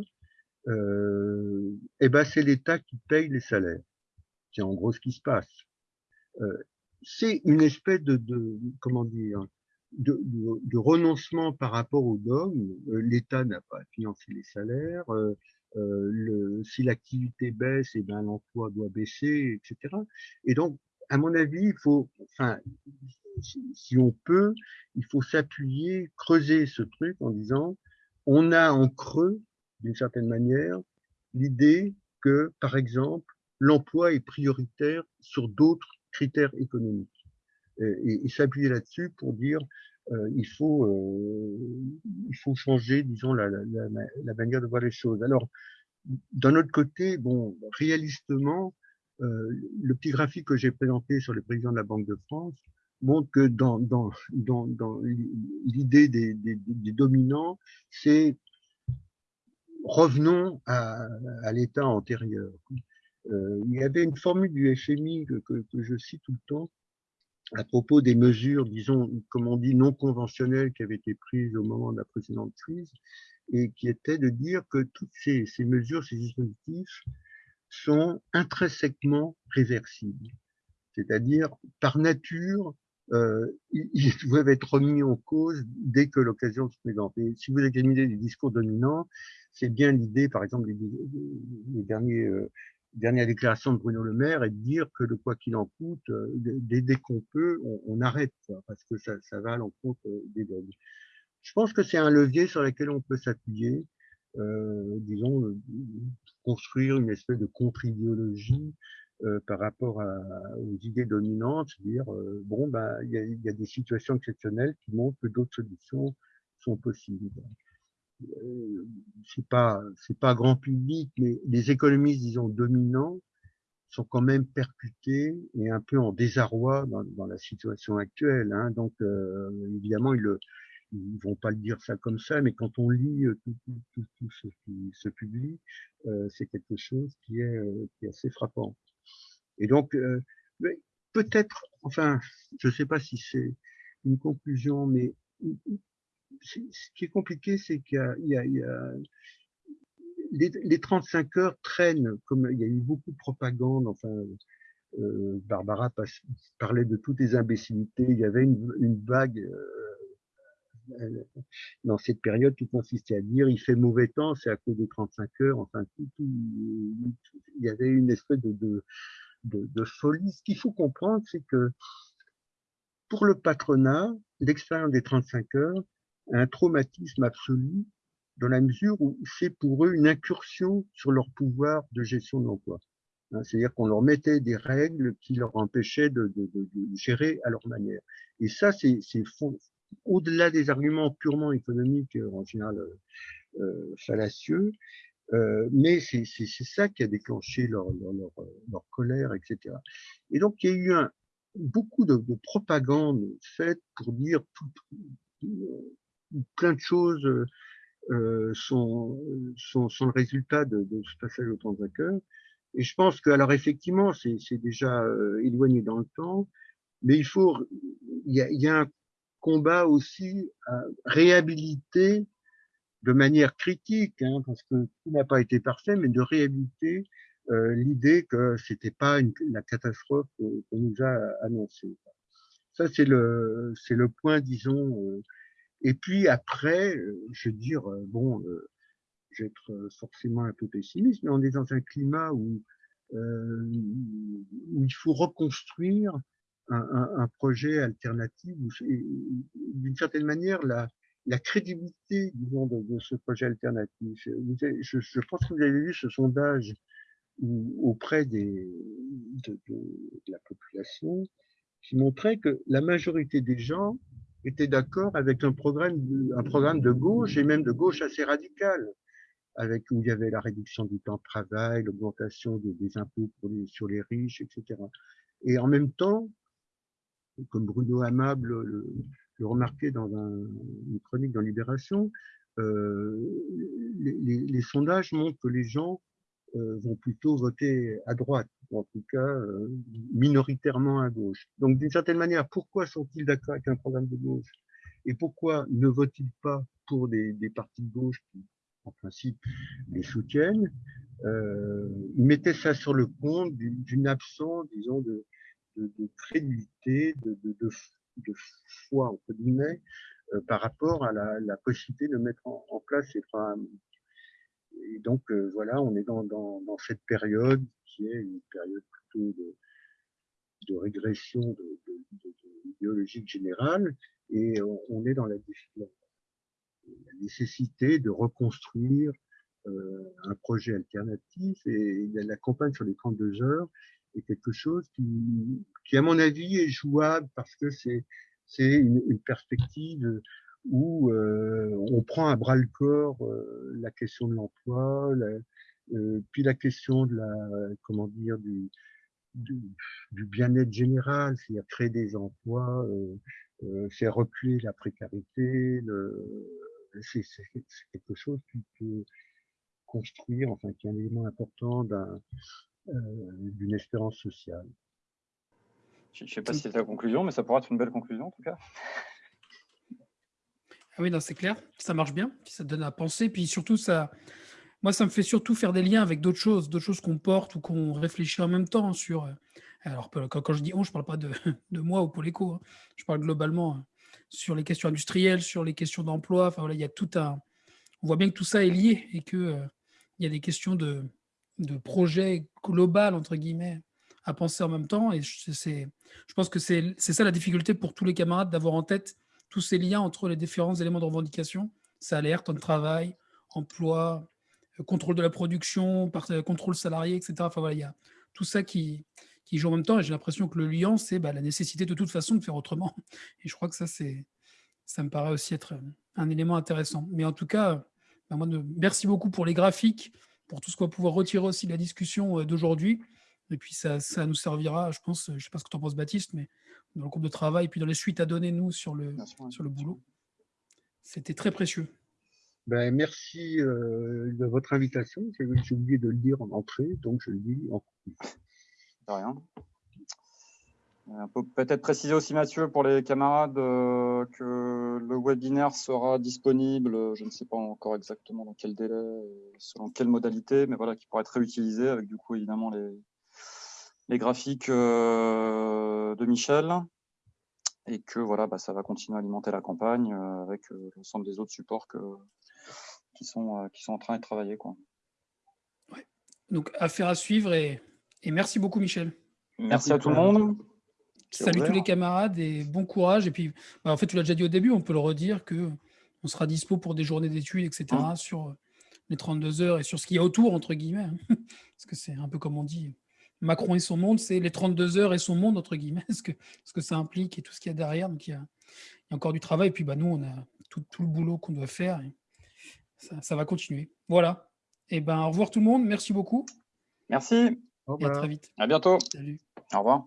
euh, eh ben c'est l'État qui paye les salaires. C'est en gros ce qui se passe. Euh, c'est une espèce de, de comment dire de, de, de, renoncement par rapport au dogme. Euh, L'État n'a pas financé les salaires. Euh, euh, le, si l'activité baisse, eh ben l'emploi doit baisser, etc. Et donc à mon avis, il faut, enfin, si on peut, il faut s'appuyer, creuser ce truc en disant, on a en creux, d'une certaine manière, l'idée que, par exemple, l'emploi est prioritaire sur d'autres critères économiques. Et, s'appuyer là-dessus pour dire, euh, il faut, euh, il faut changer, disons, la, la, la, la, manière de voir les choses. Alors, d'un autre côté, bon, réalistement, le petit graphique que j'ai présenté sur le président de la Banque de France montre que dans, dans, dans, dans l'idée des, des, des, dominants, c'est revenons à, à l'état antérieur. Euh, il y avait une formule du FMI que, que, que, je cite tout le temps à propos des mesures, disons, comme on dit, non conventionnelles qui avaient été prises au moment de la précédente crise, et qui était de dire que toutes ces, ces mesures, ces dispositifs sont intrinsèquement réversibles. C'est-à-dire, par nature, euh, ils doivent être remis en cause dès que l'occasion se présente. Et si vous examinez les discours dominants, c'est bien l'idée, par exemple, les, derniers, euh, dernières déclarations de Bruno Le Maire, est de dire que le quoi qu'il en coûte, euh, dès, dès qu'on peut, on, on arrête, quoi, parce que ça, ça va à l'encontre euh, des dogmes. Je pense que c'est un levier sur lequel on peut s'appuyer disons, euh, construire une espèce de contre-idéologie euh, par rapport à, aux idées dominantes, dire euh, bon ben il y a, y a, des situations exceptionnelles qui montrent que d'autres solutions sont possibles. Euh, c'est pas c'est pas grand public, mais les économistes disons dominants sont quand même percutés et un peu en désarroi dans, dans la situation actuelle. Hein. Donc euh, évidemment ils le ils vont pas le dire ça comme ça, mais quand on lit euh, tout, ce qui se publie, euh, c'est quelque chose qui est, euh, qui est, assez frappant. Et donc, euh, peut-être, enfin, je sais pas si c'est une conclusion, mais ce qui est compliqué, c'est qu'il y, y, y a, les, les, 35 heures traînent, comme il y a eu beaucoup de propagande, enfin, euh, Barbara parlait de toutes les imbécilités, il y avait une, une vague dans cette période qui consistait à dire il fait mauvais temps, c'est à cause de 35 heures, enfin tout, tout, il y avait une espèce de, de, de, folie. Ce qu'il faut comprendre, c'est que pour le patronat, l'expérience des 35 heures a un traumatisme absolu dans la mesure où c'est pour eux une incursion sur leur pouvoir de gestion de l'emploi. Hein, C'est-à-dire qu'on leur mettait des règles qui leur empêchaient de, de, de, de gérer à leur manière. Et ça, c'est au-delà des arguments purement économiques, euh, en général euh, euh, fallacieux, euh, mais c'est ça qui a déclenché leur, leur, leur, leur, colère, etc. Et donc, il y a eu un, beaucoup de, de, propagande faite pour dire tout, plein de choses euh, sont, sont, sont, le résultat de, de ce passage au cœur. Et je pense que, alors effectivement, c'est déjà euh, éloigné dans le temps, mais il faut, il y a, il y a un combat aussi à réhabiliter de manière critique, hein, parce que tout n'a pas été parfait, mais de réhabiliter euh, l'idée que c'était pas la catastrophe qu'on nous a annoncée. Ça, c'est le, c'est le point, disons. Euh, et puis après, euh, je veux dire, euh, bon, je vais être forcément un peu pessimiste, mais on est dans un climat où, où il faut reconstruire un, un, projet alternatif. D'une certaine manière, la, la crédibilité disons, de, de, ce projet alternatif. Je, je, pense que vous avez vu ce sondage auprès des, de, de, la population qui montrait que la majorité des gens étaient d'accord avec un programme, un programme de gauche et même de gauche assez radical, avec où il y avait la réduction du temps de travail, l'augmentation des, des, impôts pour les, sur les riches, etc. Et en même temps, comme Bruno Amable le, remarquait dans un, une chronique dans Libération, euh, les, sondages montrent que les gens euh, vont plutôt voter à droite, ou en tout cas euh, minoritairement à gauche. Donc d'une certaine manière, pourquoi sont-ils d'accord avec un programme de gauche? Et pourquoi ne votent-ils pas pour des, des, partis de gauche qui, en principe, les soutiennent? Euh, Ils mettaient ça sur le compte d'une absence, disons, de, de, de crédibilité, de, foi, entre guillemets, euh, par rapport à la, la, possibilité de mettre en, place ces programmes. Et donc, euh, voilà, on est dans, cette période qui est une période plutôt de, régression biologique générale, et on, est dans la, la, nécessité de reconstruire euh, un projet alternatif, et la campagne sur les 32 heures quelque chose qui, qui, à mon avis, est jouable parce que c'est c'est une, une, perspective où euh, on prend à bras le corps euh, la question de l'emploi, euh, puis la question de la comment dire du, du, du bien-être général, c'est-à-dire créer des emplois, faire reculer la précarité. C'est quelque chose qui peut construire, enfin qui est un élément important d'un d'une espérance sociale. Je ne sais pas si c'est la conclusion, mais ça pourrait être une belle conclusion en tout cas. Ah oui, c'est clair, ça marche bien, ça donne à penser, puis surtout, ça, moi, ça me fait surtout faire des liens avec d'autres choses, d'autres choses qu'on porte ou qu'on réfléchit en même temps sur. Euh, alors, quand, je dis on, je ne parle pas de, de, moi ou pour l'écho, hein. je parle globalement hein, sur les questions industrielles, sur les questions d'emploi. Enfin, voilà, il y a tout un. On voit bien que tout ça est lié et qu'il euh, il y a des questions de, de projet global, entre guillemets, à penser en même temps. Et je pense que c'est ça la difficulté pour tous les camarades d'avoir en tête tous ces liens entre les différents éléments de revendication, salaire, temps de travail, emploi, euh, contrôle de la production, euh, contrôle salarié, etc. Enfin voilà, il y a tout ça qui, qui joue en même temps. Et j'ai l'impression que le lien, c'est bah, la nécessité de toute façon de faire autrement. Et je crois que ça, ça me paraît aussi être un élément intéressant. Mais en tout cas, bah, moi, merci beaucoup pour les graphiques, pour tout ce qu'on va pouvoir retirer aussi de la discussion euh, d'aujourd'hui. Et puis ça, ça, nous servira, je pense, je ne sais pas ce que tu en penses Baptiste, mais dans le groupe de travail, puis dans les suites à donner nous sur le, sûr, sur le boulot. C'était très précieux. Ben, merci euh, de votre invitation. J'ai oublié de le dire en entrée, donc je le dis en conclusion. De rien. On peut peut-être préciser aussi, Mathieu, pour les camarades, euh, que le webinaire sera disponible, je ne sais pas encore exactement dans quel délai, selon quelle modalité, mais voilà, qui pourra être réutilisé avec du coup évidemment les, les graphiques euh, de Michel et que voilà, bah, ça va continuer à alimenter la campagne euh, avec euh, l'ensemble des autres supports que, qui, sont, euh, qui sont en train de travailler. Quoi. Ouais. Donc, affaire à suivre et, et merci beaucoup, Michel. Merci, merci à tout le monde. Salut tous les camarades et bon courage. Et puis, bah, en fait, tu l'as déjà dit au début, on peut le redire que on sera dispo pour des journées d'études, etc. Mmh. sur les 32 heures et sur ce qu'il y a autour, entre guillemets. Hein. Parce que c'est un peu comme on dit, Macron et son monde, c'est les 32 heures et son monde, entre guillemets, ce que, ce que ça implique et tout ce qu'il y a derrière. Donc, il y a, il y a, encore du travail. Et puis, bah, nous, on a tout, tout le boulot qu'on doit faire. Et ça, ça, va continuer. Voilà. Et ben, au revoir tout le monde. Merci beaucoup. Merci. Et à très vite. À bientôt. Salut. Au revoir.